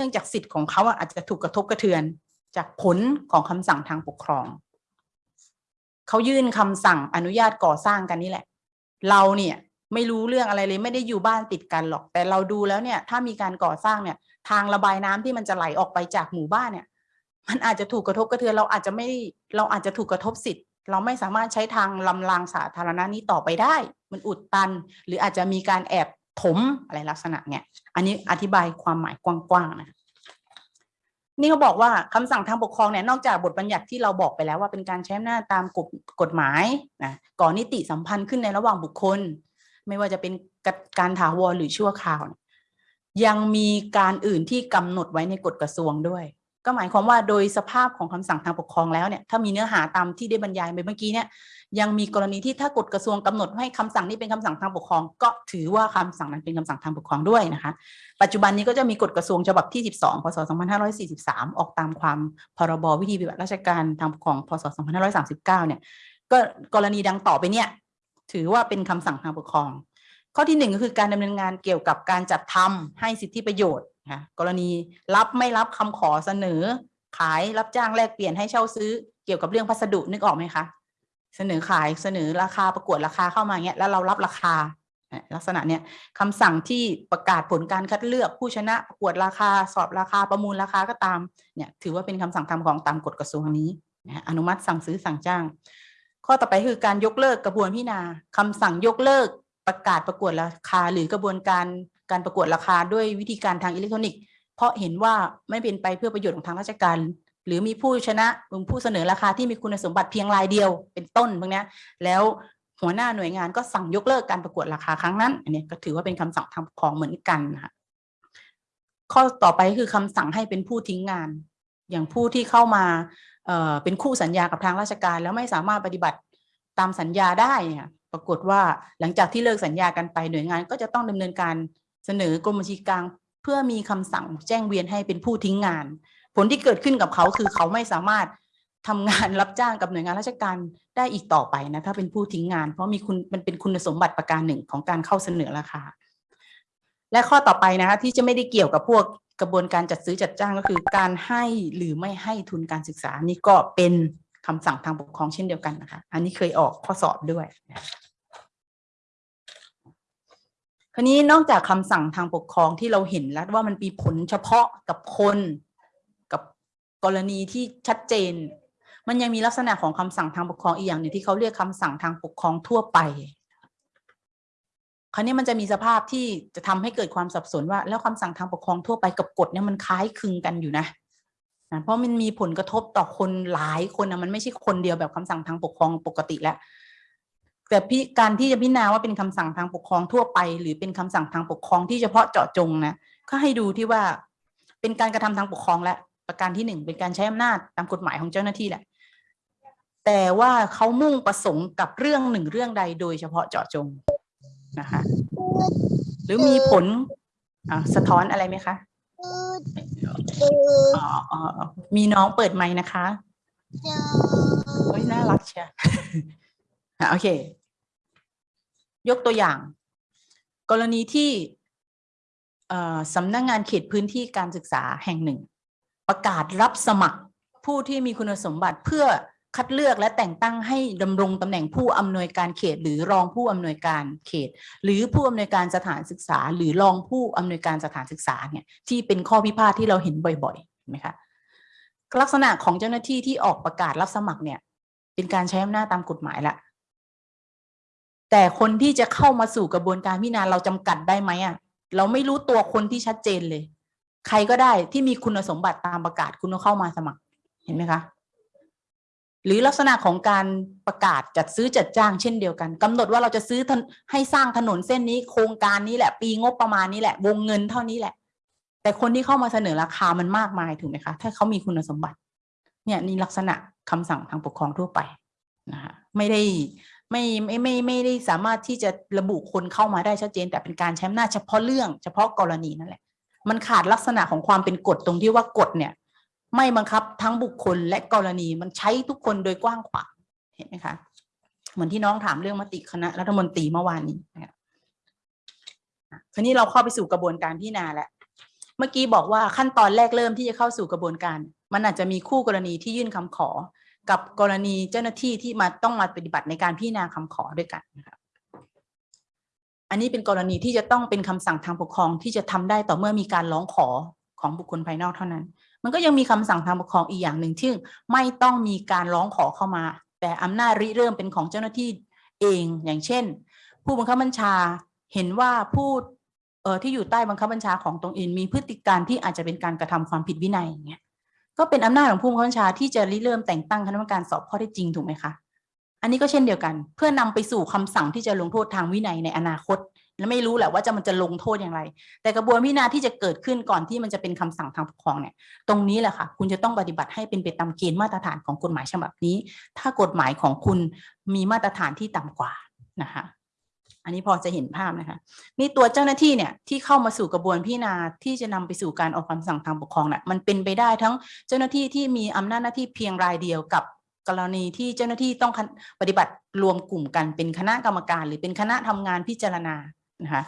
นื่องจากสิทธิ์ของเขาอาจจะถูกกระทบกระเทือนจากผลของคำสั่งทางปกครอง เขายื่นคำสั่งอนุญาตก่อสร้างกันนี่แหละ เราเนี่ยไม่รู้เรื่องอะไรเลยไม่ได้อยู่บ้านติดกันหรอก แต่เราดูแล้วเนี่ย ถ้ามีการก่อสร้างเนี่ย ทางระบายน้ำที่มันจะไหลออกไปจากหมู่บ้านเนี่ย มันอาจจะถูกกระทบกระเทือนเราอาจจะไม่เราอาจจะถูกกระทบสิทธิ์ เราไม่สามารถใช้ทางลำรางสาธารณะนี้ต่อไปได้ มันอุดตัน หรืออาจจะมีการแอบ ถมอะไรลักษณะเนี่ยอันนี้อธิบายความหมายกว้างๆนะนี่เขาบอกว่าคำสั่งทางปกครองเนี่ยนอกจากบทบัญญัติที่เราบอกไปแล้วว่าเป็นการใช้อำนาจตามกฎกฎหมายนะก่อนนิติสัมพันธ์ขึ้นในระหว่างบุคคล ไม่ว่าจะเป็นการถาวรหรือชั่วคราว ยังมีการอื่นที่กำหนดไว้ในกฎกระทรวงด้วย ก็หมายความว่าโดยสภาพของคำสั่งทางปกครองแล้วเนี่ยถ้ามีเนื้อหาตามที่ได้บรรยายไปเมื่อกี้เนี่ยยังมีกรณีที่ถ้ากฎกระทรวงกำหนดให้คำสั่งนี้เป็นคำสั่งทางปกครอง ก็ถือว่าคำสั่งนั้นเป็นคำสั่งทางปกครองด้วยนะคะ ปัจจุบันนี้ก็จะมีกฎกระทรวงฉบับที่ 12 พศ 2543 ออกตามความพรบวิธีปฏิบัติราชการทางปกครอง พศ 2539 เนี่ยก็กรณีดังต่อไปเนี่ยถือว่าเป็นคำสั่งทางปกครอง ข้อที่หนึ่งก็คือการดำเนินงานเกี่ยวกับการจัดทำให้สิทธิประโยชน์นะกรณีรับไม่รับคำขอเสนอ ขายรับจ้างแลกเปลี่ยนให้เช่าซื้อเกี่ยวกับเรื่องพัสดุนึกออกไหมคะเสนอขายเสนอราคาประกวดราคาเข้ามาเงี้ยแล้วเรารับราคาลักษณะเนี้ยคำสั่งที่ประกาศผลการคัดเลือกผู้ชนะประกวดราคาสอบราคาประมูลราคาก็ตามเนี่ยถือว่าเป็นคำสั่งทำของตามกฎกระทรวงนี้นะอนุมัติสั่งซื้อสั่งจ้าง ข้อต่อไปคือการยกเลิกกระบวนพิจารณาคำสั่งยกเลิกประกาศประกวดราคา หรือกระบวนการ การประกวดราคาด้วยวิธีการทางอิเล็กทรอนิกส์ เพราะเห็นว่าไม่เป็นไปเพื่อประโยชน์ของทางราชการ หรือมีผู้ชนะหรือผู้เสนอราคาที่มีคุณสมบัติเพียงรายเดียวเป็นต้นพวกนี้แล้วหัวหน้าหน่วยงานก็สั่งยกเลิกการประกวดราคาครั้งนั้นอันนี้ก็ถือว่าเป็นคำสั่งทางปกครองเหมือนกันค่ะข้อต่อไปคือคำสั่งให้เป็นผู้ทิ้งงาน อย่างผู้ที่เข้ามาเเป็นคู่สัญญากับทางราชการ แล้วไม่สามารถปฏิบัติตามสัญญาได้ค่ะปรากฏว่าหลังจากที่เลิกสัญญากันไปหน่วยงานก็จะต้องดำเนินการ เสนอกรมบัญชีกลางเพื่อมีคำสั่งแจ้งเวียนให้เป็นผู้ทิ้งงาน ผลที่เกิดขึ้นกับเขาคือเขาไม่สามารถทำงานรับจ้างกับหน่วยงานราชการได้อีกต่อไปนะถ้าเป็นผู้ทิ้งงาน เพราะมีคุณมันเป็นคุณสมบัติประการหนึ่งของการเข้าเสนอราคา และข้อต่อไปนะคะที่จะไม่ได้เกี่ยวกับพวกกระบวนการจัดซื้อจัดจ้างก็คือ การให้หรือไม่ให้ทุนการศึกษานี่ก็เป็นคำสั่งทางปกครองเช่นเดียวกันนะคะ อันนี้เคยออกข้อสอบด้วยค ราวนี้นอกจากคำสั่งทางปกครองที่เราเห็นแล้วว่ามันมีผลเฉพาะกับคนกับกรณีที่ชัดเจน มันยังมีลักษณะของคำสั่งทางปกครองอีกอย่างหนึ่งที่เขาเรียกคำสั่งทางปกครองทั่วไป คราวนี้มันจะมีสภาพที่จะทำให้เกิดความสับสนว่า แล้วคำสั่งทางปกครองทั่วไปกับกฎเนี่ยมันคล้ายคลึงกันอยู่นะนะเพราะมันมีผลกระทบต่อคนหลายคนนะมันไม่ใช่คนเดียวแบบคำสั่งทางปกครองปกติแล้ว แต่พี่การที่จะพิจารณาว่าเป็นคำสั่งทางปกครองทั่วไป หรือเป็นคำสั่งทางปกครองที่เฉพาะเจาะจงนะก็ให้ดูที่ว่าเป็นการกระทำทางปกครองและประการที่หนึ่งเป็นการใช้อำนาจตามกฎหมายของเจ้าหน้าที่แหละ แต่ว่าเขามุ่งประสงค์กับเรื่องหนึ่งเรื่องใดโดยเฉพาะเจาะจงนะคะหรือมีผลอ่าสะท้อนอะไรไหมคะอ๋ออ๋ออ๋อมีน้องเปิดไมค์นะคะเฮ้ยน่ารักเชียวอะโอเค ยกตัวอย่าง กรณีที่สำนักงงานเขตพื้นที่การศึกษาแห่งหนึ่ง ประกาศรับสมัครผู้ที่มีคุณสมบัติเพื่อคัดเลือกและแต่งตั้งให้ดำรงตำแหน่งผู้อำนวยการเขต หรือรองผู้อำนวยการเขต หรือผู้อำนวยการสถานศึกษา หรือรองผู้อำนวยการสถานศึกษาเนี่ยที่เป็นข้อพิพาทที่เราเห็นบ่อยๆเห็นไหมคะลักษณะของเจ้าหน้าที่ที่ออกประกาศรับสมัครเนี่ย เป็นการใช้อำนาจตามกฎหมายละ แต่คนที่จะเข้ามาสู่กระบวนการพิจารณาเราจำกัดได้ไหมอะเราไม่รู้ตัวคนที่ชัดเจนเลย ใครก็ได้ที่มีคุณสมบัติตามประกาศคุณก็เข้ามาสมัครเห็นไหมคะ หรือลักษณะของการประกาศจัดซื้อจัดจ้างเช่นเดียวกันกำหนดว่าเราจะซื้อให้สร้างถนนเส้นนี้ โครงการนี้แหละ ปีงบประมาณนี้แหละ วงเงินเท่านี้แหละ แต่คนที่เข้ามาเสนอราคามันมากมายถูกไหมคะ ถ้าเขามีคุณสมบัติ เนี่ยนี่ลักษณะคำสั่งทางปกครองทั่วไปนะคะไม่ได้ ไม่ไม่ไม่ไม่ได้สามารถที่จะระบุคนเข้ามาได้ชัดเจน แต่เป็นการใช้อำนาจเฉพาะเรื่องเฉพาะกรณีนั่นแหละ มันขาดลักษณะของความเป็นกฎตรงที่ว่ากฎเนี่ย ไม่บังคับทั้งบุคคลและกรณีมันใช้ทุกคนโดยกว้างขวางเห็นไหมคะเหมือนที่น้องถามเรื่องมติคณะรัฐมนตรีเมื่อวานนี้นะครับทีนี้เราเข้าไปสู่กระบวนการพิจารณาแล้วเมื่อกี้บอกว่าขั้นตอนแรกเริ่มที่จะเข้าสู่กระบวนการ มันอาจจะมีคู่กรณีที่ยื่นคำขอ กับกรณีเจ้าหน้าที่ที่มาต้องมาปฏิบัติในการพิจารณาคำขอด้วยกันนะครับอันนี้เป็นกรณีที่จะต้องเป็นคำสั่งทางปกครองที่จะทำได้ต่อเมื่อมีการร้องขอของบุคคลภายนอกเท่านั้น มันก็ยังมีคำสั่งทางปกครองอีกอย่างหนึ่งที่ไม่ต้องมีการร้องขอเข้ามา แต่อำนาจริเริ่มเป็นของเจ้าหน้าที่เองอย่างเช่น ผู้บังคับบัญชาเห็นว่าผู้ที่อยู่ใต้บังคับบัญชาของตรงเองมีพฤติการที่อาจจะเป็นการกระทำความผิดวินัยอย่างเงี้ย ก็เป็นอำนาจของผู้บังคับบัญชาที่จะริเริ่มแต่งตั้งคณะกรรมการสอบข้อเท็จจริงถูกไหมคะอันนี้ก็เช่นเดียวกัน เพื่อนำไปสู่คำสั่งที่จะลงโทษทางวินัยในอนาคต และไม่รู้แหละว่าจะมันจะลงโทษอย่างไร แต่กระบวนพิจารที่จะเกิดขึ้นก่อนที่มันจะเป็นคำสั่งทางปกครองเนี่ย ตรงนี้แหละค่ะ คุณจะต้องปฏิบัติให้เป็นไปตามเกณฑ์มาตรฐานของกฎหมายฉบับนี้ ถ้ากฎหมายของคุณมีมาตรฐานที่ต่ำกว่านะคะ นนี้พอจะเห็นภาพนะคะ นี่ตัวเจ้าหน้าที่เนี่ยที่เข้ามาสู่กระบวนพิจารณาที่จะนำไปสู่การออกคำสั่งทางปกครองน่ะมันเป็นไปได้ทั้งเจ้าหน้าที่ที่มีอำนาจหน้าที่เพียงรายเดียวกับกรณีที่เจ้าหน้าที่ต้องปฏิบัติรวมกลุ่มกันเป็นคณะกรรมการ หรือเป็นคณะทำงานพิจารณานะคะ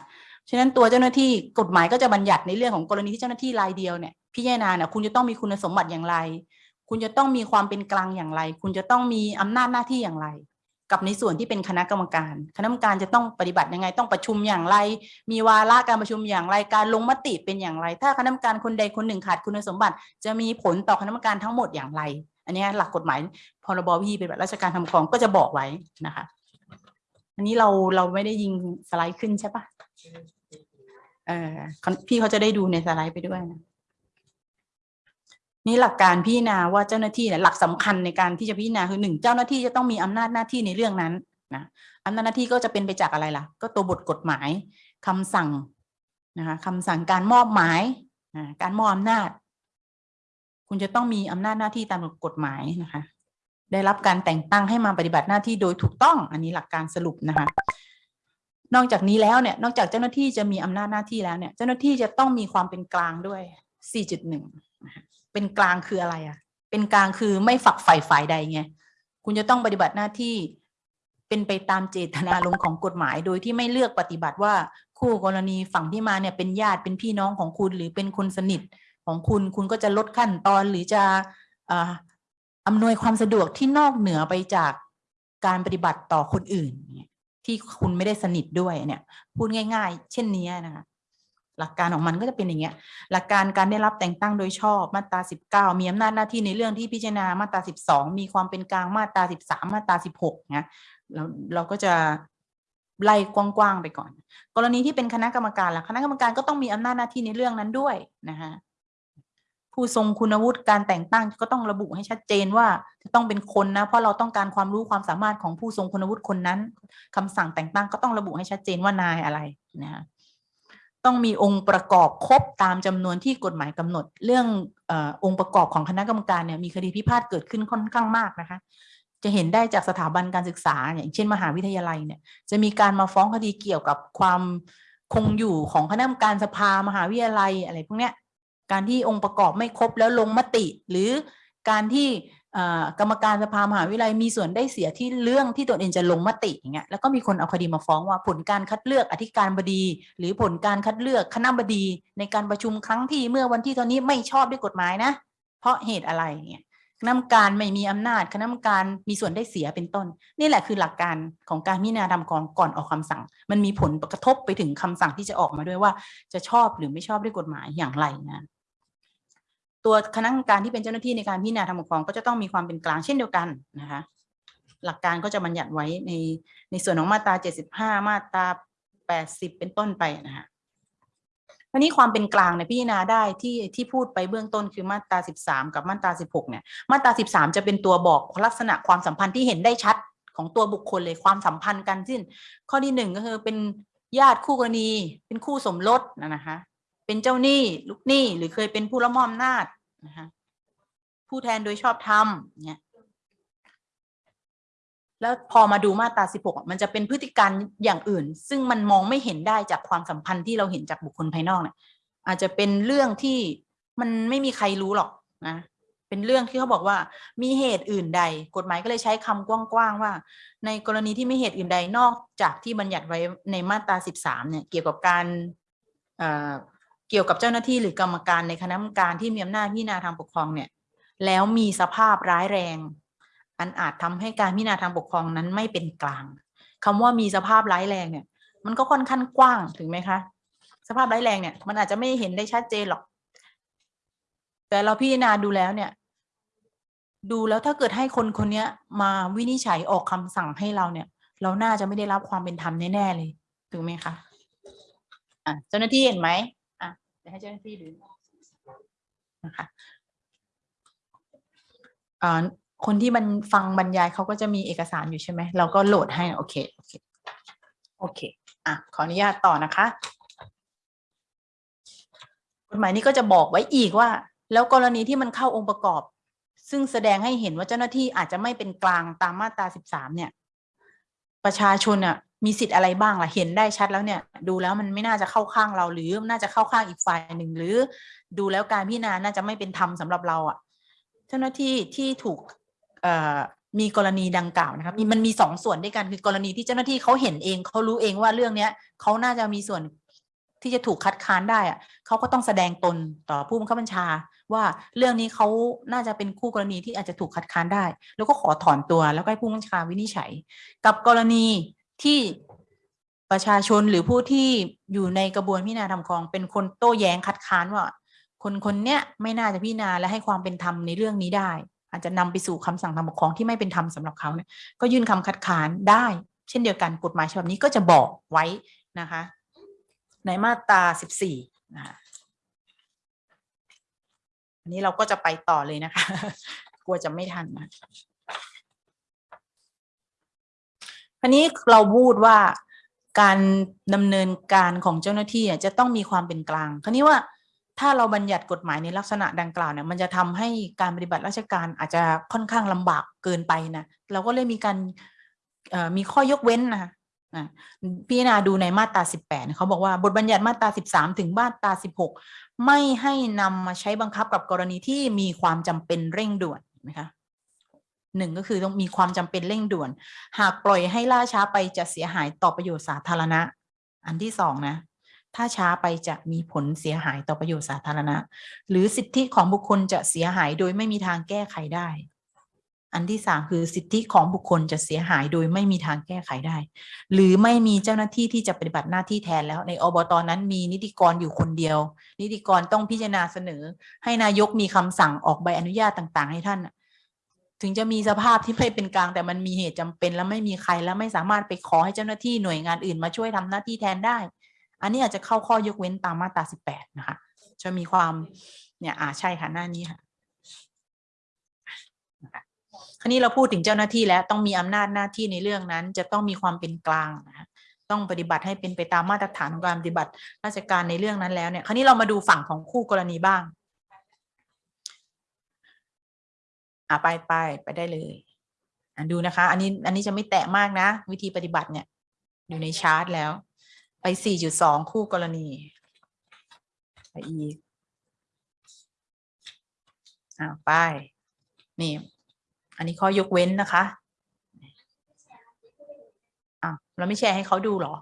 ฉะนั้นตัวเจ้าหน้าที่กฎหมายก็จะบัญญัติในเรื่องของกรณีที่เจ้าหน้าที่รายเดียวเนี่ยพิจารณาเนี่ยคุณจะต้องมีคุณสมบัติอย่างไร คุณจะต้องมีความเป็นกลางอย่างไร คุณจะต้องมีอำนาจหน้าที่อย่างไร กับในส่วนที่เป็นคณะกรรมการ คณะกรรมการจะต้องปฏิบัติยังไง ต้องประชุมอย่างไร มีวาระการประชุมอย่างไร การลงมติเป็นอย่างไร ถ้าคณะกรรมการคนใดคนหนึ่งขาดคุณสมบัติ จะมีผลต่อคณะกรรมการทั้งหมดอย่างไร อันนี้หลักกฎหมายพรบวิธีปฏิบัติราชการทำครองก็จะบอกไว้นะคะ อันนี้เราเราไม่ได้ยิงสไลด์ขึ้นใช่ปะเออพี่เขาจะได้ดูในสไลด์ไปด้วยนะ นี่หลักการพิจารณาว่าเจ้าหน้าที่เนี่ยหลักสำคัญในการที่จะพิจารณาคือหนึ่งเจ้าหน้าที่จะต้องมีอำนาจหน้าที่ในเรื่องนั้นนะอำนาจหน้าที่ก็จะเป็นไปจากอะไรล่ะ ก็ตัวบทกฎหมายคำสั่งนะคะคำสั่งการมอบหมายนะการมอบอำนาจ คุณจะต้องมีอำนาจหน้าที่ตามกฎหมายนะคะ ได้รับการแต่งตั้งให้มาปฏิบัติหน้าที่โดยถูกต้อง อันนี้หลักการสรุปนะคะ นอกจากนี้แล้วเนี่ย นอกจากเจ้าหน้าที่จะมีอำนาจหน้าที่แล้วเนี่ย เจ้าหน้าที่จะต้องมีความเป็นกลางด้วย 4.1นะคะ เป็นกลางคืออะไรอะเป็นกลางคือไม่ฝักใฝ่ฝ่ายใดไงคุณจะต้องปฏิบัติหน้าที่เป็นไปตามเจตนารมณ์ของกฎหมาย โดยที่ไม่เลือกปฏิบัติว่าคู่กรณีฝั่งที่มาเนี่ยเป็นญาติเป็นพี่น้องของคุณหรือเป็นคนสนิทของคุณคุณก็จะลดขั้นตอนหรือจะอำนวยความสะดวกที่นอกเหนือไปจากการปฏิบัติต่อคนอื่น ที่คุณไม่ได้สนิทด้วยเนี่ย พูดง่าย ๆ เช่นนี้นะคะ หลักการของมันก็จะเป็นอย่างเงี้ยหลักการการได้รับแต่งตั้งโดยชอบมาตราสิบเก้ามีอำนาจหน้าที่ในเรื่องที่พิจารณามาตราสิบสองมีความเป็นกลางมาตราสิบสามมาตราสิบหกนะเราเราก็จะไล่กว้างๆไปก่อน กรณีที่เป็นคณะกรรมการล่ะคณะกรรมการก็ต้องมีอำนาจหน้าที่ในเรื่องนั้นด้วยนะคะผู้ทรงคุณวุฒิการแต่งตั้งก็ต้องระบุให้ชัดเจนว่าจะต้องเป็นคนนะ เพราะเราต้องการความรู้ความสามารถของผู้ทรงคุณวุฒิคนนั้นคำสั่งแต่งตั้งก็ต้องระบุให้ชัดเจนว่านายอะไรนะะ ต้องมีองค์ประกอบครบตามจำนวนที่กฎหมายกำหนด เรื่องอองค์ประกอบของคณะกรรมการเนี่ยมีคดีพิพาทเกิดขึ้นค่อนข้างมากนะคะ จะเห็นได้จากสถาบันการศึกษาอย่างเช่นมหาวิทยาลัยเนี่ยจะมีการมาฟ้องคดีเกี่ยวกับความคงอยู่ของคณะกรรมการสภามหาวิทยาลัยอะไรพวกเนี้ยการที่องค์ประกอบไม่ครบแล้วลงมติ หรือการที่ กรรมการสภามหาวิทยาลัยมีส่วนได้เสียที่เรื่องที่ตนเองจะลงมติอย่างเงี้ยแล้วก็มีคนเอาคดีมาฟ้องว่าผลการคัดเลือกอธิการบดี หรือผลการคัดเลือกคณะบดี ในการประชุมครั้งที่เมื่อวันที่ตอนนี้ไม่ชอบด้วยกฎหมายนะ เพราะเหตุอะไรเงี้ยคณะกรรมการไม่มีอำนาจคณะกรรมการมีส่วนได้เสียเป็นต้น นี่แหละคือหลักการของการพิจารณาทำก่อนก่อนออกคำสั่ง มันมีผลกระทบไปถึงคำสั่งที่จะออกมาด้วยว่า จะชอบหรือไม่ชอบด้วยกฎหมายอย่างไรนะ ตัวคณะกรรมการที่เป็นเจ้าหน้าที่ในการพิจารณาทางปกครองก็จะต้องมีความเป็นกลางเช่นเดียวกันนะคะ หลักการก็จะบัญญัติไว้ในในส่วนของมาตรา 75 มาตรา 80 เป็นต้นไปนะคะวันนี้ความเป็นกลางเนี่ยพิจารณาได้ที่ที่พูดไปเบื้องต้นคือมาตรา 13 กับมาตรา 16 เนี่ย มาตรา 13 จะเป็นตัวบอกลักษณะความสัมพันธ์ที่เห็นได้ชัดของตัวบุคคลเลยความสัมพันธ์กันสิ้น ข้อที่หนึ่งก็คือเป็นญาติคู่กรณี เป็นคู่สมรสนะคะ เป็นเจ้าหนี้ลูกหนี้หรือเคยเป็นผู้ละมอมนาจนะคะผู้แทนโดยชอบธรรมเนี่ยแล้วพอมาดูมาตรา 16 มันจะเป็นพฤติการอย่างอื่น ซึ่งมันมองไม่เห็นได้จากความสัมพันธ์ที่เราเห็นจากบุคคลภายนอกเนี่ยอาจจะเป็นเรื่องที่มันไม่มีใครรู้หรอกนะเป็นเรื่องที่เขาบอกว่ามีเหตุอื่นใด กฎหมายก็เลยใช้คำกว้างๆว่า ในกรณีที่มีเหตุอื่นใดนอกจากที่บัญญัติไว้ในมาตรา 13 เนี่ยเกี่ยวกับการ เกี่ยวกับเจ้าหน้าที่หรือกรรมการในคณะกรรมการที่มีอำนาจพิจารณาทางปกครองเนี่ยแล้วมีสภาพร้ายแรง อันอาจทำให้การพิจารณาทางปกครองนั้นไม่เป็นกลางคำว่ามีสภาพร้ายแรงเนี่ย มันก็ค่อนข้างกว้างถึงไหมคะสภาพร้ายแรงเนี่ยมันอาจจะไม่เห็นได้ชัดเจนหรอก แต่เราพิจารณาดูแล้วเนี่ย ดูแล้วถ้าเกิดให้คนคนนี้มาวินิจฉัยออกคำสั่งให้เราเนี่ย เราน่าจะไม่ได้รับความเป็นธรรมแน่ๆเลยถูกไหมคะอะเจ้าหน้าที่เห็นไหม เดี๋ยวให้เจ้าหน้าที่ดูนะคะคนที่มันฟังบรรยายเขาก็จะมีเอกสารอยู่ใช่ไหม เราก็โหลดให้ โอเค โอเค โอเค อะ ขออนุญาตต่อนะคะ กฎหมายนี้ก็จะบอกไว้อีกว่า แล้วกรณีที่มันเข้าองค์ประกอบ ซึ่งแสดงให้เห็นว่าเจ้าหน้าที่อาจจะไม่เป็นกลางตามมาตราสิบสามเนี่ย ประชาชนอะมีสิทธิ์อะไรบ้างล่ะเห็นได้ชัดแล้วเนี่ย ดูแล้วมันไม่น่าจะเข้าข้างเราหรือน่าจะเข้าข้างอีกฝ่ายหนึ่งหรือ ดูแล้วการพิจารณาน่าจะไม่เป็นธรรมสำหรับเราอะ เจ้าหน้าที่ที่ถูกมีกรณีดังกล่าวนะครับมีมันมีสองส่วนด้วยกันคือกรณีที่เจ้าหน้าที่เขาเห็นเองเขารู้เองว่าเรื่องเนี้ยเขาน่าจะมีส่วน ที่จะถูกคัดค้านได้อะเขาก็ต้องแสดงตนต่อผู้บังคับบัญชา ว่าเรื่องนี้เขาน่าจะเป็นคู่กรณีที่อาจจะถูกคัดค้านได้ แล้วก็ขอถอนตัวแล้วก็ให้ผู้บังคับบัญชาวินิจฉัย กับกรณีที่ประชาชนหรือผู้ที่อยู่ในกระบวนพิจารณาทำครอง เป็นคนโต้แย้งคัดค้านว่า คนคนเนี้ยไม่น่าจะพิจารณาและให้ความเป็นธรรมในเรื่องนี้ได้ อาจจะนำไปสู่คำสั่งทางปกครองที่ไม่เป็นธรรมสำหรับเขาเนี่ยก็ยื่นคำคัดค้านได้ เช่นเดียวกันกฎหมายฉบับนี้ก็จะบอกไว้นะคะ ในมาตราสิบสี่นะคะอันนี้เราก็จะไปต่อเลยนะคะ กลัวจะไม่ทันนะอันนี้เราพูดว่าการดำเนินการของเจ้าหน้าที่อะจะต้องมีความเป็นกลางคราวนี้ว่าถ้าเราบัญญัติกฎหมายในลักษณะดังกล่าวเนี่ยมันจะทำให้การปฏิบัติราชการอาจจะค่อนข้างลำบากเกินไปนะเราก็เลยมีการมีข้อยกเว้นนะ คะอะพิจารณาดูในมาตรา18เขาบอกว่าบทบัญญัติมาตรา 13 ถึงมาตรา 16 ไม่ให้นำมาใช้บังคับกับกรณีที่มีความจำเป็นเร่งด่วนนะคะหนึ่งก็คือต้องมีความจำเป็นเร่งด่วน หากปล่อยให้ล่าช้าไปจะเสียหายต่อประโยชน์สาธารณะ อันที่สองนะ ถ้าช้าไปจะมีผลเสียหายต่อประโยชน์สาธารณะ หรือสิทธิของบุคคลจะเสียหายโดยไม่มีทางแก้ไขได้ อันที่สามคือสิทธิของบุคคลจะเสียหายโดยไม่มีทางแก้ไขได้ หรือไม่มีเจ้าหน้าที่ที่จะปฏิบัติหน้าที่แทนแล้ว ในอบตนั้นมีนิติกรอยู่คนเดียว นิติกรต้องพิจารณาเสนอ ให้นายกมีคำสั่งออกใบอนุญาตต่าง ๆ ให้ท่านถึงจะมีสภาพที่ไม่เป็นกลางแต่มันมีเหตุจำเป็น แล้วไม่มีใครแล้วไม่สามารถไปขอให้เจ้าหน้าที่หน่วยงานอื่นมาช่วยทำหน้าที่แทนได้ อันนี้อาจจะเข้าข้อยกเว้นตามมาตราสิบแปดนะคะจะมีความเนี่ยอ่าใช่ค่ะหน้านี้ค่ะ คราวนี้เราพูดถึงเจ้าหน้าที่แล้วต้องมีอำนาจหน้าที่ในเรื่องนั้น จะต้องมีความเป็นกลางนะต้องปฏิบัติให้เป็นไปตามมาตรฐานของการปฏิบัติราชการในเรื่องนั้นแล้วเนี่ย คราวนี้เรามาดูฝั่งของคู่กรณีบ้างอะไปไปไปได้เลยอะดูนะคะ อันนี้อันนี้จะไม่แตะมากนะ วิธีปฏิบัติเนี่ย อยู่ในชาร์ตแล้ว ไปสี่จุดสองคู่กรณีไปอีกอ่าไปนี่ อันนี้ข้อยกเว้นนะคะอะเราไม่แชร์ให้เขาดูเหรอ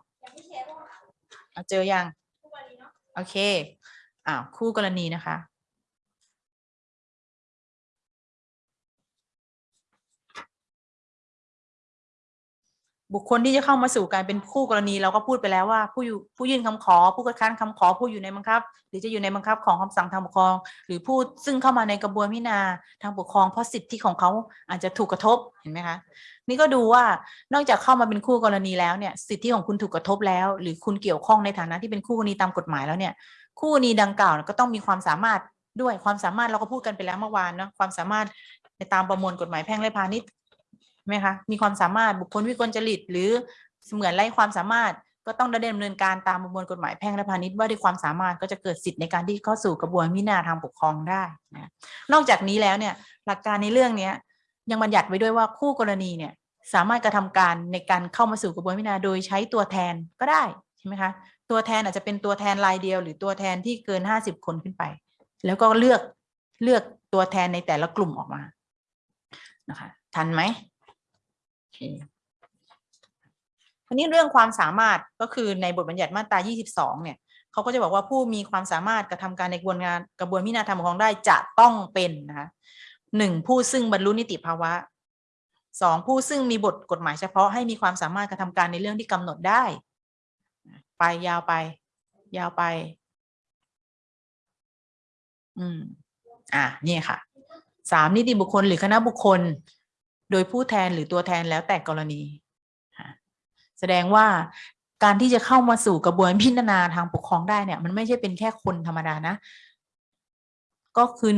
เอาเจอยัง โอเคอ่าคู่กรณีนะคะ บุคคลที่จะเข้ามาสู่การเป็นคู่กรณีเราก็พูดไปแล้วว่า ผู้อยู่ผู้ยื่นคำขอ ผู้คัดค้านคำขอผู้อยู่ในบังคับ หรือจะอยู่ในบังคับของคำสั่งทางปกครอง หรือผู้ซึ่งเข้ามาในกระบวนพิจารณาทางปกครองเพราะสิทธิของเขาอาจจะถูกกระทบเห็นไหมคะนี่ก็ดูว่านอกจากเข้ามาเป็นคู่กรณีแล้วเนี่ยสิทธิของคุณถูกกระทบแล้ว หรือคุณเกี่ยวข้องในฐานะที่เป็นคู่กรณีตามกฎหมายแล้วเนี่ยคู่กรณีดังกล่าวก็ต้องมีความสามารถด้วยความสามารถเราก็พูดกันไปแล้วเมื่อวานเนาะความสามารถในตามประมวลกฎหมายแพ่งและพาณิชย์ ไหมคะมีความสามารถบุคคลวิกลจริต หรือเสมือนไร้ความสามารถก็ต้องดำเนินการตามประมวลกฎหมายแพ่งและพาณิชย์ว่าด้วยความสามารถก็จะเกิดสิทธิ์ในการที่เข้าสู่กระบวนพิจารณาทางปกครองได้นะนอกจากนี้แล้วเนี่ยหลักการในเรื่องเนี้ยยังบัญญัติไว้ด้วยว่าคู่กรณีเนี่ยสามารถกระทำการในการเข้ามาสู่กระบวนพิจารณาโดยใช้ตัวแทนก็ได้ใช่ไหมคะตัวแทนอาจจะเป็นตัวแทนรายเดียว หรือตัวแทนที่เกินห้าสิบคนขึ้นไป แล้วก็เลือกเลือกตัวแทนในแต่ละกลุ่มออกมานะคะทันไหม โอเคอันนี้เรื่องความสามารถก็คือในบทบัญญัติมาตรา 22 เนี่ยเขาก็จะบอกว่าผู้มีความสามารถกระทำการในกระบวนการกระบวนพิจารณาธรรมปกครองได้จะต้องเป็นนะคะหนึ่งผู้ซึ่งบรรลุนิติภาวะสองผู้ซึ่งมีบทกฎหมายเฉพาะให้มีความสามารถกระทำการในเรื่องที่กำหนดได้ ไปยาวไป ยาวไป อืม อะนี่ค่ะสามนิติบุคคลหรือคณะบุคคล โดยผู้แทนหรือตัวแทนแล้วแต่กรณีแสดงว่าการที่จะเข้ามาสู่กระบวนพิจารณาทางปกครองได้เนี่ย มันไม่ใช่เป็นแค่คนธรรมดานะ ก็คือ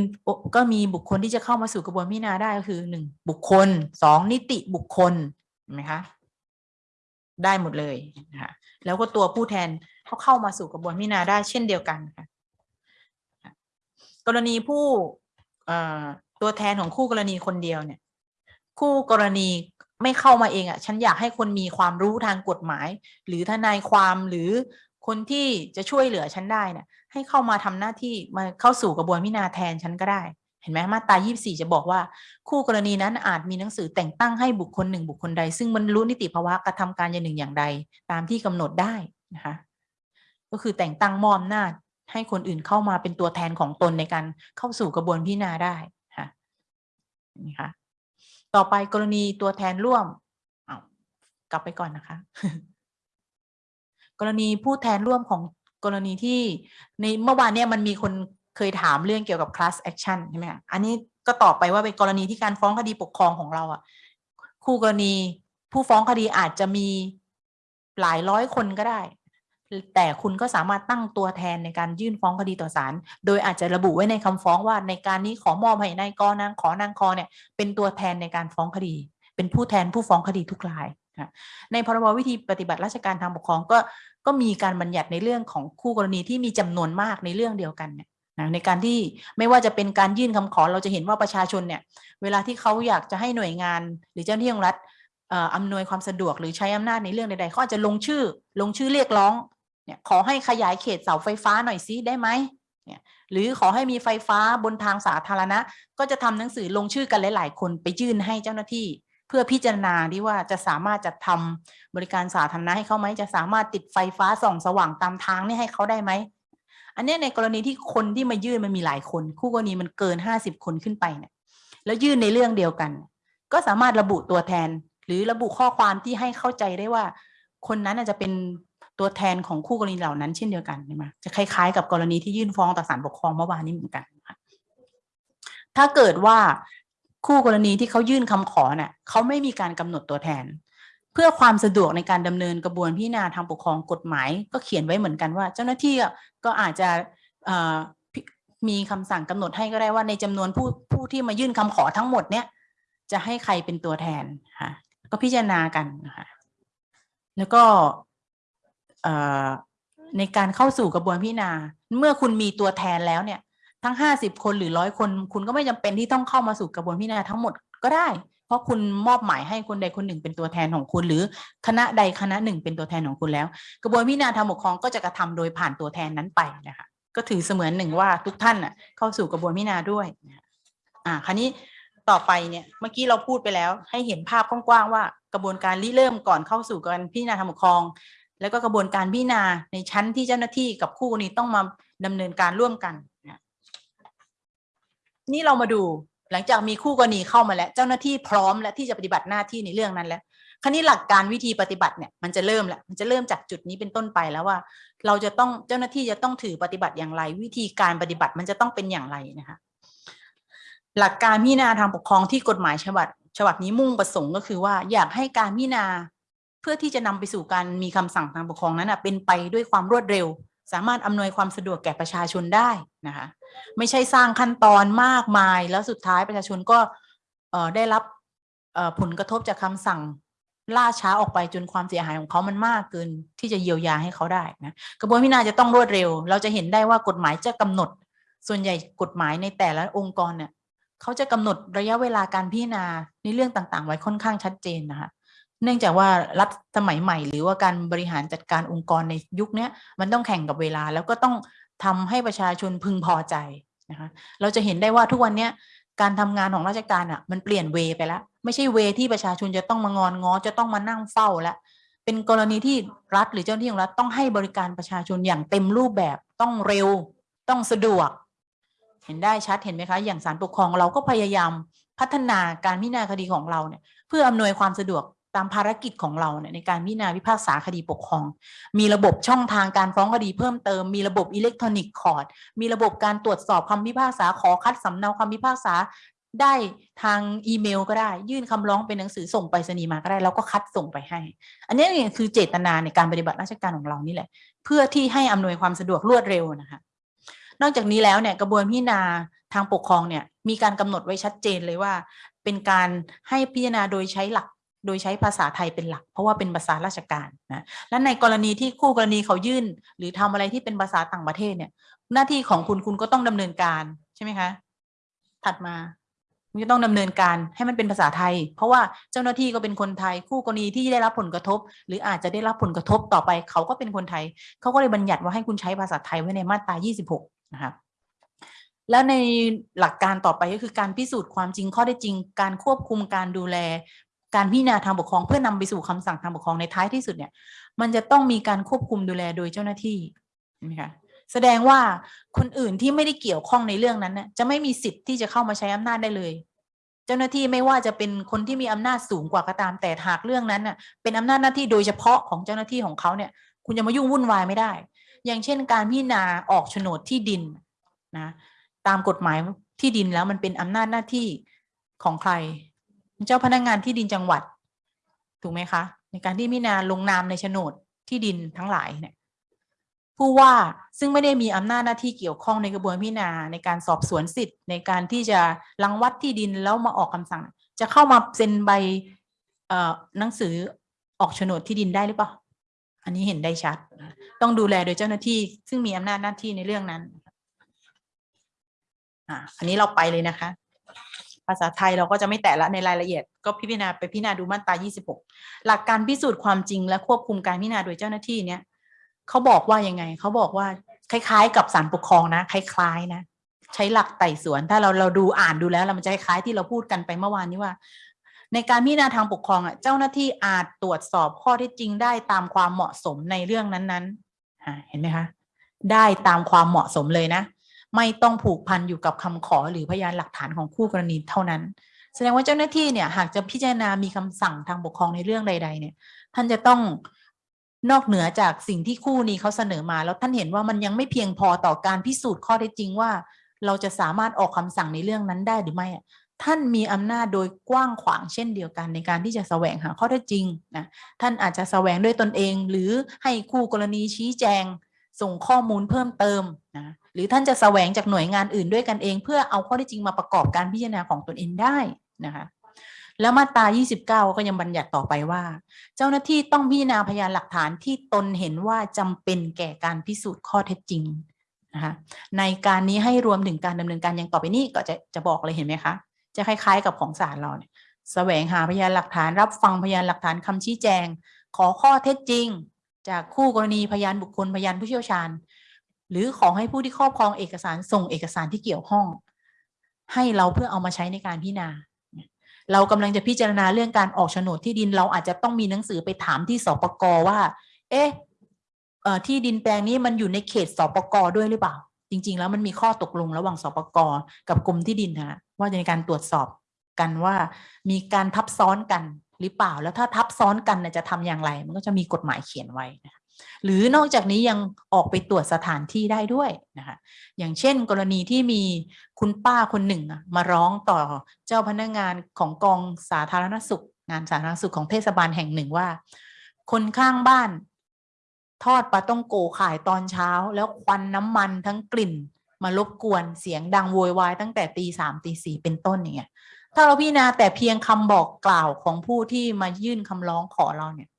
ก็มีบุคคลที่จะเข้ามาสู่กระบวนพิจารณาได้ก็คือหนึ่งบุคคลสองนิติบุคคลเห็นไหมคะได้หมดเลยนะคะแล้วก็ตัวผู้แทนเขาเข้ามาสู่กระบวนพิจารณาได้เช่นเดียวกันค่ะกรณีผู้ตัวแทนของคู่กรณีคนเดียวเนี่ย คู่กรณีไม่เข้ามาเองอะ่ะ ฉันอยากให้คนมีความรู้ทางกฎหมาย หรือทนายความหรือคนที่จะช่วยเหลือฉันได้เนี่ยให้เข้ามาทำหน้าที่มาเข้าสู่กระบวนพิจารณาแทนฉันก็ได้ เห็นไหมมาตรา24 จะบอกว่า คู่กรณีนั้นอาจมีหนังสือแต่งตั้งให้บุคคลหนึ่งบุคคลใด ซึ่งบรรลุนิติภาวะกระทำการอย่างหนึ่งอย่างใด ตามที่กำหนดได้นะคะก็คือแต่งตั้งมอมหน้าให้คนอื่นเข้ามาเป็นตัวแทนของตนในการเข้าสู่กระบวนพิจารณาได้ค่ะนี่ค่ะ ต่อไปกรณีตัวแทนร่วมเอากลับไปก่อนนะคะ กรณีผู้แทนร่วมของกรณีที่ในเมื่อวานเนี่ยมันมีคนเคยถามเรื่องเกี่ยวกับ class action ใช่ไหมอันนี้ก็ตอบไปว่าเป็นกรณีที่การฟ้องคดีปกครองของเราอะคู่กรณีผู้ฟ้องคดีอาจจะมีหลายร้อยคนก็ได้ แต่คุณก็สามารถตั้งตัวแทนในการยื่นฟ้องคดีต่อศาลโดยอาจจะระบุไว้ในคำฟ้องว่าในการนี้ขอมอบให้นายกนางขอนางคอเนี่ยเป็นตัวแทนในการฟ้องคดี เป็นผู้แทนผู้ฟ้องคดีทุกรายในพรบวิธีปฏิบัติราชการทางปกครองก็ก็มีการบัญญัติในเรื่องของคู่กรณีที่มีจำนวนมากในเรื่องเดียวกันเนี่ยนะในการที่ไม่ว่าจะเป็นการยื่นคำขอเราจะเห็นว่าประชาชนเนี่ยเวลาที่เขาอยากจะให้หน่วยงาน หรือเจ้าหน้าที่ของรัฐอำนวยความสะดวกหรือใช้อำนาจในเรื่องใดๆเขาอาจจะลงชื่อลงชื่อเรียกร้อง เนี่ยขอให้ขยายเขตเสาไฟฟ้าหน่อยซิได้ไหมเนี่ยหรือขอให้มีไฟฟ้าบนทางสาธารณะ ก็จะทำหนังสือลงชื่อกันหลาย ๆ คนไปยื่นให้เจ้าหน้าที่ เพื่อพิจารณาที่ว่าจะสามารถจัดทำบริการสาธารณะให้เขาไหมจะสามารถติดไฟฟ้าส่องสว่างตามทางนี่ให้เขาได้ไหมอันนี้ในกรณีที่คนที่มายื่นมันมีหลายคน คู่กรณีมันเกินห้าสิบคนขึ้นไปเนี่ยแล้วยื่นในเรื่องเดียวกัน ก็สามารถระบุตัวแทน หรือระบุข้อความที่ให้เข้าใจได้ว่า คนนั้นอาจจะเป็น ตัวแทนของคู่กรณีเหล่านั้นเช่นเดียวกันใช่ไหมจะคล้ายๆ กับกรณีที่ยื่นฟ้องต่อศาลปกครองเมื่อวานนี้เหมือนกันค่ะถ้าเกิดว่าคู่กรณีที่เขายื่นคำขอเนี่ยเขาไม่มีการกำหนดตัวแทน เพื่อความสะดวกในการดำเนินกระบวนพิจารณาทางปกครองกฎหมาย ก็เขียนไว้เหมือนกันว่า เจ้าหน้าที่ก็อาจจะมีคำสั่งกำหนดให้ก็ได้ว่าในจำนวนผู้ผู้ที่มายื่นคำขอทั้งหมดเนี่ยจะให้ใครเป็นตัวแทนค่ะก็พิจารณากันนะคะแล้วก็ ในการเข้าสู่กระบวนพิจารณา เมื่อคุณมีตัวแทนแล้วเนี่ย ทั้งห้าสิบคนหรือร้อยคน คุณก็ไม่จำเป็นที่ต้องเข้ามาสู่กระบวนพิจารณาทั้งหมดก็ได้ เพราะคุณมอบหมายให้คนใดคนหนึ่งเป็นตัวแทนของคุณ หรือคณะใดคณะหนึ่งเป็นตัวแทนของคุณแล้ว กระบวนพิจารณาทางปกครองก็จะกระทำโดยผ่านตัวแทนนั้นไปนะคะก็ถือเสมือนหนึ่งว่าทุกท่านน่ะเข้าสู่กระบวนพิจารณาด้วยอ่าคราวนี้ต่อไปเนี่ยเมื่อกี้เราพูดไปแล้ว ให้เห็นภาพกว้างๆว่ากระบวนการริเริ่มก่อนเข้าสู่การพิจารณาทางปกครอง แล้วก็กระบวนการพิจารณาในชั้นที่เจ้าหน้าที่กับคู่กรณีต้องมาดำเนินการร่วมกันนี่เรามาดูหลังจากมีคู่กรณีเข้ามาแล้ว เจ้าหน้าที่พร้อมและที่จะปฏิบัติหน้าที่ในเรื่องนั้นแล้วคราวนี้หลักการวิธีปฏิบัติเนี่ยมันจะเริ่มแล้วมันจะเริ่มจากจุดนี้เป็นต้นไปแล้วว่า เราจะต้องเจ้าหน้าที่จะต้องถือปฏิบัติอย่างไร วิธีการปฏิบัติมันจะต้องเป็นอย่างไรนะคะหลักการพิจารณาทางปกครองที่กฎหมายฉบับฉบับนี้มุ่งประสงค์ก็คือว่าอยากให้การพิจารณา เพื่อที่จะนำไปสู่การมีคำสั่งทางปกครองนั้นเป็นไปด้วยความรวดเร็ว สามารถอำนวยความสะดวกแก่ประชาชนได้นะคะไม่ใช่สร้างขั้นตอนมากมายแล้วสุดท้ายประชาชนก็ได้รับผลกระทบจากคำสั่งล่าช้าออกไปจนความเสียหายของเขามันมากเกินที่จะเยียวยาให้เขาได้นะกระบวนพิจารณาจะต้องรวดเร็ว เราจะเห็นได้ว่ากฎหมายจะกำหนด ส่วนใหญ่กฎหมายในแต่ละองค์กรเนี่ยเขาจะกำหนดระยะเวลาการพิจารณาในเรื่องต่างๆ ไว้ค่อนข้างชัดเจนนะคะ เนื่องจากว่ารัฐสมัยใหม่ หรือว่าการบริหารจัดการองค์กรในยุคนี้มันต้องแข่งกับเวลาแล้วก็ต้องทำให้ประชาชนพึงพอใจนะคะเราจะเห็นได้ว่าทุกวันนี้การทำงานของราชการอะมันเปลี่ยนเวไปแล้ว ไม่ใช่เวที่ประชาชนจะต้องมางอนง้อจะต้องมานั่งเฝ้าแล้วเป็นกรณีที่รัฐหรือเจ้าหน้าที่ของรัฐต้องให้บริการประชาชนอย่างเต็มรูปแบบต้องเร็วต้องสะดวก เห็นได้ชัดเห็นไหมคะ อย่างศาลปกครองเราก็พยายามพัฒนาการพิจารณาคดีของเราเนี่ย เพื่ออำนวยความสะดวก ตามภารกิจของเราเนี่ยในการพิจารณาพิพากษาคดีปกครอง มีระบบช่องทางการฟ้องคดีเพิ่มเติม มีระบบ electronic court มีระบบการตรวจสอบคำพิพากษาขอคัดสำเนาคำพิพากษาได้ทางอีเมลก็ได้ ยื่นคำร้องเป็นหนังสือส่งไปรษณีย์มาก็ได้แล้วก็คัดส่งไปให้ อันนี้คือเจตนาในการปฏิบัติราชการของเรานี่แหละ เพื่อที่ให้อำนวยความสะดวกรวดเร็วนะคะนอกจากนี้แล้วเนี่ยกระบวนพิจารณาทางปกครองเนี่ยมีการกำหนดไว้ชัดเจนเลยว่า เป็นการให้พิจารณาโดยใช้หลัก โดยใช้ภาษาไทยเป็นหลัก เพราะว่าเป็นภาษาราชการนะและในกรณีที่คู่กรณีเขายื่น หรือทำอะไรที่เป็นภาษาต่างประเทศเนี่ย หน้าที่ของคุณคุณก็ต้องดำเนินการใช่ไหมคะถัดมาคุณจะต้องดำเนินการให้มันเป็นภาษาไทย เพราะว่าเจ้าหน้าที่ก็เป็นคนไทย คู่กรณีที่ได้รับผลกระทบ หรืออาจจะได้รับผลกระทบต่อไป เขาก็เป็นคนไทย เขาก็เลยบัญญัติว่าให้คุณใช้ภาษาไทยไว้ในมาตรา 26 นะครับแล้วในหลักการต่อไปก็คือการพิสูจน์ความจริงข้อได้จริง การควบคุมการดูแล การพิจารณาทางปกครองเพื่อนำไปสู่คำสั่งทางปกครองในท้ายที่สุดเนี่ย มันจะต้องมีการควบคุมดูแลโดยเจ้าหน้าที่นไหมคะแสดงว่าคนอื่นที่ไม่ได้เกี่ยวข้องในเรื่องนั้นน่ะจะไม่มีสิทธิ์ที่จะเข้ามาใช้อำนาจได้เลย เจ้าหน้าที่ไม่ว่าจะเป็นคนที่มีอำนาจสูงกว่าก็ตามแต่หากเรื่องนั้นน่ะเป็นอำนาจหน้าที่โดยเฉพาะของเจ้าหน้าที่ของเขาเนี่ย คุณจะมายุ่งวุ่นวายไม่ได้ อย่างเช่น การพิจารณาออกโฉนดที่ดินนะตามกฎหมายที่ดินแล้วมันเป็นอำนาจหน้าที่ของใคร เจ้าพนักงานที่ดินจังหวัด ถูกไหมคะ ในการที่พิจาลงนามในโฉนดที่ดินทั้งหลายเนี่ยผู้ว่าซึ่งไม่ได้มีอำนาจหน้าที่เกี่ยวข้องในกระบวนพิจารณาในการสอบสวนสิทธิ์ ในการที่จะรังวัดที่ดินแล้วมาออกคำสั่ง จะเข้ามาเซ็นใบหนังสือออกโฉนดที่ดินได้หรือเปล่า อันนี้เห็นได้ชัด ต้องดูแลโดยเจ้าหน้าที่ ซึ่งมีอำนาจหน้าที่ในเรื่องนั้น อันนี้เราไปเลยนะคะ ภาษาไทยเราก็จะไม่แตะละในรายละเอียด ก็พิจารณาไปพิจารณาดูมาตรา 26 หลักการพิสูจน์ความจริงและควบคุมการพิจารณาโดยเจ้าหน้าที่เนี่ยเขาบอกว่ายังไงเขาบอกว่าคล้ายๆ กับศาลปกครองนะ คล้ายๆนะ ใช้หลักไต่สวน ถ้าเราเราดูอ่านดูแล้วเรามันจะคล้ายที่เราพูดกันไปเมื่อวานนี้ว่า ในการพิจารณาทางปกครองอะเจ้าหน้าที่อาจตรวจสอบข้อเท็จจริงได้ตามความเหมาะสมในเรื่องนั้นๆเห็นไหมคะได้ตามความเหมาะสมเลยนะ ไม่ต้องผูกพันอยู่กับคำขอหรือพยานหลักฐานของคู่กรณีเท่านั้น แสดงว่าเจ้าหน้าที่เนี่ยหากจะพิจารณามีคำสั่งทางปกครองในเรื่องใด ๆ เนี่ย ท่านจะต้องนอกเหนือจากสิ่งที่คู่นี้เขาเสนอมา แล้วท่านเห็นว่ามันยังไม่เพียงพอต่อการพิสูจน์ข้อเท็จจริงว่า เราจะสามารถออกคำสั่งในเรื่องนั้นได้หรือไม่ท่านมีอำนาจโดยกว้างขวางเช่นเดียวกันในการที่จะแสวงหาข้อเท็จจริงนะท่านอาจจะแสวงด้วยตนเอง หรือให้คู่กรณีชี้แจง ส่งข้อมูลเพิ่มเติมนะหรือท่านจะแสวงจากหน่วยงานอื่นด้วยกันเอง เพื่อเอาข้อท็จจริงมาประกอบการพิจารณาของตนเองได้นะคะแล้วมาตรา 29 ก็ยังบัญญัติต่อไปว่า เจ้าหน้าที่ต้องพิจารณาพยานหลักฐานที่ตนเห็นว่าจำเป็นแก่การพิสูจน์ข้อเท็จจริงนะคะในการนี้ให้รวมถึงการดำเนินการอย่างต่อไปนี้ก็จะจะบอกเลยเห็นไหมคะ จะคล้ายๆกับของศาลเราเนี่ยแสวงหาพยานหลักฐานรับฟังพยานหลักฐานคำชี้แจง ขอข้อเท็จจริง จากคู่กรณีพยานบุคคลพยานผู้เชี่ยวชาญ หรือขอให้ผู้ที่ครอบครองเอกสารส่งเอกสารที่เกี่ยวข้อง ให้เราเพื่อเอามาใช้ในการพิจารณา เรากำลังจะพิจารณาเรื่องการออกโฉนดที่ดินเราอาจจะต้องมีหนังสือไปถามที่สปกว่า เอ๊ะเอ่อที่ดินแปลงนี้มันอยู่ในเขตสปกด้วยหรือเปล่า จริง ๆ แล้วมันมีข้อตกลงระหว่างสปกกับกรมที่ดินนะว่าจะในการตรวจสอบกันว่ามีการทับซ้อนกันหรือเปล่าแล้วถ้าทับซ้อนกันเนี่ยจะทำอย่างไร มันก็จะมีกฎหมายเขียนไว้นะหรือนอกจากนี้ยังออกไปตรวจสถานที่ได้ด้วยนะคะอย่างเช่น กรณีที่มีคุณป้าคนหนึ่งอะมาร้องต่อเจ้าพนักงานของกองสาธารณสุข งานสาธารณสุขของเทศบาลแห่งหนึ่งว่า คนข้างบ้าน ทอดปลาต้องโกขายตอนเช้า แล้วควันน้ำมันทั้งกลิ่น มารบกวนเสียงดังโวยวายตั้งแต่ตีสามตีสี่เป็นต้นอย่างเงี้ย ถ้าเราพิจารณาแต่เพียงคำบอกกล่าวของผู้ที่มายื่นคำร้องขอเราเนี่ย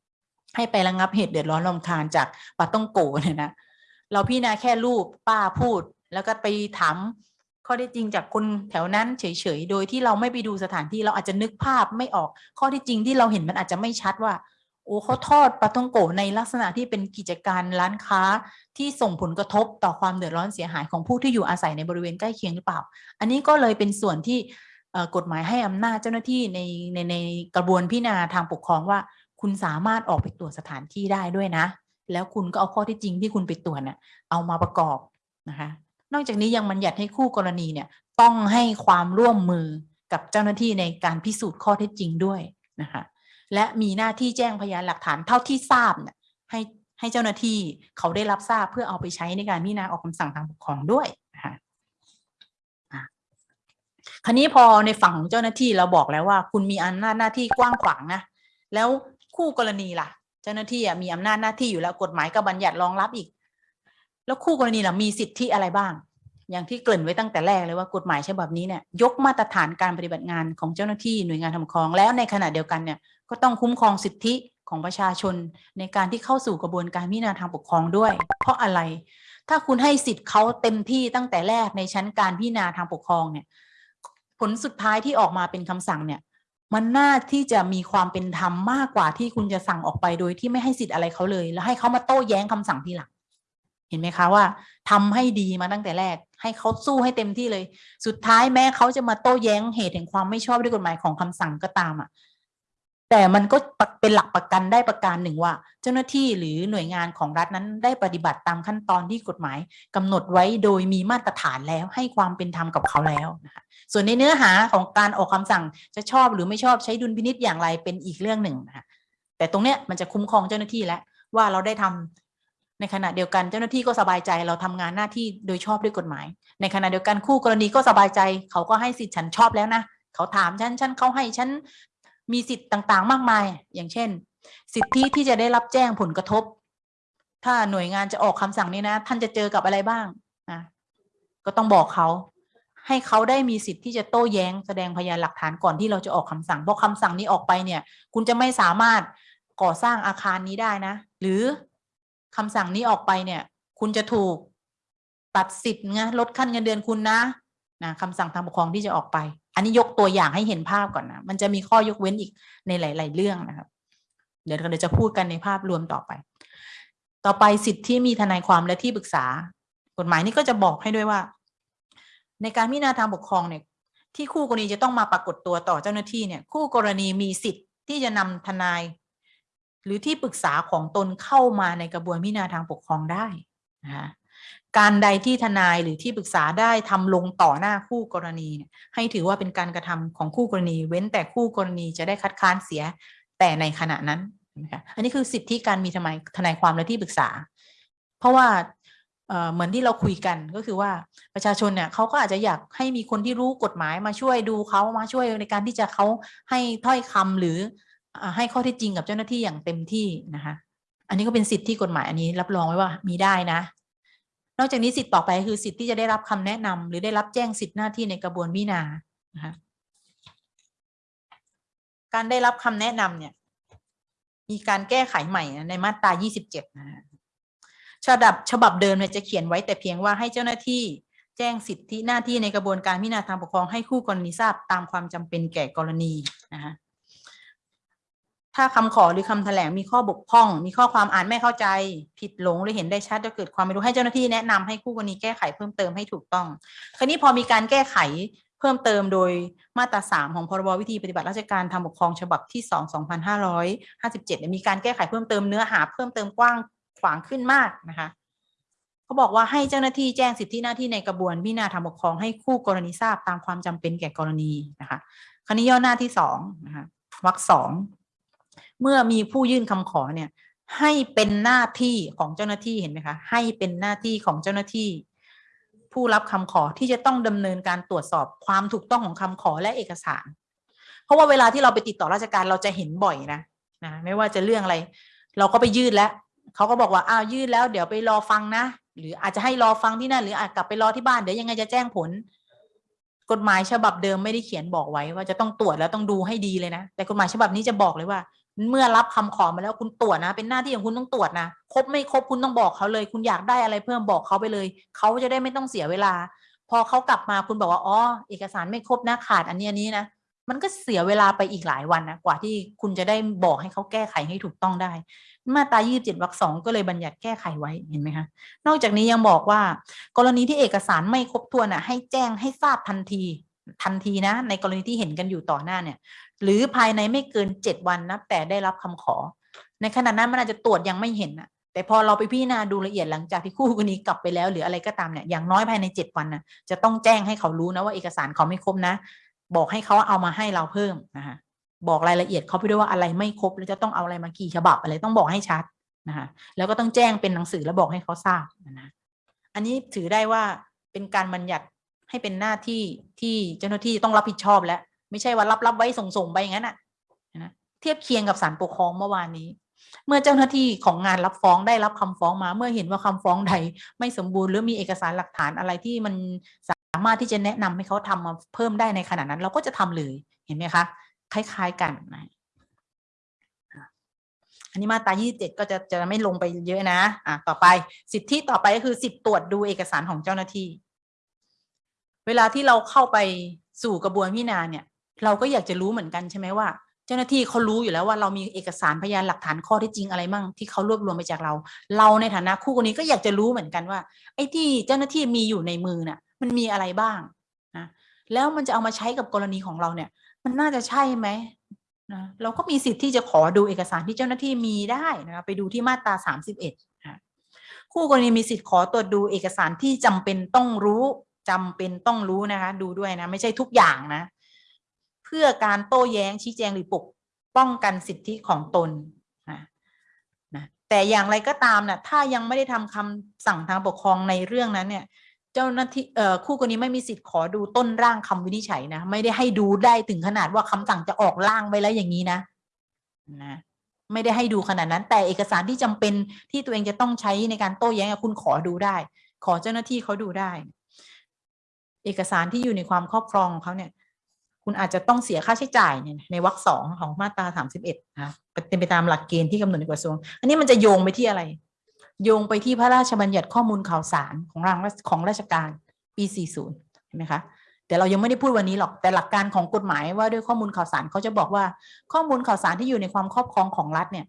ให้ไประงับเหตุเดือดร้อนรำคาญจากปาต้องโกเนี่ยนะเราพิจารณาแค่รูปป้าพูด แล้วก็ไปถามข้อได้จริงจากคนแถวนั้นเฉยๆ โดยที่เราไม่ไปดูสถานที่เราอาจจะนึกภาพไม่ออก ข้อที่จริงที่เราเห็นมันอาจจะไม่ชัดว่า โอ้เขาทอดปลาท่องโกในลักษณะที่เป็นกิจการร้านค้าที่ส่งผลกระทบต่อความเดือดร้อนเสียหายของผู้ที่อยู่อาศัยในบริเวณใกล้เคียงหรือเปล่า อันนี้ก็เลยเป็นส่วนที่ กฎหมายให้อำนาจเจ้าหน้าที่ในในในกระบวนพิจารณาทางปกครองว่า คุณสามารถออกไปตรวจสถานที่ได้ด้วยนะ แล้วคุณก็เอาข้อที่จริงที่คุณไปตรวจน่ะเอามาประกอบนะคะ นอกจากนี้ยังบัญญัติให้คู่กรณีเนี่ยต้องให้ความร่วมมือกับเจ้าหน้าที่ในการพิสูจน์ข้อเท็จจริงด้วยนะคะ และมีหน้าที่แจ้งพยานหลักฐานเท่าที่ทราบเนี่ยให้ให้เจ้าหน้าที่เขาได้รับทราบเพื่อเอาไปใช้ในการพิจารณาออกคำสั่งทางปกครองด้วยนะคะอะ คราวนี้พอในฝั่งของเจ้าหน้าที่เราบอกแล้วว่า คุณมีอำนาจหน้าที่กว้างขวางนะแล้วคู่กรณีล่ะ เจ้าหน้าที่มีอำนาจหน้าที่อยู่แล้วกฎหมายก็บัญญัติรองรับอีก แล้วคู่กรณีล่ะมีสิทธิอะไรบ้าง อย่างที่เกริ่นไว้ตั้งแต่แรกเลยว่ากฎหมายฉบับนี้เนี่ยยกมาตรฐานการปฏิบัติงานของเจ้าหน้าที่หน่วยงานทำครองแล้วในขณะเดียวกันเนี่ยก็ต้องคุ้มครองสิทธิของประชาชนในการที่เข้าสู่กระบวนการพิจารณาทางปกครองด้วย เพราะอะไร ถ้าคุณให้สิทธิ์เขาเต็มที่ตั้งแต่แรกในชั้นการพิจารณาทางปกครองเนี่ย ผลสุดท้ายที่ออกมาเป็นคำสั่งเนี่ย มันน่าที่จะมีความเป็นธรรมมากกว่าที่คุณจะสั่งออกไปโดยที่ไม่ให้สิทธิ์อะไรเขาเลย แล้วให้เขามาโต้แย้งคำสั่งทีหลัง เห็นไหมคะว่าทำให้ดีมาตั้งแต่แรก ให้เขาสู้ให้เต็มที่เลย สุดท้ายแม้เขาจะมาโต้แย้งเหตุแห่งความไม่ชอบด้วยกฎหมายของคำสั่งก็ตามอะ แต่มันก็เป็นหลักประกันได้ประการหนึ่งว่า เจ้าหน้าที่หรือหน่วยงานของรัฐนั้นได้ปฏิบัติตามขั้นตอนที่กฎหมายกำหนดไว้โดยมีมาตรฐานแล้วให้ความเป็นธรรมกับเขาแล้วนะคะส่วนในเนื้อหาของการออกคำสั่งจะชอบหรือไม่ชอบใช้ดุลพินิษอย่างไรเป็นอีกเรื่องหนึ่งนะคะแต่ตรงเนี้ยมันจะคุ้มครองเจ้าหน้าที่แล้วว่าเราได้ทำในขณะเดียวกันเจ้าหน้าที่ก็สบายใจเราทำงานหน้าที่โดยชอบด้วยกฎหมาย ในขณะเดียวกันคู่กรณีก็สบายใจ เขาก็ให้สิทธิ์ฉันชอบแล้วนะ เขาถามฉันฉันเขาให้ฉัน มีสิทธิ์ต่างๆ มากมาย อย่างเช่น สิทธิที่จะได้รับแจ้งผลกระทบ ถ้าหน่วยงานจะออกคำสั่งนี้นะ ท่านจะเจอกับอะไรบ้างนะก็ต้องบอกเขา ให้เขาได้มีสิทธิ์ที่จะโต้แย้งแสดงพยานหลักฐานก่อนที่เราจะออกคำสั่งเพราะคำสั่งนี้ออกไปเนี่ย คุณจะไม่สามารถก่อสร้างอาคารนี้ได้นะ หรือคำสั่งนี้ออกไปเนี่ย คุณจะถูกตัดสิทธิ์ไงลดขั้นเงินเดือนคุณนะนะคำสั่งทางปกครองที่จะออกไป อันนี้ยกตัวอย่างให้เห็นภาพก่อนนะ มันจะมีข้อยกเว้นอีกในหลาย ๆ เรื่องนะครับ เดี๋ยวเราจะพูดกันในภาพรวมต่อไป ต่อไปสิทธิ์ที่มีทนายความและที่ปรึกษา กฎหมายนี้ก็จะบอกให้ด้วยว่า ในการพิจารณาทางปกครองเนี่ย ที่คู่กรณีจะต้องมาปรากฏตัวต่อเจ้าหน้าที่เนี่ย คู่กรณีมีสิทธิ์ที่จะนำทนาย หรือที่ปรึกษาของตนเข้ามาในกระบวนพิจารณาทางปกครองได้นะคะ การใดที่ทนายหรือที่ปรึกษาได้ทำลงต่อหน้าคู่กรณีให้ถือว่าเป็นการกระทำของคู่กรณี เว้นแต่คู่กรณีจะได้คัดค้านเสียแต่ในขณะนั้นนะคะอันนี้คือสิทธิการมีทนายทนายความและที่ปรึกษา เพราะว่าเหมือนที่เราคุยกันก็คือว่าประชาชนเนี่ยเขาก็อาจจะอยากให้มีคนที่รู้กฎหมายมาช่วยดูเขามาช่วยในการที่จะเขาให้ถ้อยคำหรือให้ข้อเท็จจริงกับเจ้าหน้าที่อย่างเต็มที่นะคะ อันนี้ก็เป็นสิทธิที่กฎหมายอันนี้รับรองไว้ว่ามีได้นะ นอกจากนี้สิทธิ์ต่อไปคือสิทธิ์ที่จะได้รับคำแนะนำหรือได้รับแจ้งสิทธิหน้าที่ในกระบวนพิจารณานะคะการได้รับคำแนะนำเนี่ย มีการแก้ไขใหม่ในมาตรา 27 นะฉบับฉบับเดิมเนี่ยจะเขียนไว้แต่เพียงว่าให้เจ้าหน้าที่แจ้งสิทธิหน้าที่ในกระบวนการพิจารณาทางปกครองให้คู่กรณีทราบตามความจำเป็นแก่กรณีนะคะ ถ้าคำขอหรือคำแถลงมีข้อบกพร่อง มีข้อความอ่านไม่เข้าใจ ผิดหลงหรือเห็นได้ชัดจะเกิดความไม่รู้ให้เจ้าหน้าที่แนะนำให้คู่กรณีแก้ไขเพิ่มเติมให้ถูกต้อง คราวนี้พอมีการแก้ไขเพิ่มเติมโดยมาตราสามของพรบวิธีปฏิบัติราชการทางปกครองฉบับที่สองสองพันห้าร้อยห้าสิบเจ็ดมีการแก้ไขเพิ่มเติมเนื้อหาเพิ่มเติมกว้างขวางขึ้นมากนะคะเขาบอกว่าให้เจ้าหน้าที่แจ้งสิทธิหน้าที่ในกระบวนพิจารณาทางปกครองให้คู่กรณีทราบตามความจำเป็นแก่กรณีนะคะ คราวนี้ย่อหน้าที่สองนะคะวรรคสอง เมื่อมีผู้ยื่นคำขอเนี่ย ให้เป็นหน้าที่ของเจ้าหน้าที่เห็นไหมคะให้เป็นหน้าที่ของเจ้าหน้าที่ ผู้รับคำขอที่จะต้องดำเนินการตรวจสอบความถูกต้องของคำขอและเอกสาร เพราะว่าเวลาที่เราไปติดต่อราชการเราจะเห็นบ่อยนะนะไม่ว่าจะเรื่องอะไร เราก็ไปยื่นแล้วเขาก็บอกว่าอ้าวยื่นแล้วเดี๋ยวไปรอฟังนะ หรืออาจจะให้รอฟังที่นั่นหรืออาจกลับไปรอที่บ้านเดี๋ยวยังไงจะแจ้งผลกฎหมายฉบับเดิมไม่ได้เขียนบอกไว้ว่าจะต้องตรวจแล้วต้องดูให้ดีเลยนะ แต่กฎหมายฉบับนี้จะบอกเลยว่า เมื่อรับคำขอมาแล้วคุณตรวจนะ เป็นหน้าที่ของคุณต้องตรวจนะครบไม่ครบคุณต้องบอกเขาเลย คุณอยากได้อะไรเพิ่มบอกเขาไปเลยเขาจะได้ไม่ต้องเสียเวลา พอเขากลับมาคุณบอกว่าอ๋อเอกสารไม่ครบนะขาดอันนี้อันนี้นะมันก็เสียเวลาไปอีกหลายวันนะกว่าที่คุณจะได้บอกให้เขาแก้ไขให้ถูกต้องได้ มาตรา27วรรคสองก็เลยบัญญัติแก้ไขไว้เห็นไหมคะนอกจากนี้ยังบอกว่า กรณีที่เอกสารไม่ครบถ้วนอะให้แจ้งให้ทราบทันที ทันทีนะในกรณีที่เห็นกันอยู่ต่อหน้าเนี่ย หรือภายในไม่เกินเจ็ดวันนับแต่ได้รับคำขอ ในขณะนั้นมันอาจจะตรวจยังไม่เห็นนะแต่พอเราไปพิจารณาดูละเอียดหลังจากที่คู่กรณีกลับไปแล้ว หรืออะไรก็ตามเนี่ยอย่างน้อยภายในเจ็ดวันนะจะต้องแจ้งให้เขารู้นะว่าเอกสารเขาไม่ครบนะ บอกให้เขาเอามาให้เราเพิ่มนะคะบอกรายละเอียดเขาไปด้วยว่าอะไรไม่ครบแล้วจะต้องเอาอะไรมากี่ฉบับอะไรต้องบอกให้ชัดนะคะแล้วก็ต้องแจ้งเป็นหนังสือแล้วบอกให้เขาทราบนะอันนี้ถือได้ว่าเป็นการบัญญัติ ให้เป็นหน้าที่ที่เจ้าหน้าที่ต้องรับผิดชอบแล้ว ไม่ใช่ว่ารับรับไว้ส่งส่งไปอย่างนั้นนะนะเทียบเคียงกับศาลปกครองเมื่อวานนี้ เมื่อเจ้าหน้าที่ของงานรับฟ้องได้รับคำฟ้องมา เมื่อเห็นว่าคำฟ้องใดไม่สมบูรณ์หรือมีเอกสารหลักฐานอะไรที่มันสามารถที่จะแนะนำให้เขาทำมาเพิ่มได้ในขณะนั้น เราก็จะทำเลยเห็นไหมคะ คล้าย ๆกันนะอันนี้มาตรา27 ก็จะจะไม่ลงไปเยอะนะ อะ ต่อไปสิทธิต่อไปก็คือสิทธิตรวจดูเอกสารของเจ้าหน้าที่ เวลาที่เราเข้าไปสู่กระบวนพิจารณาเนี่ย เราก็อยากจะรู้เหมือนกันใช่ไหมว่า เจ้าหน้าที่เขารู้อยู่แล้วว่าเรามีเอกสารพยานหลักฐานข้อที่จริงอะไรมั่งที่เขารวบรวมไปจากเรา เราในฐานะคู่กรณีก็อยากจะรู้เหมือนกันว่า ไอ้ที่เจ้าหน้าที่มีอยู่ในมือน่ะ มันมีอะไรบ้างนะแล้วมันจะเอามาใช้กับกรณีของเราเนี่ย มันน่าจะใช่ไหมนะเราก็มีสิทธิ์ที่จะขอดูเอกสารที่เจ้าหน้าที่มีได้นะคะไปดูที่มาตราสามสิบเอ็ดคู่กรณีมีสิทธิ์ขอตรวจดูเอกสารที่จำเป็นต้องรู้ จำเป็นต้องรู้นะคะ ดูด้วยนะ ไม่ใช่ทุกอย่างนะ เพื่อการโต้แย้งชี้แจงหรือปกป้องกันสิทธิของตนนะนะแต่อย่างไรก็ตามนะถ้ายังไม่ได้ทำคำสั่งทางปกครองในเรื่องนั้นเนี่ย เจ้าหน้าที่เอ่อคู่กรณีไม่มีสิทธิ์ขอดูต้นร่างคำวินิจฉัยนะ ไม่ได้ให้ดูได้ถึงขนาดว่าคำสั่งจะออกร่างไว้แล้วอย่างนี้นะนะไม่ได้ให้ดูขนาดนั้น แต่เอกสารที่จำเป็นที่ตัวเองจะต้องใช้ในการโต้แย้งคุณขอดูได้ ขอเจ้าหน้าที่เขาดูได้ เอกสารที่อยู่ในความครอบครองของเขาเนี่ย คุณอาจจะต้องเสียค่าใช้จ่ายเนี่ยในวรรคสองของมาตราสามสิบเอ็ดนะเป็นไปตามหลักเกณฑ์ที่กำหนดในกระทรวง อันนี้มันจะโยงไปที่อะไร โยงไปที่พระราชบัญญัติข้อมูลข่าวสารของรางของราชการปี40เห็นไหมคะแต่เรายังไม่ได้พูดวันนี้หรอก แต่หลักการของกฎหมายว่าด้วยข้อมูลข่าวสารเขาจะบอกว่าข้อมูลข่าวสารที่อยู่ในความครอบครองของรัฐเนี่ย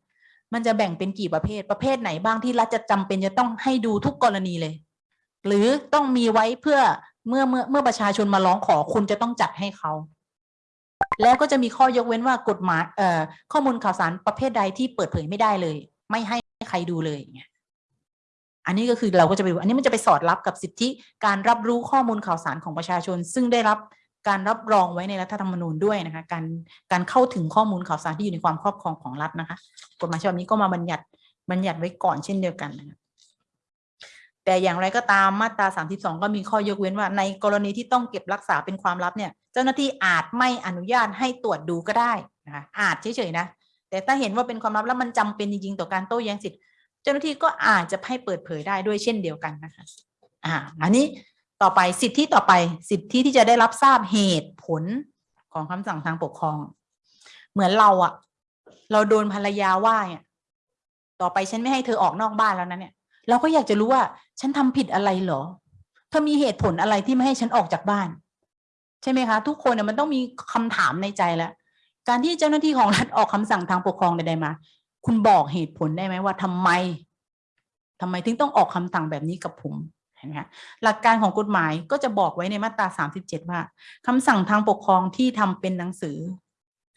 มันจะแบ่งเป็นกี่ประเภทประเภทไหนบ้างที่รัฐจะจำเป็นจะต้องให้ดูทุกกรณีเลย หรือต้องมีไว้เพื่อ เมื่อเมื่อเมื่อประชาชนมาร้องขอคุณจะต้องจัดให้เขา แล้วก็จะมีข้อยกเว้นว่ากฎหมายเอ่อข้อมูลข่าวสารประเภทใดที่เปิดเผยไม่ได้เลย ไม่ให้ใครดูเลยอย่างเงี้ยอันนี้ก็คือเราก็จะไปอันนี้มันจะไปสอดรับกับสิทธิการรับรู้ข้อมูลข่าวสารของประชาชน ซึ่งได้รับการรับรองไว้ในรัฐธรรมนูญด้วยนะคะ การการเข้าถึงข้อมูลข่าวสารที่อยู่ในความครอบครองของรัฐนะคะ กฎหมายฉบับนี้ก็มาบัญญัติบัญญัติไว้ก่อนเช่นเดียวกันนะคะ แต่อย่างไรก็ตามมาตรา 32 ก็มีข้อยกเว้นว่าในกรณีที่ต้องเก็บรักษาเป็นความลับเนี่ย เจ้าหน้าที่อาจไม่อนุญาตให้ตรวจดูก็ได้นะคะอาจเฉยๆนะ แต่ถ้าเห็นว่าเป็นความลับแล้วมันจำเป็นจริงๆ ต่อการโต้แย้งสิทธิเจ้าหน้าที่ก็อาจจะให้เปิดเผยได้ด้วยเช่นเดียวกันนะคะอ่าอันนี้ต่อไปสิทธิต่อไปสิทธิที่จะได้รับทราบเหตุผลของคำสั่งทางปกครอง เหมือนเราอะเราโดนภรรยาว่าเนี่ยต่อไปฉันไม่ให้เธอออกนอกบ้านแล้วนะเนี่ย เราก็อยากจะรู้ว่า ฉันทำผิดอะไรเหรอเธอมีเหตุผลอะไรที่ไม่ให้ฉันออกจากบ้าน ใช่ไหมคะ ทุกคนเนี่ยมันต้องมีคำถามในใจแล้วการที่เจ้าหน้าที่ของรัฐออกคำสั่งทางปกครองใดๆมา คุณบอกเหตุผลได้ไหมว่าทำไมทำไมถึงต้องออกคำสั่งแบบนี้กับผมเห็นไหมคะหลักการของกฎหมายก็จะบอกไว้ในมาตรา37ว่าคำสั่งทางปกครองที่ทำเป็นหนังสือ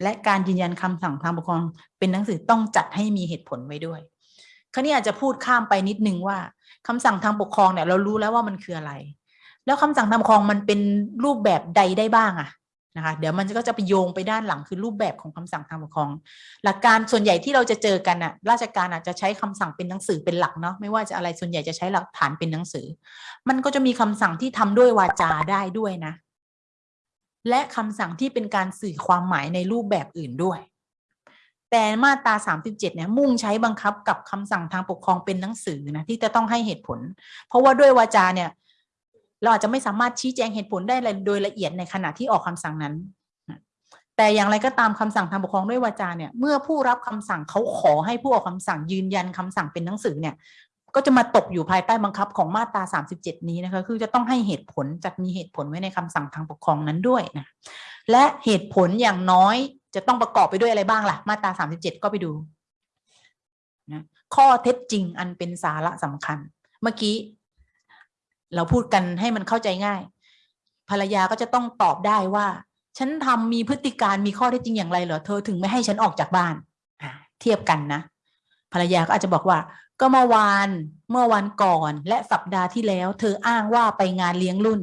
และการยืนยันคำสั่งทางปกครองเป็นหนังสือต้องจัดให้มีเหตุผลไว้ด้วย ราวนี้อาจจะพูดข้ามไปนิดนึงว่าคำสั่งทางปกครองเนี่ยเรารู้แล้วว่ามันคืออะไร แล้วคำสั่งทางปกครองมันเป็นรูปแบบใดได้บ้างอะนะคะเดี๋ยวมันก็จะไปโยงไปด้านหลังคือรูปแบบของคำสั่งทางปกครอง หลักการส่วนใหญ่ที่เราจะเจอกันอะราชการอาจจะใช้คำสั่งเป็นหนังสือเป็นหลักเนาะไม่ว่าจะอะไรส่วนใหญ่จะใช้หลักฐานเป็นหนังสือ มันก็จะมีคำสั่งที่ทำด้วยวาจาได้ด้วยนะ และคำสั่งที่เป็นการสื่อความหมายในรูปแบบอื่นด้วย แต่มาตรา 37 เนี่ยมุ่งใช้บังคับกับคำสั่งทางปกครองเป็นหนังสือนะที่จะต้องให้เหตุผล เพราะว่าด้วยวาจาเนี่ย เราอาจจะไม่สามารถชี้แจงเหตุผลได้โดยละเอียดในขณะที่ออกคำสั่งนั้น แต่อย่างไรก็ตามคำสั่งทางปกครองด้วยวาจาเนี่ยเมื่อผู้รับคำสั่งเขาขอให้ผู้ออกคำสั่งยืนยันคำสั่งเป็นหนังสือเนี่ย ก็จะมาตกอยู่ภายใต้บังคับของมาตรา 37 นี้นะคะคือจะต้องให้เหตุผลจัดมีเหตุผลไว้ในคำสั่งทางปกครองนั้นด้วยนะและเหตุผลอย่างน้อย จะต้องประกอบไปด้วยอะไรบ้างล่ะ มาตรา 37 ก็ไปดูนะข้อเท็จจริงอันเป็นสาระสำคัญ เมื่อกี้ เราพูดกันให้มันเข้าใจง่าย ภรรยาก็จะต้องตอบได้ว่า ฉันทำมีพฤติการมีข้อเท็จจริงอย่างไรเหรอเธอถึงไม่ให้ฉันออกจากบ้านอ่าเทียบกันนะ ภรรยาก็อาจจะบอกว่า ก็เมื่อวานเมื่อวันก่อนและสัปดาห์ที่แล้ว เธออ้างว่าไปงานเลี้ยงรุ่น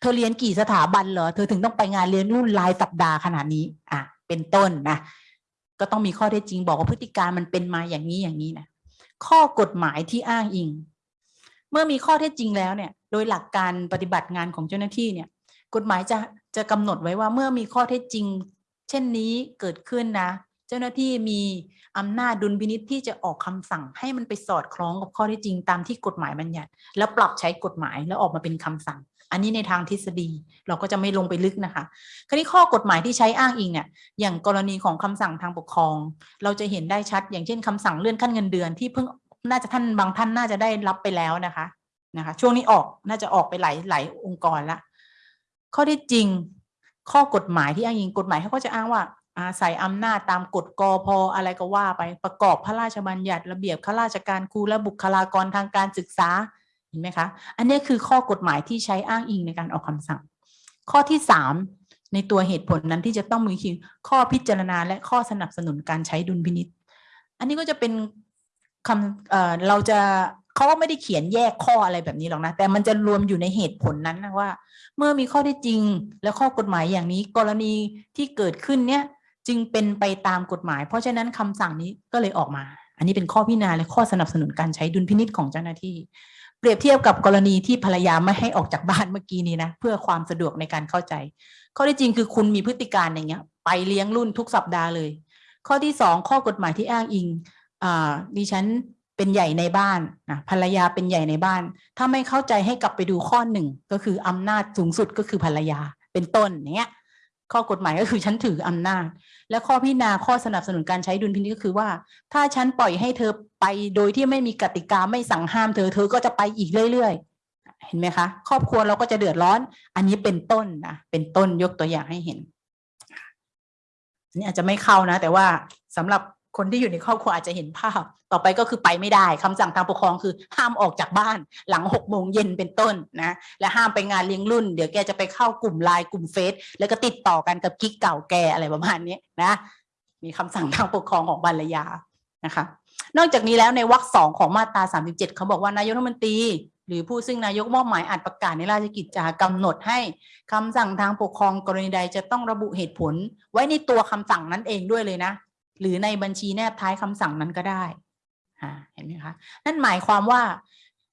เธอเรียนกี่สถาบันเหรอเธอถึงต้องไปงานเลี้ยงรุ่นรายสัปดาห์ขนาดนี้ อะ เป็นต้นนะก็ต้องมีข้อเท็จจริงบอกว่าพฤติการมันเป็นมาอย่างนี้อย่างนี้นะข้อกฎหมายที่อ้างอิง เมื่อมีข้อเท็จจริงแล้วเนี่ย โดยหลักการปฏิบัติงานของเจ้าหน้าที่เนี่ย กฎหมายจะจะกำหนดไว้ว่าเมื่อมีข้อเท็จจริง เช่นนี้เกิดขึ้นนะ เจ้าหน้าที่มีอำนาจดุลพินิษที่จะออกคำสั่งให้มันไปสอดคล้องกับข้อเท็จจริงตามที่กฎหมายบัญญัติ แล้วปรับใช้กฎหมายแล้วออกมาเป็นคำสั่ง อันนี้ในทางทฤษฎีเราก็จะไม่ลงไปลึกนะคะคราวนี้ข้อกฎหมายที่ใช้อ้างอิงเนี่ยอย่างกรณีของคำสั่งทางปกครอง เราจะเห็นได้ชัด อย่างเช่นคำสั่งเลื่อนขั้นเงินเดือนที่เพิ่งน่าจะท่านบางท่านน่าจะได้รับไปแล้วนะคะนะคะช่วงนี้ออกน่าจะออกไปหลายหลายองค์กรละข้อที่จริงข้อกฎหมายที่อ้างอิงกฎหมายเขาก็จะอ้างว่าอาศัยอำนาจตามกฎกอพอะไรก็ว่าไปประกอบพระราชบัญญัติระเบียบข้าราชการครูและบุคลากรทางการศึกษา เห็นไหมคะอันนี้คือข้อกฎหมายที่ใช้อ้างอิงในการออกคำสั่ง ข้อที่สามในตัวเหตุผลนั้นที่จะต้องมีคือข้อพิจารณาและข้อสนับสนุนการใช้ดุลพินิษอันนี้ก็จะเป็นคำเเราจะเขาก็ไม่ได้เขียนแยกข้ออะไรแบบนี้หรอกนะ แต่มันจะรวมอยู่ในเหตุผลนั้นนะว่า เมื่อมีข้อที่จริงและข้อกฎหมายอย่างนี้กรณีที่เกิดขึ้นเนี่ยจึงเป็นไปตามกฎหมาย เพราะฉะนั้นคำสั่งนี้ก็เลยออกมา อันนี้เป็นข้อพิจารณาและข้อสนับสนุนการใช้ดุลพินิษของเจ้าหน้าที่ เปรียบเทียบกับกรณีที่ภรรยาไม่ให้ออกจากบ้านเมื่อกี้นี้นะเพื่อความสะดวกในการเข้าใจ ข้อที่จริงคือคุณมีพฤติการอย่างเงี้ย ไปเลี้ยงรุ่นทุกสัปดาห์เลย ข้อที่สองข้อกฎหมายที่อ้างอิงอ่าดิฉันเป็นใหญ่ในบ้านนะภรรยาเป็นใหญ่ในบ้าน ถ้าไม่เข้าใจให้กลับไปดูข้อหนึ่งก็คืออำนาจสูงสุดก็คือภรรยาเป็นต้นเนี้ย ข้อกฎหมายก็คือฉันถืออำนาจ และข้อพิจารณาข้อสนับสนุนการใช้ดุลพินิจก็คือว่า ถ้าฉันปล่อยให้เธอไปโดยที่ไม่มีกติกาไม่สั่งห้ามเธอเธอก็จะไปอีกเรื่อยๆ เห็นไหมคะ ครอบครัวเราก็จะเดือดร้อน อันนี้เป็นต้นนะเป็นต้นยกตัวอย่างให้เห็นอันนี่อาจจะไม่เข้านะ แต่ว่าสำหรับ คนที่อยู่ในครอบครัวอาจจะเห็นภาพ ต่อไปก็คือไปไม่ได้คำสั่งทางปกครองคือห้ามออกจากบ้านหลังหกโมงเย็นเป็นต้นนะและห้ามไปงานเลี้ยงรุ่น เดี๋ยวแกจะไปเข้ากลุ่มไลน์กลุ่มเฟซแล้วก็ติดต่อกันกับกิ๊กเก่าแกอะไรประมาณนี้นะมีคำสั่งทางปกครองของบรรยานะคะนอกจากนี้แล้วในวรรคสองของมาตรา 37 เขาบอกว่านายกรัฐมนตรี หรือผู้ซึ่งนายกมอบหมายอาจประกาศในราชกิจจากำหนดให้คำสั่งทางปกครองกรณีใดจะต้องระบุเหตุผล ไว้ในตัวคำสั่งนั้นเองด้วยเลยนะ หรือในบัญชีแนบท้ายคำสั่งนั้นก็ได้เห็นไหมคะนั่นหมายความว่า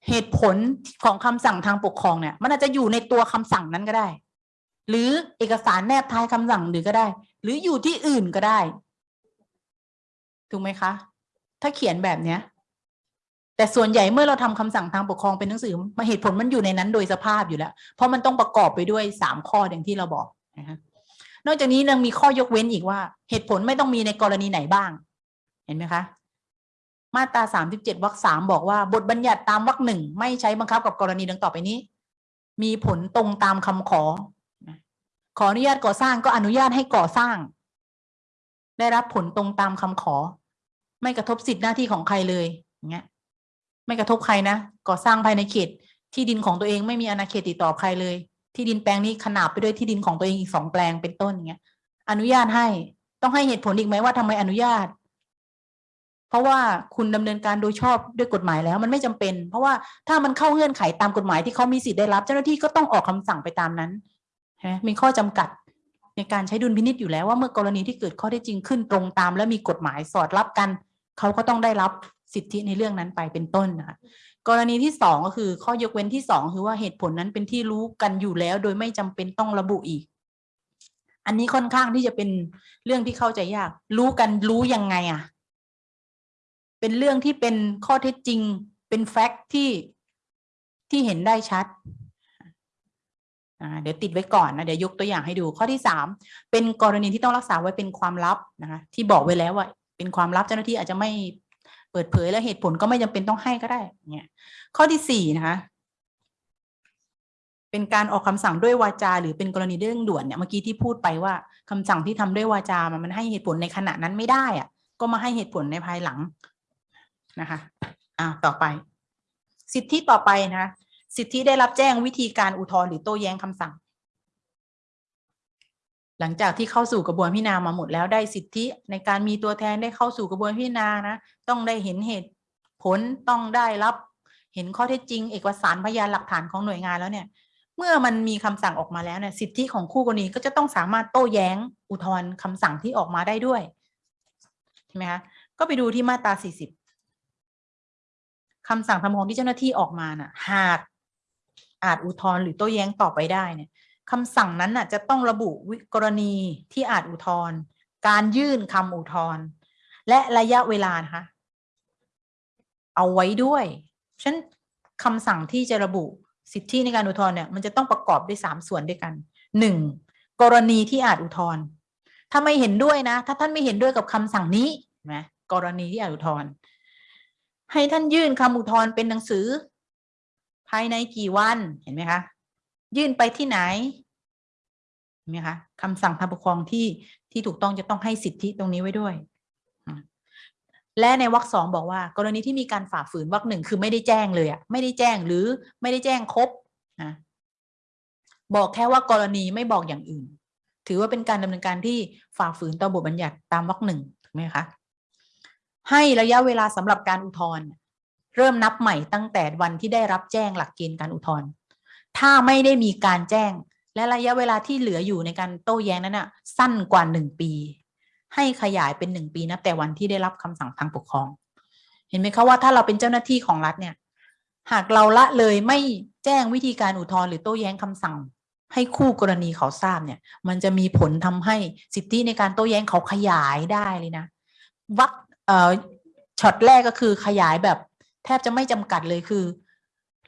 เหตุผลของคำสั่งทางปกครองเนี่ย มันอาจจะอยู่ในตัวคำสั่งนั้นก็ได้ หรือเอกสารแนบท้ายคำสั่งหรือก็ได้ หรืออยู่ที่อื่นก็ได้ถูกไหมคะ ถ้าเขียนแบบเนี้ย แต่ส่วนใหญ่เมื่อเราทำคำสั่งทางปกครองเป็นหนังสือมาเหตุผลมันอยู่ในนั้นโดยสภาพอยู่แล้ว เพราะมันต้องประกอบไปด้วยสามข้ออย่างที่เราบอกนะคะ นอกจากนี้ยังมีข้อยกเว้นอีกว่า เหตุผลไม่ต้องมีในกรณีไหนบ้าง เห็นไหมคะ มาตราสามสิบเจ็ดวรรคสามบอกว่า บทบัญญัติตามวรรคหนึ่งไม่ใช้บังคับกับกรณีดังต่อไปนี้ มีผลตรงตามคำขอ ขออนุญาตก่อสร้างก็อนุญาตให้ก่อสร้าง ได้รับผลตรงตามคำขอ ไม่กระทบสิทธิหน้าที่ของใครเลยอย่างเงี้ย ไม่กระทบใครนะก่อสร้างภายในเขตที่ดินของตัวเองไม่มีอาณาเขตติดต่อใครเลย ที่ดินแปลงนี้ขนาบไปด้วยที่ดินของตัวเองอีกสองแปลงเป็นต้นอย่างเงี้ย อนุญาตให้ต้องให้เหตุผลอีกไหมว่าทำไมอนุญาต เพราะว่าคุณดำเนินการโดยชอบด้วยกฎหมายแล้ว มันไม่จำเป็น เพราะว่าถ้ามันเข้าเงื่อนไขตามกฎหมายที่เขามีสิทธิ์ได้รับ เจ้าหน้าที่ก็ต้องออกคำสั่งไปตามนั้นใช่ไหมมีข้อจำกัดในการใช้ดุลพินิจอยู่แล้วว่าเมื่อกรณีที่เกิดข้อเท็จจริงขึ้นตรงตาม และมีกฎหมายสอดรับกัน เขาก็ต้องได้รับสิทธิในเรื่องนั้นไปเป็นต้นนะคะ กรณีที่สองก็คือข้อยกเว้นที่สองคือว่าเหตุผลนั้นเป็นที่รู้กันอยู่แล้ว โดยไม่จำเป็นต้องระบุอีก อันนี้ค่อนข้างที่จะเป็นเรื่องที่เข้าใจยาก รู้กันรู้ยังไงอะเป็นเรื่องที่เป็นข้อเท็จจริง เป็นแฟกต์ที่ที่เห็นได้ชัดเดี๋ยวติดไว้ก่อนนะ เดี๋ยวยกตัวอย่างให้ดูข้อที่สามเป็นกรณีที่ต้องรักษาไว้เป็นความลับนะคะที่บอกไว้แล้วว่าเป็นความลับเจ้าหน้าที่อาจจะไม่ เปิดเผยและเหตุผลก็ไม่จำเป็นต้องให้ก็ได้เนี่ยข้อที่สี่นะคะเป็นการออกคำสั่งด้วยวาจา หรือเป็นกรณีเรื่องด่วนเนี่ยเมื่อกี้ที่พูดไปว่าคำสั่งที่ทำด้วยวาจามันมันให้เหตุผลในขณะนั้นไม่ได้อะก็มาให้เหตุผลในภายหลังนะคะอ่าต่อไป สิทธิต่อไปนะคะสิทธิได้รับแจ้งวิธีการอุทธรณ์หรือโต้แย้งคำสั่ง หลังจากที่เข้าสู่กระบวนพิจารณามาหมดแล้วได้สิทธิในการมีตัวแทนได้เข้าสู่กระบวนพิจารณานะต้องได้เห็นเหตุผลต้องได้รับ เห็นข้อเท็จจริง เอกสารพยานหลักฐานของหน่วยงานแล้วเนี่ย เมื่อมันมีคำสั่งออกมาแล้วเนี่ยสิทธิของคู่กรณีก็จะต้องสามารถโต้แย้งอุทธรณ์คำสั่งที่ออกมาได้ด้วยใช่ไหมคะก็ไปดูที่มาตรา 40คำสั่งทำฟ้องที่เจ้าหน้าที่ออกมาน่ะ หากอาจอุทธรณ์หรือโต้แย้งต่อไปได้เนี่ย คำสั่งนั้นน่ะจะต้องระบุวิกรณีที่อาจอุทธรณ์การยื่นคำอุทธรณ์และระยะเวลานะคะเอาไว้ด้วยฉันคำสั่งที่จะระบุสิทธิในการอุทธรณ์เนี่ยมันจะต้องประกอบด้วยสามส่วนด้วยกันหนึ่งกรณีที่อาจอุทธรณ์ถ้าไม่เห็นด้วยนะ ถ้าท่านไม่เห็นด้วยกับคำสั่งนี้นไหมกรณีที่อาจอุทธรณ์ให้ท่านยื่นคำอุทธรณ์เป็นหนังสือ ภายในกี่วันเห็นไหมคะ ยื่นไปที่ไหนเห็นไหมคะคำสั่งทางปกครองที่ที่ถูกต้องจะต้องให้สิทธิตรงนี้ไว้ด้วย และในวรรคสองบอกว่า กรณีที่มีการฝ่าฝืนวรรคหนึ่งคือไม่ได้แจ้งเลยอะไม่ได้แจ้งหรือไม่ได้แจ้งครบนะบอกแค่ว่ากรณีไม่บอกอย่างอื่น ถือว่าเป็นการดำเนินการที่ฝ่าฝืนต่อบทบัญญัติตามวรรคหนึ่งถูกไหมคะให้ระยะเวลาสำหรับการอุทธรณ์เริ่มนับใหม่ตั้งแต่วันที่ได้รับแจ้งหลักเกณฑ์การอุทธรณ์ ถ้าไม่ได้มีการแจ้ง และระยะเวลาที่เหลืออยู่ในการโต้แย้งนั้นน่ะ สั้นกว่าหนึ่งปี ให้ขยายเป็นหนึ่งปีนับแต่วันที่ได้รับคำสั่งทางปกครอง เห็นไหมคะว่าถ้าเราเป็นเจ้าหน้าที่ของรัฐเนี่ย หากเราละเลยไม่แจ้งวิธีการอุทธรณ์หรือโต้แย้งคำสั่ง ให้คู่กรณีเขาทราบเนี่ย มันจะมีผลทำให้สิทธิในการโต้แย้งเขาขยายได้เลยนะวักเอ่อช็อตแรกก็คือขยายแบบแทบจะไม่จำกัดเลยคือ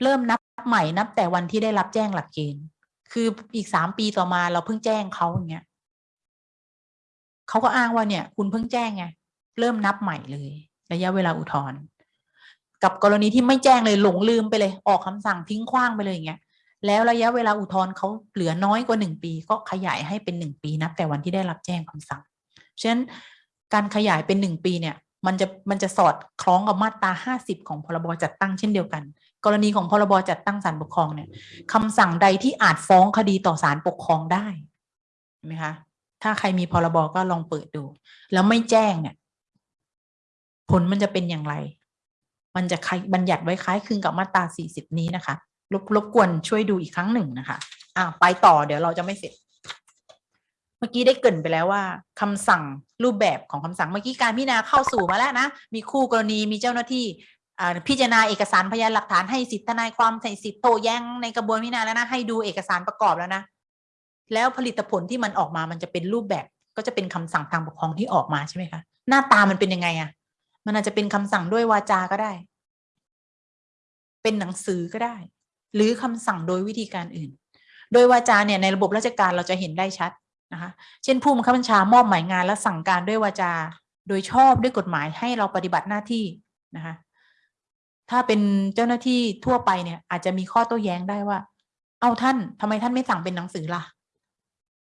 เริ่มนับใหม่นับแต่วันที่ได้รับแจ้งหลักเกณฑ์ คืออีกสามปีต่อมาเราเพิ่งแจ้งเขาอย่างเงี้ยเขาก็อ้างว่าเนี่ย คุณเพิ่งแจ้งไงเริ่มนับใหม่เลย ระยะเวลาอุทธรณ์กับกรณีที่ไม่แจ้งเลยหลงลืมไปเลย ออกคำสั่งทิ้งขว้างไปเลยอย่างเงี้ยแล้วระยะเวลาอุทธรณ์เขาเหลือน้อยกว่าหนึ่งปี ก็ขยายให้เป็นหนึ่งปีนับแต่วันที่ได้รับแจ้งคำสั่งฉะนั้นการขยายเป็นหนึ่งปีเนี่ย มันจะมันจะสอดคล้องกับมาตราห้าสิบของพรบจัดตั้งเช่นเดียวกัน กรณีของพรบจัดตั้งศาลปกครองเนี่ยคำสั่งใดที่อาจฟ้องคดีต่อศาลปกครองได้เห็นไหมคะ ถ้าใครมีพรบก็ลองเปิดดู แล้วไม่แจ้งเนี่ย ผลมันจะเป็นอย่างไร มันจะบัญญัติไว้คล้ายคลึงกับมาตราสี่สิบนี้นะคะ รบรบกวนช่วยดูอีกครั้งหนึ่งนะคะอ่าไปต่อเดี๋ยวเราจะไม่เสร็จ เมื่อกี้ได้เกินไปแล้วว่าคำสั่งรูปแบบของคำสั่งเมื่อกี้การพิจารณาเข้าสู่มาแล้วนะ มีคู่กรณีมีเจ้าหน้าที่ พิจารณาเอกสารพยานหลักฐานให้สิทธิทนายความใส่สิทธิโต้แย้งในกระบวนพิจารณาแล้วนะให้ดูเอกสารประกอบแล้วนะแล้วผลิตผลที่มันออกมามันจะเป็นรูปแบบก็จะเป็นคำสั่งทางปกครองที่ออกมาใช่ไหมคะหน้าตามันเป็นยังไงอะมันอาจจะเป็นคำสั่งด้วยวาจาก็ได้ เป็นหนังสือก็ได้ หรือคำสั่งโดยวิธีการอื่น โดยวาจาเนี่ยในระบบราชการเราจะเห็นได้ชัดนะคะเช่นผู้บังคับบัญชามอบหมายงานและสั่งการด้วยวาจา โดยชอบด้วยกฎหมายให้เราปฏิบัติหน้าที่นะคะ ถ้าเป็นเจ้าหน้าที่ทั่วไปเนี่ย อาจจะมีข้อโต้แย้งได้ว่า เอาท่านทำไมท่านไม่สั่งเป็นหนังสือล่ะ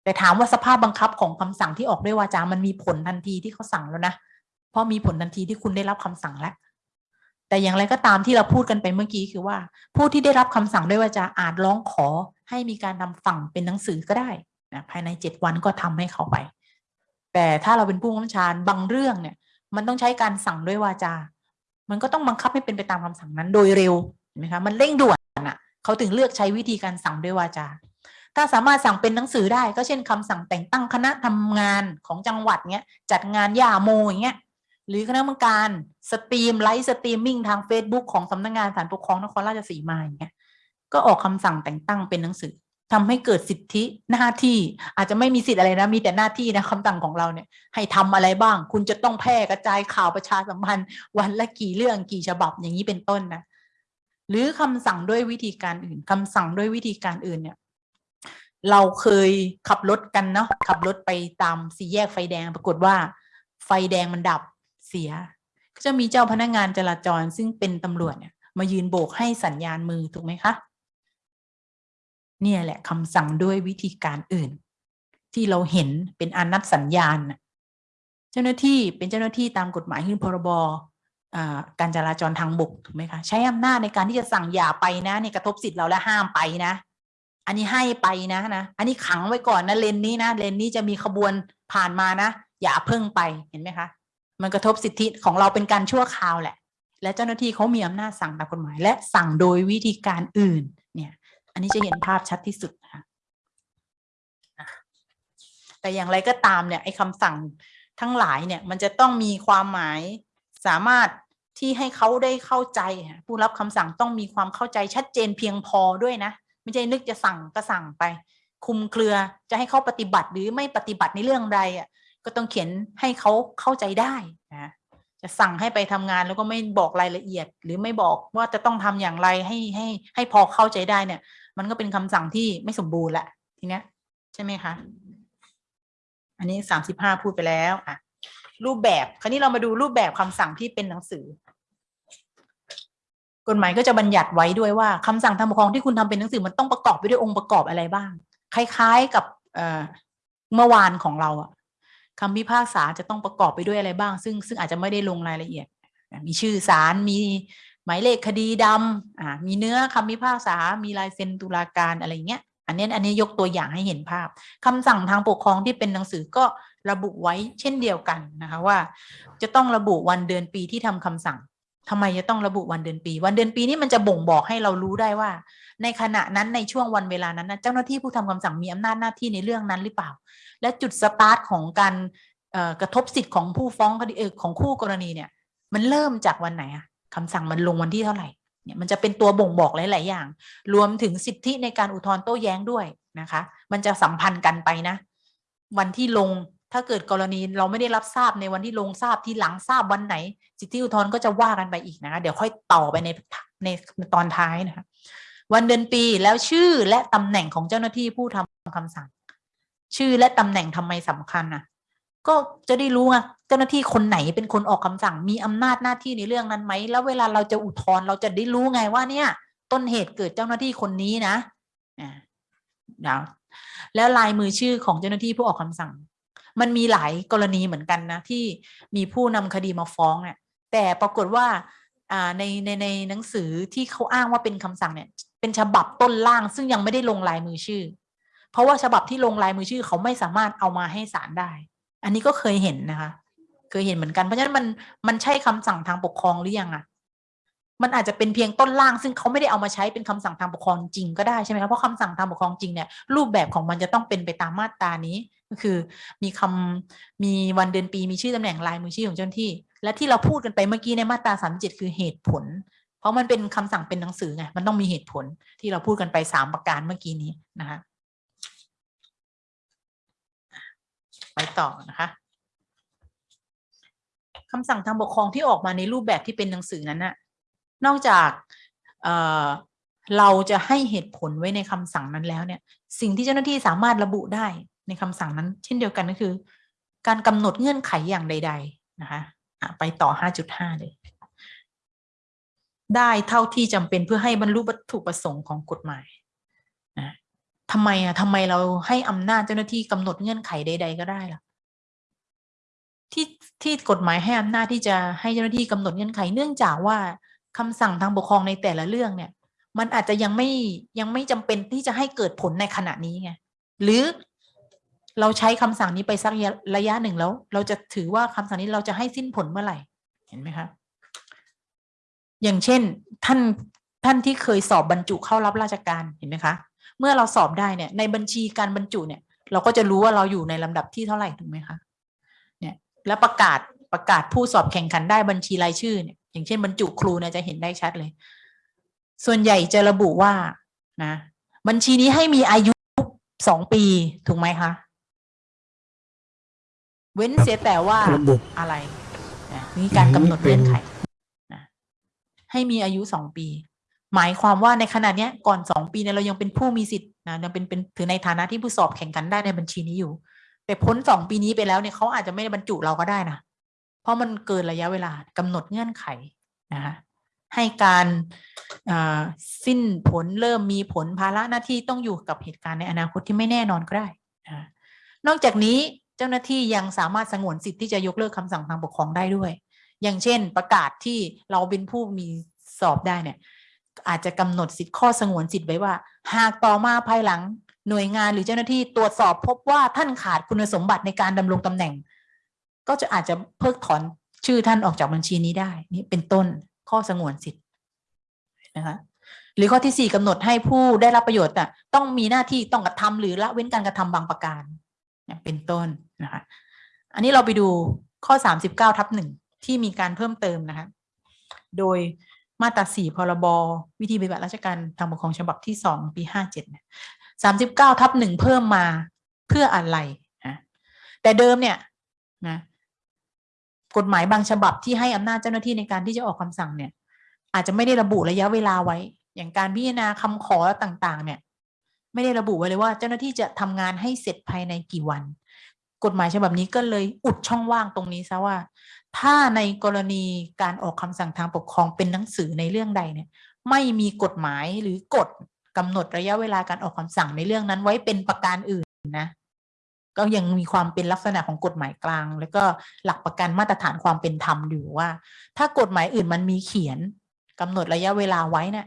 แต่ถามว่าสภาพบังคับของคำสั่งที่ออกด้วยวาจา มันมีผลทันทีที่เขาสั่งแล้วนะ เพราะมีผลทันทีที่คุณได้รับคำสั่งแล้ว แต่อย่างไรก็ตามที่เราพูดกันไปเมื่อกี้คือว่า ผู้ที่ได้รับคำสั่งด้วยวาจาอาจร้องขอให้มีการนำสั่งเป็นหนังสือก็ได้นะภายในเจ็ดวันก็ทำให้เขาไป แต่ถ้าเราเป็นผู้บัญชาบางเรื่องเนี่ย มันต้องใช้การสั่งด้วยวาจา มันก็ต้องบังคับให้เป็นไปตามคำสั่งนั้นโดยเร็วเห็นไหมคะมันเร่งด่วนอะเขาถึงเลือกใช้วิธีการสั่งด้วยวาจา ถ้าสามารถสั่งเป็นหนังสือได้ก็เช่นคำสั่งแต่งตั้งคณะทำงานของจังหวัดเนี้ยจัดงานยาโมอย่างเงี้ยหรือคณะกรรมการstream live streaming ทาง Facebook ของสำนักงานศาลปกครองนครราชสีมาอย่างเงี้ยก็ออกคำสั่งแต่งตั้งเป็นหนังสือ ทำให้เกิดสิทธิหน้าที่อาจจะไม่มีสิทธิ์อะไรนะ มีแต่หน้าที่นะคำสั่งของเราเนี่ย ให้ทำอะไรบ้าง คุณจะต้องแพร่กระจายข่าวประชาสัมพันธ์ วันละกี่เรื่องกี่ฉบับอย่างนี้เป็นต้นนะหรือคำสั่งด้วยวิธีการอื่นคำสั่งด้วยวิธีการอื่นเนี่ย เราเคยขับรถกันเนาะขับรถไปตามสี่แยกไฟแดง ปรากฏว่า ไฟแดงมันดับเสีย ก็จะมีเจ้าพนักงานจราจรซึ่งเป็นตำรวจเนี่ยมายืนโบกให้สัญญาณมือถูกไหมคะ เนี่ยแหละคำสั่งด้วยวิธีการอื่น ที่เราเห็นเป็นอนัตสัญญาณ เจ้าหน้าที่เป็นเจ้าหน้าที่ตามกฎหมายคือพรบการจราจรทางบกถูกไหมคะใช้อำนาจในการที่จะสั่งอย่าไปนะเนี่ยกระทบสิทธิ์เราและห้ามไปนะ อันนี้ให้ไปนะนะ อันนี้ขังไว้ก่อนนะเลนนี้นะเลนนี้จะมีขบวนผ่านมานะ อย่าเพิ่งไปเห็นไหมคะ มันกระทบสิทธิของเราเป็นการชั่วคราวแหละ และเจ้าหน้าที่เขามีอำนาจสั่งตามกฎหมาย และสั่งโดยวิธีการอื่น นี่ยอันนี้จะเห็นภาพชัดที่สุดนะคะแต่อย่างไรก็ตามเนี่ยไอ้คำสั่งทั้งหลายเนี่ยมันจะต้องมีความหมายสามารถที่ให้เขาได้เข้าใจ ผู้รับคำสั่งต้องมีความเข้าใจชัดเจนเพียงพอด้วยนะ ไม่ใช่นึกจะสั่งก็สั่งไป คุมเครือจะให้เขาปฏิบัติหรือไม่ปฏิบัติในเรื่องใดอะก็ต้องเขียนให้เขาเข้าใจได้นะจะสั่งให้ไปทำงานแล้วก็ไม่บอกรายละเอียด หรือไม่บอกว่าจะต้องทำอย่างไรให้ให้ให้พอเข้าใจได้เนี่ย มันก็เป็นคำสั่งที่ไม่สมบูรณ์แหละทีเนี้ยใช่ไหมคะ อันนี้สามสิบห้าพูดไปแล้วอะรูปแบบคราวนี้เรามาดูรูปแบบคำสั่งที่เป็นหนังสือ กฎหมายก็จะบัญญัติไว้ด้วยว่าคำสั่งทางปกครองที่คุณทำเป็นหนังสือมันต้องประกอบไปด้วยองค์ประกอบอะไรบ้าง คล้าย ๆกับเมื่อวานของเราอะคำพิพากษาจะต้องประกอบไปด้วยอะไรบ้าง ซึ่งซึ่งอาจจะไม่ได้ลงรายละเอียด มีชื่อศาลมี หมายเลขคดีดำอ่ามีเนื้อคำพิพากษา มีลายเซ็นตุลาการอะไรเงี้ย อันนี้อันนี้ยกตัวอย่างให้เห็นภาพคำสั่งทางปกครองที่เป็นหนังสือก็ระบุไว้เช่นเดียวกันนะคะว่า จะต้องระบุวันเดือนปีที่ทำคำสั่งทำไมจะต้องระบุวันเดือนปี วันเดือนปีนี่มันจะบ่งบอกให้เรารู้ได้ว่า ในขณะนั้นในช่วงวันเวลานั้นนะเจ้าหน้าที่ผู้ทำคำสั่งมีอำนาจหน้าที่ในเรื่องนั้นหรือเปล่า และจุดสตาร์ทของการกระทบสิทธิ์ของผู้ฟ้องคดีของคู่กรณีเนี่ย มันเริ่มจากวันไหนอะ คำสั่งมันลงวันที่เท่าไหร่เนี่ยมันจะเป็นตัวบ่งบอกหลาย ๆ อย่าง รวมถึงสิทธิในการอุทธรณ์โต้แย้งด้วยนะคะ มันจะสัมพันธ์กันไปนะ วันที่ลงถ้าเกิดกรณีเราไม่ได้รับทราบในวันที่ลงทราบที่หลังทราบวันไหน สิทธิอุทธรณ์ก็จะว่ากันไปอีกนะคะเดี๋ยวค่อยต่อไปในในตอนท้ายนะคะวันเดือนปีแล้วชื่อและตำแหน่งของเจ้าหน้าที่ผู้ทำคำสั่ง ชื่อและตำแหน่งทำไมสำคัญนะ ก็จะได้รู้ไงเจ้าหน้าที่คนไหนเป็นคนออกคำสั่งมีอำนาจหน้าที่ในเรื่องนั้นไหม แล้วเวลาเราจะอุทธรณ์เราจะได้รู้ไงว่าเนี่ย ต้นเหตุเกิดเจ้าหน้าที่คนนี้นะอ่าเดี๋ยวแล้วลายมือชื่อของเจ้าหน้าที่ผู้ออกคำสั่ง มันมีหลายกรณีเหมือนกันนะ ที่มีผู้นำคดีมาฟ้องเนี่ยแต่ปรากฏว่าอ่าในในในหนังสือที่เขาอ้างว่าเป็นคำสั่งเนี่ย เป็นฉบับต้นล่างซึ่งยังไม่ได้ลงลายมือชื่อ เพราะว่าฉบับที่ลงลายมือชื่อเขาไม่สามารถเอามาให้ศาลได้ อันนี้ก็เคยเห็นนะคะ เคยเห็นเหมือนกันเพราะฉะนั้นมันมันใช่คำสั่งทางปกครองหรือยังอะมันอาจจะเป็นเพียงต้นล่าง ซึ่งเขาไม่ได้เอามาใช้เป็นคำสั่งทางปกครองจริงก็ได้ใช่ไหมคะเพราะคำสั่งทางปกครองจริงเนี่ยรูปแบบของมันจะต้องเป็นไปตามมาตรานี้ก็คือ มีคำมีวันเดือนปีมีชื่อตำแหน่งลายมือชื่อของเจ้าหน้าที่ และที่เราพูดกันไปเมื่อกี้ในมาตราสามเจ็ดคือเหตุผล เพราะมันเป็นคำสั่งเป็นหนังสือไงมันต้องมีเหตุผลที่เราพูดกันไปสามประการเมื่อกี้นี้นะคะ ไปต่อนะคะคำสั่งทางปกครองที่ออกมาในรูปแบบที่เป็นหนังสือนั้นน่ะนอกจากเเราจะให้เหตุผลไว้ในคำสั่งนั้นแล้วเนี่ยสิ่งที่เจ้าหน้าที่สามารถระบุได้ในคำสั่งนั้น เช่นเดียวกันก็คือ การกำหนดเงื่อนไขอย่างใด ๆ นะคะะไปต่อ 5.5 เลย ได้เท่าที่จำเป็นเพื่อให้บรรลุวัตถุประสงค์ของกฎหมายนะ ทำไมอะทำไมเราให้อำนาจเจ้าหน้าที่กำหนดเงื่อนไขใด ๆ ก็ได้ล่ะ ที่ที่กฎหมายให้อำนาจที่จะให้เจ้าหน้าที่กำหนดเงื่อนไข เนื่องจากว่าคำสั่งทางปกครองในแต่ละเรื่องเนี่ย มันอาจจะยังไม่ยังไม่จำเป็นที่จะให้เกิดผลในขณะนี้ไงหรือเราใช้คำสั่งนี้ไปสักระยะหนึ่งแล้ว เราจะถือว่าคำสั่งนี้เราจะให้สิ้นผลเมื่อไหร่ เห็นไหมคะ อย่างเช่นท่านท่านที่เคยสอบบรรจุเข้ารับราชการเห็นไหมคะ เมื่อเราสอบได้เนี่ยในบัญชีการบรรจุเนี่ยเราก็จะรู้ว่าเราอยู่ในลำดับที่เท่าไหร่ถูกไหมคะเนี่ยแล้วประกาศประกาศผู้สอบแข่งขันได้บัญชีรายชื่อเนี่ยอย่างเช่นบรรจุครูเนี่ยจะเห็นได้ชัดเลย ส่วนใหญ่จะระบุว่านะบัญชีนี้ให้มีอายุสองปีถูกไหมคะ เว้นเสียแต่ว่าระบุอะไรนะนี่การกำหนดเงื่อนไขนะให้มีอายุสองปี หมายความว่าในขณะเนี้ยก่อนสองปีเนี่ยเรายังเป็นผู้มีสิทธิ์นะยังเป็นเป็นถือในฐานะที่ผู้สอบแข่งขันได้ในบัญชีนี้อยู่ แต่พ้นสองปีนี้ไปแล้วเนี่ยเขาอาจจะไม่ได้บรรจุเราก็ได้นะเพราะมันเกินระยะเวลากำหนดเงื่อนไขนะคะให้การสิ้นผลเริ่มมีผลภาระหน้าที่ต้องอยู่กับเหตุการณ์ในอนาคตที่ไม่แน่นอนก็ได้นะนอกจากนี้เจ้าหน้าที่ยังสามารถสงวนสิทธิ์ที่จะยกเลิกคำสั่งทางปกครองได้ด้วย อย่างเช่นประกาศที่เราเป็นผู้มีสอบได้เนี่ย อาจจะกำหนดสิทธิข้อสงวนสิทธิ์ไว้ว่า หากต่อมาภายหลังหน่วยงานหรือเจ้าหน้าที่ตรวจสอบพบว่าท่านขาดคุณสมบัติในการดำรงตำแหน่ง ก็จะอาจจะเพิกถอนชื่อท่านออกจากบัญชีนี้ได้ นี่เป็นต้นข้อสงวนสิทธิ์นะคะหรือข้อที่สี่กำหนดให้ผู้ได้รับประโยชน์น่ะต้องมีหน้าที่ต้องกระทำหรือละเว้นการกระทำบางประการเนี่ยเป็นต้นนะคะอันนี้เราไปดูข้อสามสิบเก้าทับหนึ่งที่มีการเพิ่มเติมนะคะ โดย มาตราสี่พรบวิธีปฏิบัติราชการทางปกครองฉบับที่สองปีห้าเจ็ดสามสิบเก้าทับหนึ่งเพิ่มมาเพื่ออะไรนะแต่เดิมเนี่ยนะกฎหมายบางฉบับที่ให้อำนาจเจ้าหน้าที่ในการที่จะออกคำสั่งเนี่ย อาจจะไม่ได้ระบุระยะเวลาไว้ อย่างการพิจารณาคำขอต่าง ๆ เนี่ย ไม่ได้ระบุไว้เลยว่าเจ้าหน้าที่จะทำงานให้เสร็จภายในกี่วัน กฎหมายฉบับนี้ก็เลยอุดช่องว่างตรงนี้ซะว่า ถ้าในกรณีการออกคำสั่งทางปกครองเป็นหนังสือในเรื่องใดเนี่ย ไม่มีกฎหมายหรือกฎกำหนดระยะเวลาการออกคำสั่งในเรื่องนั้นไว้เป็นประการอื่นนะ ก็ยังมีความเป็นลักษณะของกฎหมายกลาง แล้วก็หลักประกันมาตรฐานความเป็นธรรมอยู่ว่า ถ้ากฎหมายอื่นมันมีเขียนกำหนดระยะเวลาไว้เนี่ย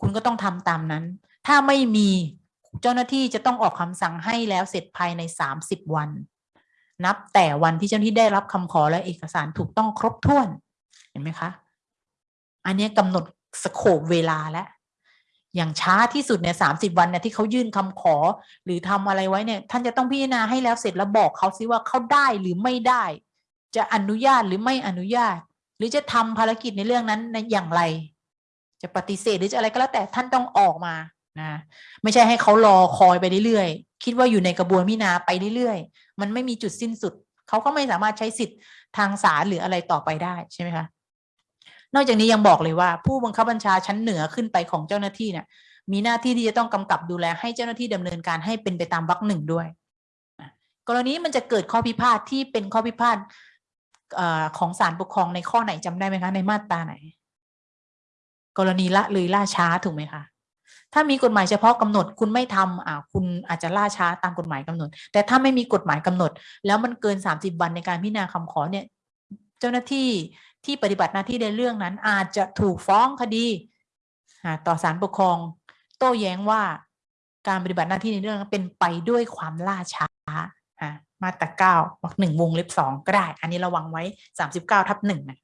คุณก็ต้องทำตามนั้น ถ้าไม่มีเจ้าหน้าที่จะต้องออกคำสั่งให้แล้วเสร็จภายในสามสิบวัน นับแต่วันที่เจ้าหน้าที่ได้รับคำขอและเอกสารถูกต้องครบถ้วน เห็นไหมคะ อันนี้กำหนดสโคปเวลาแล้วอย่างช้าที่สุดเนี่ยสามสิบวันเนี่ยที่เขายื่นคำขอ หรือทำอะไรไว้เนี่ย ท่านจะต้องพิจารณาให้แล้วเสร็จแล้วบอกเขาซิว่าเขาได้หรือไม่ได้ จะอนุญาตหรือไม่อนุญาต หรือจะทำภารกิจในเรื่องนั้นในอย่างไร จะปฏิเสธหรือจะอะไรก็แล้วแต่ท่านต้องออกมานะไม่ใช่ให้เขารอคอยไปเรื่อย คิดว่าอยู่ในกระบวนพิจารณาไปเรื่อยๆ มันไม่มีจุดสิ้นสุด เขาก็ไม่สามารถใช้สิทธิ์ทางศาลหรืออะไรต่อไปได้ใช่ไหมคะนอกจากนี้ยังบอกเลยว่า ผู้บังคับบัญชาชั้นเหนือขึ้นไปของเจ้าหน้าที่เนี่ยมีหน้าที่ที่จะต้องกำกับดูแลให้เจ้าหน้าที่ดำเนินการให้เป็นไปตามวรรคหนึ่งด้วย กรณีมันจะเกิดข้อพิพาทที่เป็นข้อพิพาทของศาลปกครองในข้อไหนจำได้ไหมคะ ในมาตราไหน กรณีละเลยล่าช้าถูกไหมคะ ถ้ามีกฎหมายเฉพาะกำหนดคุณไม่ทำอ่าคุณอาจจะล่าช้าตามกฎหมายกำหนด แต่ถ้าไม่มีกฎหมายกำหนด แล้วมันเกินสามสิบวันในการพิจารณาคำขอเนี่ยเจ้าหน้าที่ที่ปฏิบัติหน้าที่ในเรื่องนั้น อาจจะถูกฟ้องคดีต่อศาลปกครอง โต้แย้งว่าการปฏิบัติหน้าที่ในเรื่องนั้นเป็นไปด้วยความล่าช้ามาตราเก้าวรรคหนึ่งวงเล็บสองก็ได้ อันนี้ระวังไว้สามสิบเก้าทับหนึ่งนะ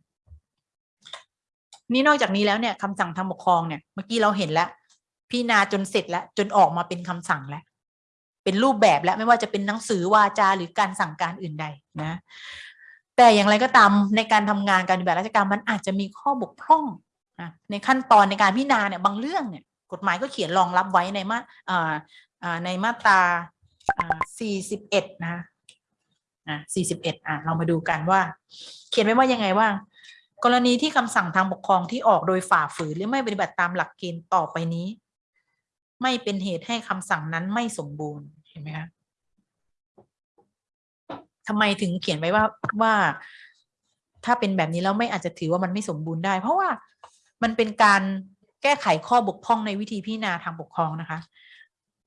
นี่นอกจากนี้แล้วเนี่ยคำสั่งทางปกครองเนี่ยเมื่อกี้เราเห็นแล้ว พิจารณาจนเสร็จแล้ว จนออกมาเป็นคำสั่งแล้ว เป็นรูปแบบแล้วไม่ว่าจะเป็นหนังสือวาจาหรือการสั่งการอื่นใดนะ แต่อย่างไรก็ตามในการทำงานการปฏิบัติราชการมันอาจจะมีข้อบกพร่องนะในขั้นตอนในการพิจารณาเนี่ยบางเรื่องเนี่ย กฎหมายก็เขียนรองรับไว้ในมาในมาตราอ่าสี่สิบเอ็ดนะอ่าสี่สิบเอ็ดอ่าเรามาดูกันว่า เขียนไว้ว่ายังไงว่ากรณีที่คำสั่งทางปกครองที่ออกโดยฝ่าฝืนหรือไม่ปฏิบัติตามหลักเกณฑ์ต่อไปนี้ ไม่เป็นเหตุให้คำสั่งนั้นไม่สมบูรณ์เห็นไหมคะทำไมถึงเขียนไว้ว่าว่า ถ้าเป็นแบบนี้แล้วไม่อาจจะถือว่ามันไม่สมบูรณ์ได้ เพราะว่ามันเป็นการแก้ไขข้อบกพร่องในวิธีพิจารณาทางปกครองนะคะ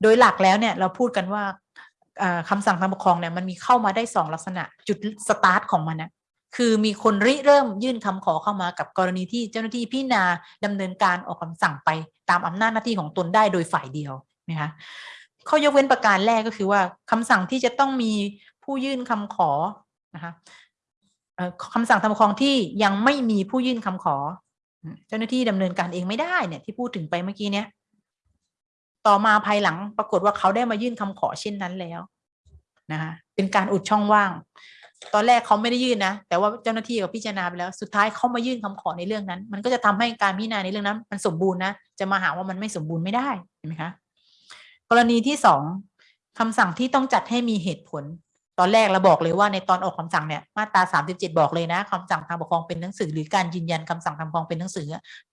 โดยหลักแล้วเนี่ยเราพูดกันว่าอ่าคำสั่งทางปกครองเนี่ยมันมีเข้ามาได้สองลักษณะจุดสตาร์ทของมันนะ คือมีคนริเริ่มยื่นคำขอเข้ามากับกรณีที่เจ้าหน้าที่พิจารณาดำเนินการออกคำสั่งไปตามอำนาจหน้าที่ของตนได้โดยฝ่ายเดียวนะคะข้อยกเว้นประการแรกก็คือว่าคำสั่งที่จะต้องมีผู้ยื่นคำขอนะคะคำสั่งทางปกครองที่ยังไม่มีผู้ยื่นคำขอ เจ้าหน้าที่ดำเนินการเองไม่ได้เนี่ยที่พูดถึงไปเมื่อกี้เนี้ยต่อมาภายหลังปรากฏว่าเขาได้มายื่นคำขอเช่นนั้นแล้วนะคะเป็นการอุดช่องว่าง ตอนแรกเขาไม่ได้ยื่นนะ แต่ว่าเจ้าหน้าที่ก็พิจารณาไปแล้ว สุดท้ายเขามายื่นคำขอในเรื่องนั้น มันก็จะทำให้การพิจารณาในเรื่องนั้น มันสมบูรณ์นะ จะมาหาว่ามันไม่สมบูรณ์ไม่ได้ เห็นไหมคะ กรณีที่สองคำสั่งที่ต้องจัดให้มีเหตุผล ตอนแรกเราบอกเลยว่าในตอนออกคำสั่งเนี่ย มาตราสามสิบเจ็ดบอกเลยนะคำสั่งทางปกครองเป็นหนังสือ หรือการยืนยันคำสั่งทางปกครองเป็นหนังสือ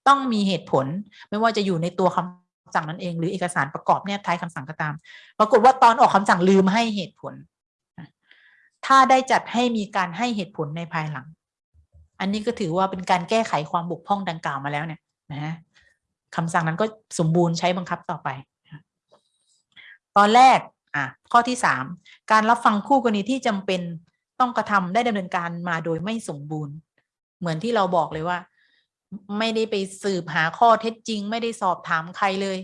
ต้องมีเหตุผล ไม่ว่าจะอยู่ในตัวคำสั่งนั้นเอง หรือเอกสารประกอบเนี่ยท้ายคำสั่งก็ตาม ปรากฏว่าตอนออกคำสั่งลืมให้เหตุผล ถ้าได้จัดให้มีการให้เหตุผลในภายหลัง อันนี้ก็ถือว่าเป็นการแก้ไขความบกพร่องดังกล่าวมาแล้วเนี่ยนะคำสั่งนั้นก็สมบูรณ์ใช้บังคับต่อไป ตอนแรกอะข้อที่สามการรับฟังคู่กรณีที่จำเป็นต้องกระทำได้ดำเนินการมาโดยไม่สมบูรณ์ เหมือนที่เราบอกเลยว่า ไม่ได้ไปสืบหาข้อเท็จจริง ไม่ได้สอบถามใครเลย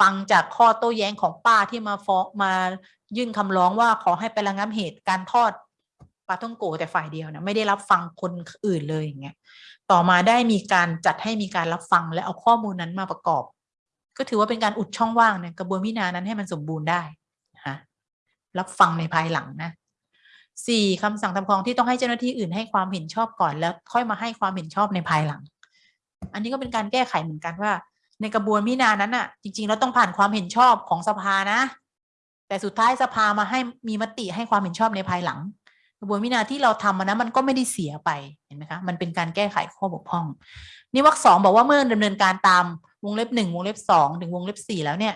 ฟังจากข้อโต้แย้งของป้าที่มาฟ้องมายื่นคำร้องว่าขอให้ไประงับเหตุการทอดปลาท่องโกแต่ฝ่ายเดียวนะไม่ได้รับฟังคนอื่นเลยอย่างเงี้ยต่อมาได้มีการจัดให้มีการรับฟังและเอาข้อมูลนั้นมาประกอบ ก็ถือว่าเป็นการอุดช่องว่างในกระบวนพิจารณานั้นให้มันสมบูรณ์ได้นะคะรับฟังในภายหลังนะสี่คำสั่งทำครองที่ต้องให้เจ้าหน้าที่อื่นให้ความเห็นชอบก่อนแล้วค่อยมาให้ความเห็นชอบในภายหลัง อันนี้ก็เป็นการแก้ไขเหมือนกันว่า ในกระบวนพิจารณานั้นอะ จริง ๆ แล้วต้องผ่านความเห็นชอบของสภานะ แต่สุดท้ายสภามาให้มีมติให้ความเห็นชอบในภายหลัง กระบวนพิจารณาที่เราทำมันนะมันก็ไม่ได้เสียไปเห็นไหมคะมันเป็นการแก้ไขข้อบกพร่อง นี่วรรคสองบอกว่าเมื่อดำเนินการตามวงเล็บหนึ่งวงเล็บสองถึงวงเล็บสี่แล้วเนี่ย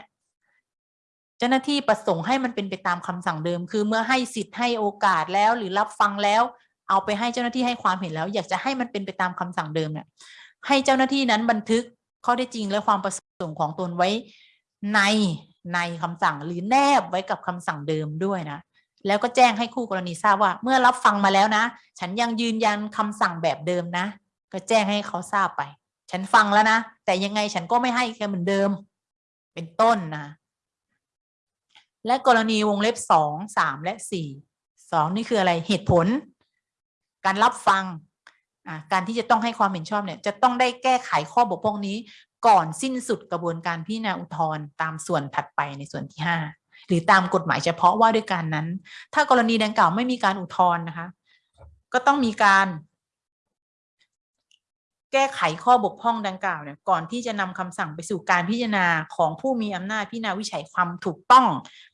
เจ้าหน้าที่ประสงค์ให้มันเป็นไปตามคำสั่งเดิม คือเมื่อให้สิทธิ์ให้โอกาสแล้วหรือรับฟังแล้ว เอาไปให้เจ้าหน้าที่ให้ความเห็นแล้ว อยากจะให้มันเป็นไปตามคำสั่งเดิมเนี่ยให้เจ้าหน้าที่นั้นบันทึก ข้อได้จริงและความประสงค์ของตนไว้ในในคำสั่งหรือแนบไว้กับคำสั่งเดิมด้วยนะ แล้วก็แจ้งให้คู่กรณีทราบว่า เมื่อรับฟังมาแล้วนะ ฉันยังยืนยันคำสั่งแบบเดิมนะ ก็แจ้งให้เขาทราบไป ฉันฟังแล้วนะ แต่ยังไงฉันก็ไม่ให้แกเหมือนเดิม เป็นต้นนะ และกรณีวงเล็บสองสามและสี่สองนี่คืออะไรเหตุผล การรับฟัง การที่จะต้องให้ความเห็นชอบเนี่ยจะต้องได้แก้ไขข้อบกพร่องนี้ก่อนสิ้นสุดกระบวนการพิจารณาอุทธรณ์ตามส่วนถัดไปในส่วนที่ห้าหรือตามกฎหมายเฉพาะว่าด้วยการนั้น ถ้ากรณีดังกล่าวไม่มีการอุทธรณ์นะคะ ก็ต้องมีการ แก้ไขข้อบกพร่องดังกล่าวเนี่ยก่อนที่จะนำคำสั่งไปสู่การพิจารณาของผู้มีอำนาจพิจารณาวิจัยความถูกต้อง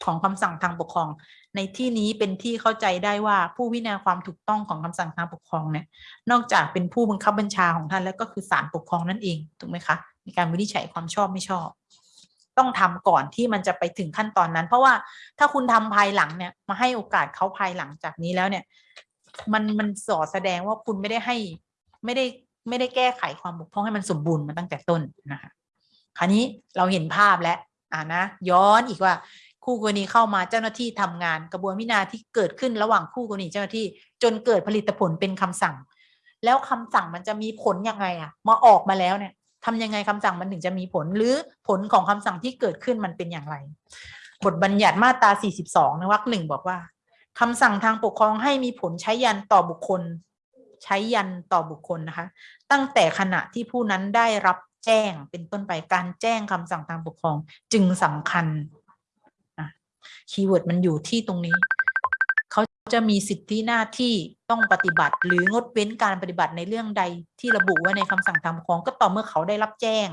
ของคำสั่งทางปกครอง ในที่นี้เป็นที่เข้าใจได้ว่าผู้พิจารณาความถูกต้องของคำสั่งทางปกครองเนี่ยนอกจากเป็นผู้บังคับบัญชาของท่านแล้วก็คือศาลปกครองนั่นเองถูกไหมคะในการวินิจฉัยความชอบไม่ชอบ ต้องทำก่อนที่มันจะไปถึงขั้นตอนนั้น เพราะว่าถ้าคุณทำภายหลังเนี่ยมาให้โอกาสเขาภายหลังจากนี้แล้วเนี่ย มันมันสอดแสดงว่าคุณไม่ได้ให้ไม่ได้ ไม่ได้แก้ไขความบกพร่องให้มันสมบูรณ์มาตั้งแต่ต้นนะคะคราวนี้เราเห็นภาพแล้วอ่านะย้อนอีกว่าคู่กรณีเข้ามาเจ้าหน้าที่ทำงานกระบวนพิจารณาที่เกิดขึ้นระหว่างคู่กรณีเจ้าหน้าที่ จนเกิดผลิตผลเป็นคำสั่ง แล้วคำสั่งมันจะมีผลยังไงอะมาออกมาแล้วเนี่ยทำยังไงคำสั่งมันถึงจะมีผลหรือผลของคำสั่งที่เกิดขึ้นมันเป็นอย่างไร บทบัญญัติมาตรา 42ในวรรคหนึ่งบอกว่าคำสั่งทางปกครองให้มีผลใช้ยันต่อบุคคล ใช้ยันต่อบุคคลนะคะ ตั้งแต่ขณะที่ผู้นั้นได้รับแจ้งเป็นต้นไปการแจ้งคำสั่งทางปกครองจึงสำคัญkeyword มันอยู่ที่ตรงนี้ เขาจะมีสิทธิหน้าที่ต้องปฏิบัติ หรืองดเว้นการปฏิบัติในเรื่องใดที่ระบุไว้ในคำสั่งทางปกครอง ก็ต่อเมื่อเขาได้รับแจ้ง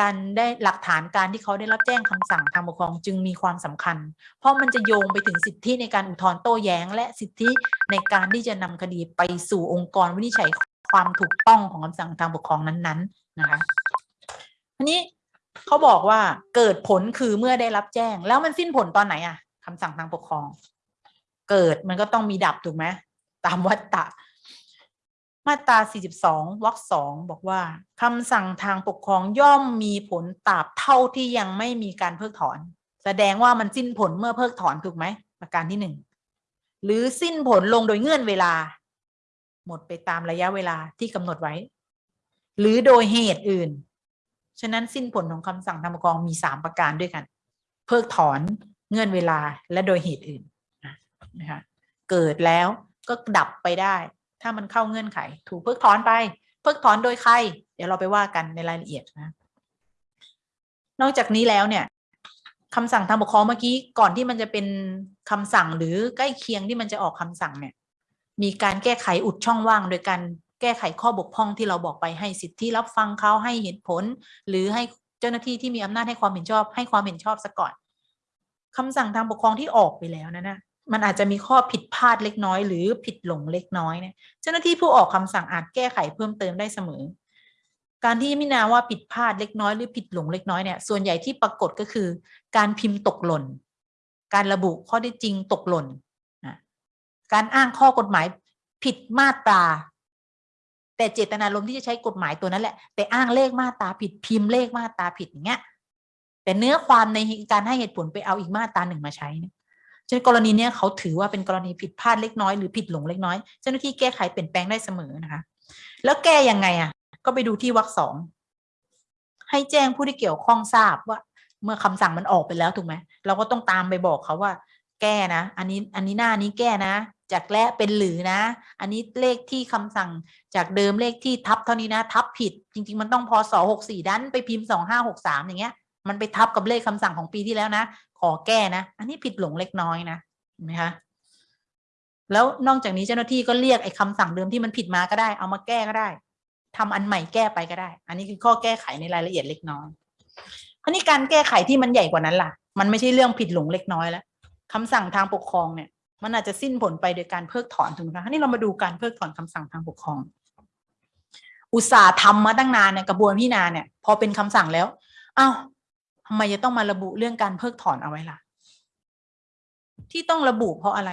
การได้หลักฐานการที่เขาได้รับแจ้งคำสั่งทางปกครองจึงมีความสำคัญ เพราะมันจะโยงไปถึงสิทธิในการอุทธรณ์โต้แย้ง และสิทธิในการที่จะนำคดีไปสู่องค์กรวินิจฉัยความถูกต้องของคำสั่งทางปกครองนั้นๆนะคะทีนี้เขาบอกว่าเกิดผลคือเมื่อได้รับแจ้ง แล้วมันสิ้นผลตอนไหนอะคำสั่งทางปกครอง เกิดมันก็ต้องมีดับถูกไหมตามวัตตะ มาตรา 42 วรรคสองบอกว่าคำสั่งทางปกครองย่อมมีผลตราบเท่าที่ยังไม่มีการเพิกถอน แสดงว่ามันสิ้นผลเมื่อเพิกถอนถูกไหมประการที่หนึ่งหรือสิ้นผลลงโดยเงื่อนเวลา หมดไปตามระยะเวลาที่กำหนดไว้ หรือโดยเหตุอื่น ฉะนั้นสิ้นผลของคำสั่งทางปกครองมีสามประการด้วยกัน เพิกถอนเงื่อนเวลาและโดยเหตุอื่นนะคะเกิดแล้วก็ดับไปได้ ถ้ามันเข้าเงื่อนไข ถูกเพิกถอนไป เพิกถอนโดยใคร เดี๋ยวเราไปว่ากันในรายละเอียดนะ นอกจากนี้แล้วเนี่ยคำสั่งทางปกครองเมื่อกี้ก่อนที่มันจะเป็นคำสั่งหรือใกล้เคียงที่มันจะออกคำสั่งเนี่ย มีการแก้ไขอุดช่องว่าง โดยการแก้ไขข้อบกพร่องที่เราบอกไปให้สิทธิรับฟังเขาให้เหตุผล หรือให้เจ้าหน้าที่ที่มีอำนาจให้ความเห็นชอบ ให้ความเห็นชอบซะก่อนคำสั่งทางปกครองที่ออกไปแล้วนะนะ มันอาจจะมีข้อผิดพลาดเล็กน้อย หรือผิดหลงเล็กน้อยเนี่ยเจ้าหน้าที่ผู้ออกคำสั่งอาจแก้ไขเพิ่มเติมได้เสมอ การที่มินาว่าผิดพลาดเล็กน้อยหรือผิดหลงเล็กน้อยเนี่ยส่วนใหญ่ที่ปรากฏก็คือ การพิมพ์ตกหล่น การระบุข้อได้จริงตกหล่นนะการอ้างข้อกฎหมายผิดมาตราแต่เจตนารมณ์ที่จะใช้กฎหมายตัวนั้นแหละ แต่อ้างเลขมาตราผิดพิมพ์เลขมาตราผิดอย่างเงี้ยแต่เนื้อความในการให้เหตุผลไปเอาอีกมาตราหนึ่งมาใช้เนี่ย ฉะนั้นกรณีเนี้ยเขาถือว่าเป็นกรณีผิดพลาดเล็กน้อยหรือผิดหลงเล็กน้อย เจ้าหน้าที่แก้ไขเปลี่ยนแปลงได้เสมอนะคะ แล้วแก้ยังไงอะ ก็ไปดูที่วรรคสองให้แจ้งผู้ที่เกี่ยวข้องทราบว่า เมื่อคำสั่งมันออกไปแล้วถูกไหมเราก็ต้องตามไปบอกเขาว่า แก้นะ อันนี้อันนี้หน้านี้แก้นะ จากและเป็นหรือนะ อันนี้เลขที่คำสั่งจากเดิมเลขที่ทับเท่านี้นะ ทับผิด จริง ๆ มันต้องพศหกสี่ดันไปพิมพ์สองห้าหกสามอย่างเงี้ยมันไปทับกับเลขคำสั่งของปีที่แล้วนะ ขอแก้นะ อันนี้ผิดหลงเล็กน้อยนะเห็นไหมคะแล้วนอกจากนี้เจ้าหน้าที่ก็เรียกไอ้คำสั่งเดิมที่มันผิดมาก็ได้ เอามาแก้ก็ได้ทำอันใหม่แก้ไปก็ได้ อันนี้คือข้อแก้ไขในรายละเอียดเล็กน้อยครานี้การแก้ไขที่มันใหญ่กว่านั้นล่ะ มันไม่ใช่เรื่องผิดหลงเล็กน้อยแล้วคำสั่งทางปกครองเนี่ย มันอาจจะสิ้นผลไปโดยการเพิกถอนถูกไหมคะนี่เรามาดูการเพิกถอนคำสั่งทางปกครอง อุตสาห์ทำมาตั้งนานเนี่ยกระบวนพิจารณาเนี่ย พอเป็นคำสั่งแล้วอ้าว ทำไมจะต้องมาระบุเรื่องการเพิกถอนเอาไว้ล่ะ ที่ต้องระบุเพราะอะไร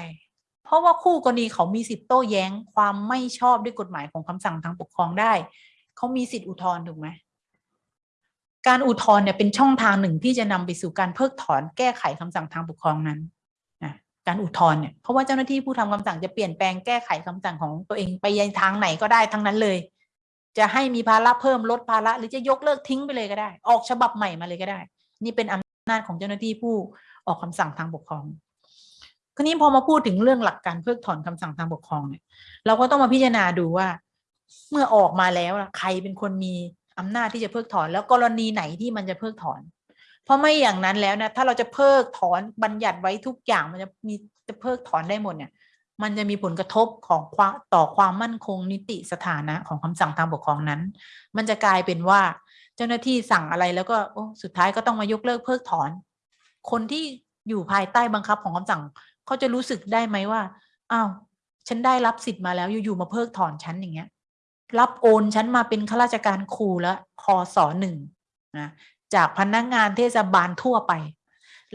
เพราะว่าคู่กรณีเขามีสิทธิ์โต้แย้งความไม่ชอบด้วยกฎหมายของคำสั่งทางปกครองได้ เขามีสิทธิ์อุทธรณ์ถูกไหมการอุทธรณ์เนี่ยเป็นช่องทางหนึ่งที่จะนำไปสู่การเพิกถอนแก้ไขคำสั่งทางปกครองนั้นนะการอุทธรณ์เนี่ยเพราะว่าเจ้าหน้าที่ผู้ทำคำสั่งจะเปลี่ยนแปลงแก้ไขคำสั่งของตัวเองไปยังทางไหนก็ได้ทั้งนั้นเลย จะให้มีภาระเพิ่มลดภาระหรือจะยกเลิกทิ้งไปเลยก็ได้ ออกฉบับใหม่มาเลยก็ได้ นี่เป็นอำนาจของเจ้าหน้าที่ผู้ออกคำสั่งทางปกครองคราวนี้พอมาพูดถึงเรื่องหลักการเพิกถอนคำสั่งทางปกครองเนี่ย เราก็ต้องมาพิจารณาดูว่า เมื่อออกมาแล้วใครเป็นคนมีอำนาจที่จะเพิกถอน แล้วกรณีไหนที่มันจะเพิกถอน เพราะไม่อย่างนั้นแล้วนะถ้าเราจะเพิกถอนบัญญัติไว้ทุกอย่างมันจะมีจะเพิกถอนได้หมดเนี่ย มันจะมีผลกระทบของความต่อความมั่นคงนิติสถานะของคำสั่งทางปกครองนั้น มันจะกลายเป็นว่า เจ้าหน้าที่สั่งอะไรแล้วก็โอ้สุดท้ายก็ต้องมายกเลิกเพิกถอน คนที่อยู่ภายใต้บังคับของคำสั่งเขาจะรู้สึกได้ไหมว่าอ้าวฉันได้รับสิทธิ์มาแล้วอยู่ๆมาเพิกถอนฉันอย่างเงี้ย รับโอนฉันมาเป็นข้าราชการครูแล้วคอสอหนึ่งนะจากพนักงานเทศบาลทั่วไป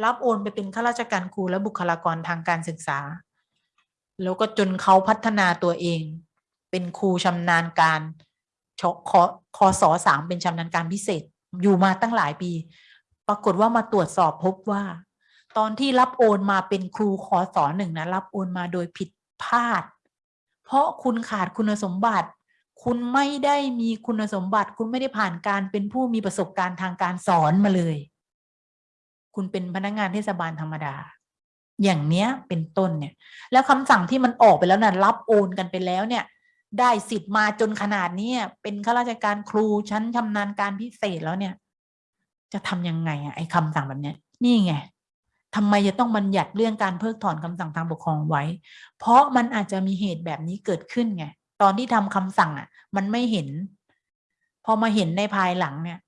รับโอนไปเป็นข้าราชการครูและบุคลากรทางการศึกษา แล้วก็จนเขาพัฒนาตัวเอง เป็นครูชำนาญการ ชคคสอสามเป็นชำนาญการพิเศษอยู่มาตั้งหลายปี ปรากฏว่ามาตรวจสอบพบว่า ตอนที่รับโอนมาเป็นครูคอสอหนึ่งนะรับโอนมาโดยผิดพลาด เพราะคุณขาดคุณสมบัติ คุณไม่ได้มีคุณสมบัติ คุณไม่ได้ผ่านการเป็นผู้มีประสบการณ์ทางการสอนมาเลย คุณเป็นพนักงานเทศบาลธรรมดา อย่างเนี้ยเป็นต้นเนี่ย แล้วคำสั่งที่มันออกไปแล้วนะ่ะรับโอนกันไปแล้วเนี่ย ได้สิทธิ์มาจนขนาดนี้เป็นข้าราชการครูชั้นชำนาญการพิเศษแล้วเนี่ย จะทำยังไงอะไอ้คำสั่งแบบเนี้ย นี่ไงทำไมจะต้องบัญญัติเรื่องการเพิกถอนคำสั่งทางปกครองไว้ เพราะมันอาจจะมีเหตุแบบนี้เกิดขึ้นไง ตอนที่ทำคำสั่งอะ มันไม่เห็น พอมาเห็นในภายหลังเนี่ย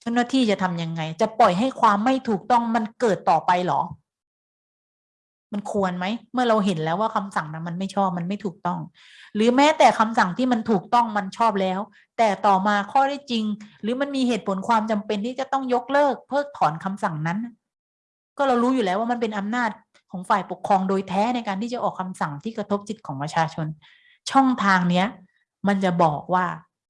เจ้าหน้าที่จะทำยังไง จะปล่อยให้ความไม่ถูกต้องมันเกิดต่อไปหรอ มันควรไหม เมื่อเราเห็นแล้วว่าคำสั่งนั้นมันไม่ชอบมันไม่ถูกต้อง หรือแม้แต่คำสั่งที่มันถูกต้องมันชอบแล้ว แต่ต่อมาข้อได้จริง หรือมันมีเหตุผลความจำเป็นที่จะต้องยกเลิก เพิกถอนคำสั่งนั้น ก็เรารู้อยู่แล้วว่ามันเป็นอำนาจของฝ่ายปกครองโดยแท้ในการที่จะออกคำสั่งที่กระทบจิตของประชาชน ช่องทางเนี้ย มันจะบอกว่า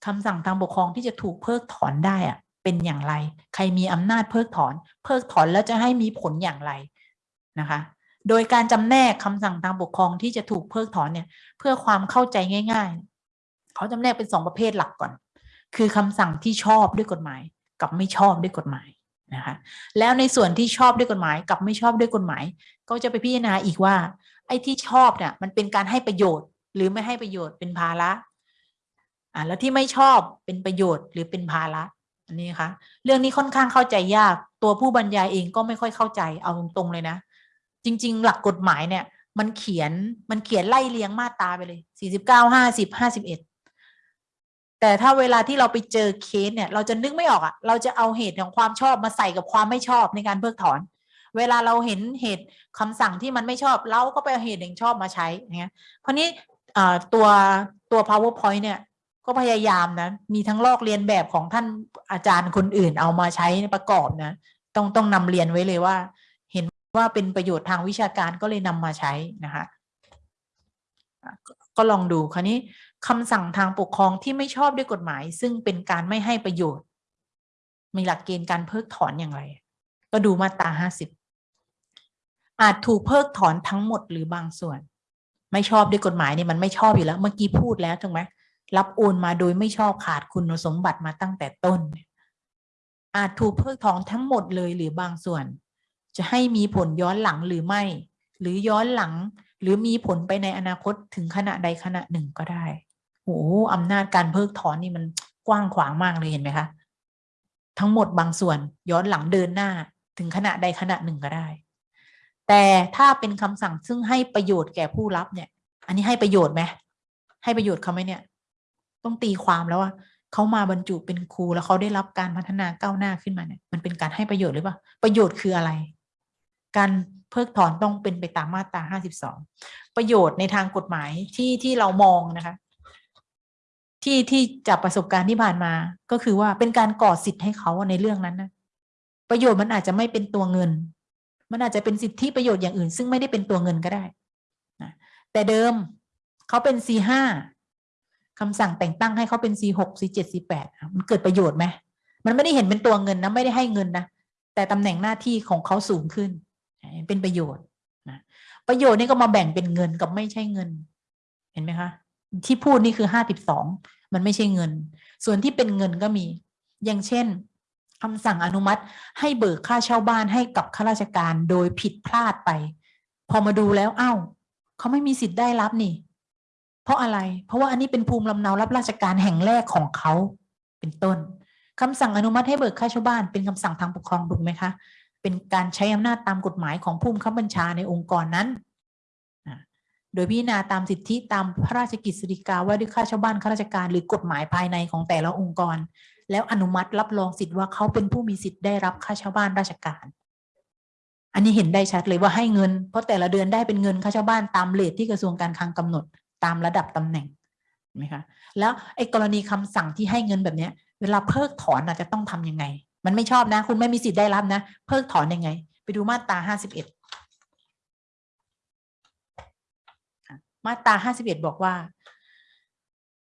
คำสั่งทางปกครองที่จะถูกเพิกถอนได้อะเป็นอย่างไร ใครมีอำนาจเพิกถอน เพิกถอนแล้วจะให้มีผลอย่างไรนะคะ โดยการจำแนกคำสั่งทางปกครองที่จะถูกเพิกถอนเนี่ย เพื่อความเข้าใจง่าย ๆ เขาจำแนกเป็นสองประเภทหลักก่อน คือคำสั่งที่ชอบด้วยกฎหมาย กับไม่ชอบด้วยกฎหมายนะคะแล้วในส่วนที่ชอบด้วยกฎหมาย กับไม่ชอบด้วยกฎหมาย ก็จะไปพิจารณาอีกว่า ไอ้ที่ชอบเนี่ยมันเป็นการให้ประโยชน์ หรือไม่ให้ประโยชน์เป็นภาระอ่าแล้วที่ไม่ชอบเป็นประโยชน์หรือเป็นภาระอันนี้คะเรื่องนี้ค่อนข้างเข้าใจยากตัวผู้บรรยายเองก็ไม่ค่อยเข้าใจเอาตรงๆเลยนะ จริง ๆ หลักกฎหมายเนี่ย มันเขียนมันเขียนไล่เลียงมาตราไปเลยสี่สิบเก้าห้าสิบห้าสิบเอ็ดแต่ถ้าเวลาที่เราไปเจอเคสเนี่ย เราจะนึกไม่ออกอะ่ะ เราจะเอาเหตุของความชอบมาใส่กับความไม่ชอบในการเพิกถอน เวลาเราเห็นเหตุคำสั่งที่มันไม่ชอบ เราก็ไปเอาเหตุแห่งชอบมาใช้เงี้ยเพราะนี้ตัวตัว powerpoint เนี่ย ก็พยายามนะ มีทั้งลอกเรียนแบบของท่านอาจารย์คนอื่นเอามาใช้ประกอบนะ ต้องต้องนำเรียนไว้เลยว่า ว่าเป็นประโยชน์ทางวิชาการก็เลยนำมาใช้นะคะก็ลองดูคราวนี้คำสั่งทางปกครองที่ไม่ชอบด้วยกฎหมาย ซึ่งเป็นการไม่ให้ประโยชน์ มีหลักเกณฑ์การเพิกถอนอย่างไร ก็ดูมาตราห้าสิบอาจถูกเพิกถอนทั้งหมดหรือบางส่วน ไม่ชอบด้วยกฎหมายเนี่ยมันไม่ชอบอยู่แล้ว เมื่อกี้พูดแล้วถูกไหมรับโอนมาโดยไม่ชอบขาดคุณสมบัติมาตั้งแต่ต้น อาจถูกเพิกถอนทั้งหมดเลยหรือบางส่วน จะให้มีผลย้อนหลังหรือไม่ หรือย้อนหลัง หรือมีผลไปในอนาคตถึงขณะใดขณะหนึ่งก็ได้โอ้โหอำนาจการเพิกถอนนี่มันกว้างขวางมากเลยเห็นไหมคะ ทั้งหมดบางส่วนย้อนหลังเดินหน้าถึงขณะใดขณะหนึ่งก็ได้ แต่ถ้าเป็นคำสั่งซึ่งให้ประโยชน์แก่ผู้รับเนี่ย อันนี้ให้ประโยชน์ไหมให้ประโยชน์เขาไหมเนี่ย ต้องตีความแล้วว่าเขามาบรรจุเป็นครูแล้วเขาได้รับการพัฒนาก้าวหน้าขึ้นมาเนี่ย มันเป็นการให้ประโยชน์หรือเปล่า ประโยชน์คืออะไร การเพิกถอนต้องเป็นไปตามมาตราห้าสิบสองประโยชน์ในทางกฎหมายที่ที่เรามองนะคะ ที่ที่จากประสบการณ์ที่ผ่านมาก็คือว่าเป็นการก่อสิทธิ์ให้เขาในเรื่องนั้นนะประโยชน์มันอาจจะไม่เป็นตัวเงิน มันอาจจะเป็นสิทธิประโยชน์อย่างอื่น ซึ่งไม่ได้เป็นตัวเงินก็ได้นะแต่เดิมเขาเป็น C ห้าคำสั่งแต่งตั้งให้เขาเป็น C หก C เจ็ด C แปดมันเกิดประโยชน์ไหมมันไม่ได้เห็นเป็นตัวเงินนะไม่ได้ให้เงินนะแต่ตำแหน่งหน้าที่ของเขาสูงขึ้น เป็นประโยชน์นะประโยชน์นี่ก็มาแบ่งเป็นเงินกับไม่ใช่เงิน เห็นไหมคะ ที่พูดนี่คือห้าสิบสองมันไม่ใช่เงิน ส่วนที่เป็นเงินก็มี อย่างเช่นคำสั่งอนุมัติให้เบิกค่าเช่าบ้านให้กับข้าราชการโดยผิดพลาดไป พอมาดูแล้วอ้าวเขาไม่มีสิทธิ์ได้รับนี่ เพราะอะไร เพราะว่าอันนี้เป็นภูมิลำเนารับราชการแห่งแรกของเขาเป็นต้นคำสั่งอนุมัติให้เบิกค่าเช่าบ้านเป็นคำสั่งทางปกครองถูกไหมคะ เป็นการใช้อำนาจตามกฎหมายของผู้บังคับบัญชาในองค์กรนั้น โดยพิจารณาตามสิทธิตามพระราชกิจสิริกาว่าด้วยค่าเช่าบ้านข้าราชการหรือกฎหมายภายในของแต่ละองค์กร แล้วอนุมัติรับรองสิทธิ์ว่าเขาเป็นผู้มีสิทธิ์ได้รับค่าเช่าบ้านราชการ อันนี้เห็นได้ชัดเลยว่าให้เงิน เพราะแต่ละเดือนได้เป็นเงินค่าเช่าบ้านตามเลทที่กระทรวงการคลังกำหนดตามระดับตำแหน่งไหมคะแล้วไอ้กรณีคำสั่งที่ให้เงินแบบเนี้ย เวลาเพิกถอนอาจจะต้องทํำยังไง มันไม่ชอบนะ คุณไม่มีสิทธิ์ได้รับนะ เพิกถอนยังไง ไปดูมาตราห้าสิบเอ็ดมาตราห้าสิบเอ็ดบอกว่า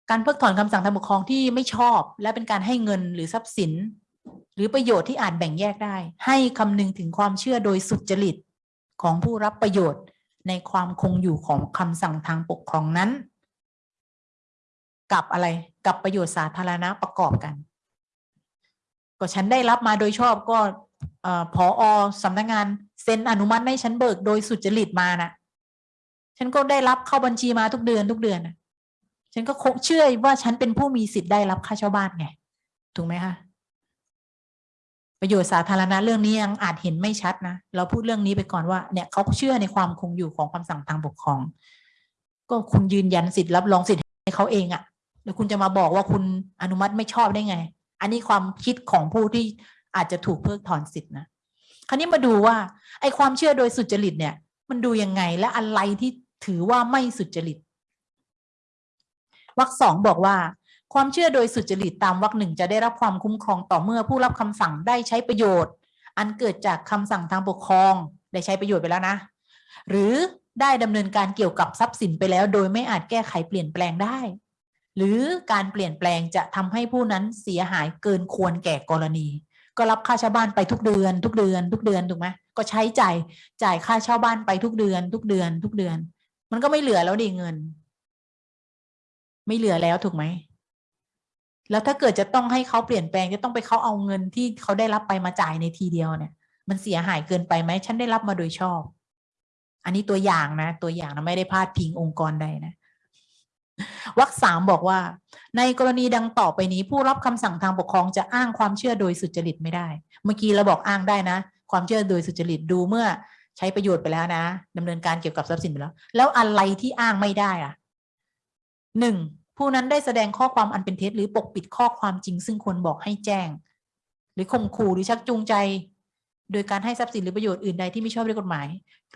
การเพิกถอนคำสั่งทางปกครองที่ไม่ชอบ และเป็นการให้เงินหรือทรัพย์สิน หรือประโยชน์ที่อาจแบ่งแยกได้ ให้คำนึงถึงความเชื่อโดยสุจริตของผู้รับประโยชน์ในความคงอยู่ของคำสั่งทางปกครองนั้น กับอะไรกับประโยชน์สาธารณะประกอบกัน ก็ฉันได้รับมาโดยชอบก็พออสำนักงานเซ็นอนุมัติให้ฉันเบิกโดยสุจริตมานะฉันก็ได้รับเข้าบัญชีมาทุกเดือนทุกเดือนนะฉันก็คงเชื่อว่าฉันเป็นผู้มีสิทธิ์ได้รับค่าเช่าบ้านไง ถูกไหมคะประโยชน์สาธารณะเรื่องนี้ยังอาจเห็นไม่ชัดนะ เราพูดเรื่องนี้ไปก่อนว่าเนี่ยเขาเชื่อในความคงอยู่ของคำสั่งทางปกครอง ก็คุณยืนยันสิทธิ์รับรองสิทธิ์ให้เขาเองอะ่ะ แล้วคุณจะมาบอกว่าคุณอนุมัติไม่ชอบได้ไง อันนี้ความคิดของผู้ที่อาจจะถูกเพิกถอนสิทธินะคราวนี้มาดูว่าไอ้ความเชื่อโดยสุจริตเนี่ย มันดูยังไงและอะไรที่ถือว่าไม่สุจริตวรรคสองบอกว่า ความเชื่อโดยสุจริตตามวรรคหนึ่งจะได้รับความคุ้มครองต่อเมื่อผู้รับคำสั่งได้ใช้ประโยชน์ อันเกิดจากคำสั่งทางปกครองได้ใช้ประโยชน์ไปแล้วนะ หรือได้ดำเนินการเกี่ยวกับทรัพย์สินไปแล้ว โดยไม่อาจแก้ไขเปลี่ยนแปลงได้ หรือการเปลี่ยนแปลงจะทำให้ผู้นั้นเสียหายเกินควรแก่กรณี ก็รับค่าเช่าบ้านไปทุกเดือน ทุกเดือน ทุกเดือนถูกไหมก็ใช้จ่ายจ่ายค่าเช่าบ้านไปทุกเดือน ทุกเดือน ทุกเดือน มันก็ไม่เหลือแล้วดิเงิน ไม่เหลือแล้วถูกไหมแล้วถ้าเกิดจะต้องให้เขาเปลี่ยนแปลงจะต้องไปเขาเอาเงินที่เขาได้รับไปมาจ่ายในทีเดียวเนี่ย มันเสียหายเกินไปไหมฉันได้รับมาโดยชอบ อันนี้ตัวอย่างนะ ตัวอย่างนะไม่ได้พาดพิงองค์กรใดนะ วรรคสามบอกว่า ในกรณีดังต่อไปนี้ ผู้รับคำสั่งทางปกครองจะอ้างความเชื่อโดยสุจริตไม่ได้ เมื่อกี้เราบอกอ้างได้นะ ความเชื่อโดยสุจริตดูเมื่อใช้ประโยชน์ไปแล้วนะดำเนินการเกี่ยวกับทรัพย์สินไปแล้ว แล้วอะไรที่อ้างไม่ได้อะหนึ่งผู้นั้นได้แสดงข้อความอันเป็นเท็จหรือปกปิดข้อความจริง ซึ่งควรบอกให้แจ้ง หรือข่มขู่หรือชักจูงใจ โดยการให้ทรัพย์สินหรือประโยชน์อื่นใดที่ไม่ชอบด้วยกฎหมาย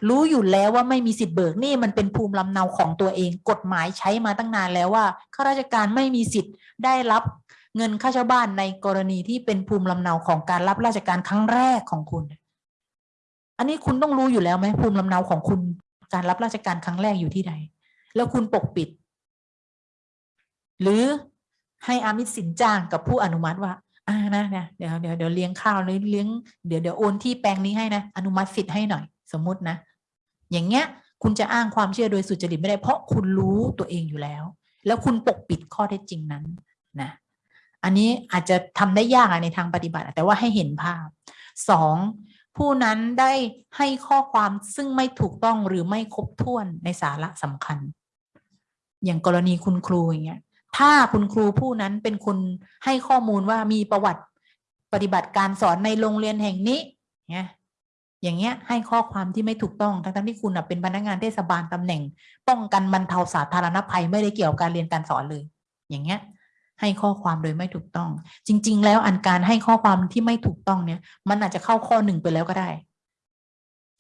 รู้อยู่แล้วว่าไม่มีสิทธิ์เบิกนี่มันเป็นภูมิลำเนาของตัวเอง กฎหมายใช้มาตั้งนานแล้วว่าข้าราชการไม่มีสิทธิ์ได้รับเงินค่าเช่าบ้านในกรณีที่เป็นภูมิลำเนาของการรับราชการครั้งแรกของคุณ อันนี้คุณต้องรู้อยู่แล้วไหมภูมิลำเนาของคุณการรับราชการครั้งแรกอยู่ที่ใด แล้วคุณปกปิด หรือให้อามิตสินจ้างกับผู้อนุมัติว่าอ่า นะเนี่ยเดี๋ยวเดี๋ยวเดี๋ยวเลี้ยงข้าวหรือเลี้ยงเดี๋ยวเดี๋ยวโอนที่แปลงนี้ให้นะอนุมัติสิทธิ์ให้หน่อย สมมุตินะ อย่างเงี้ยคุณจะอ้างความเชื่อโดยสุจริตไม่ได้ เพราะคุณรู้ตัวเองอยู่แล้ว แล้วคุณปกปิดข้อเท็จจริงนั้นนะอันนี้อาจจะทำได้ยากในทางปฏิบัติ แต่ว่าให้เห็นภาพสองผู้นั้นได้ให้ข้อความซึ่งไม่ถูกต้องหรือไม่ครบถ้วนในสาระสำคัญ อย่างกรณีคุณครูอย่างเงี้ย ถ้าคุณครูผู้นั้นเป็นคนให้ข้อมูลว่ามีประวัติปฏิบัติการสอนในโรงเรียนแห่งนี้เนี่ยอย่างเงี้ยให้ข้อความที่ไม่ถูกต้องทั้งๆที่คุณเป็นพนักงานเทศบาลตำแหน่ง ป้องกันบรรเทาสาธารณภัยไม่ได้เกี่ยวกับการเรียนการสอนเลย อย่างเงี้ยให้ข้อความโดยไม่ถูกต้อง จริง ๆ แล้วอันการให้ข้อความที่ไม่ถูกต้องเนี่ย มันอาจจะเข้าข้อหนึ่งไปแล้วก็ได้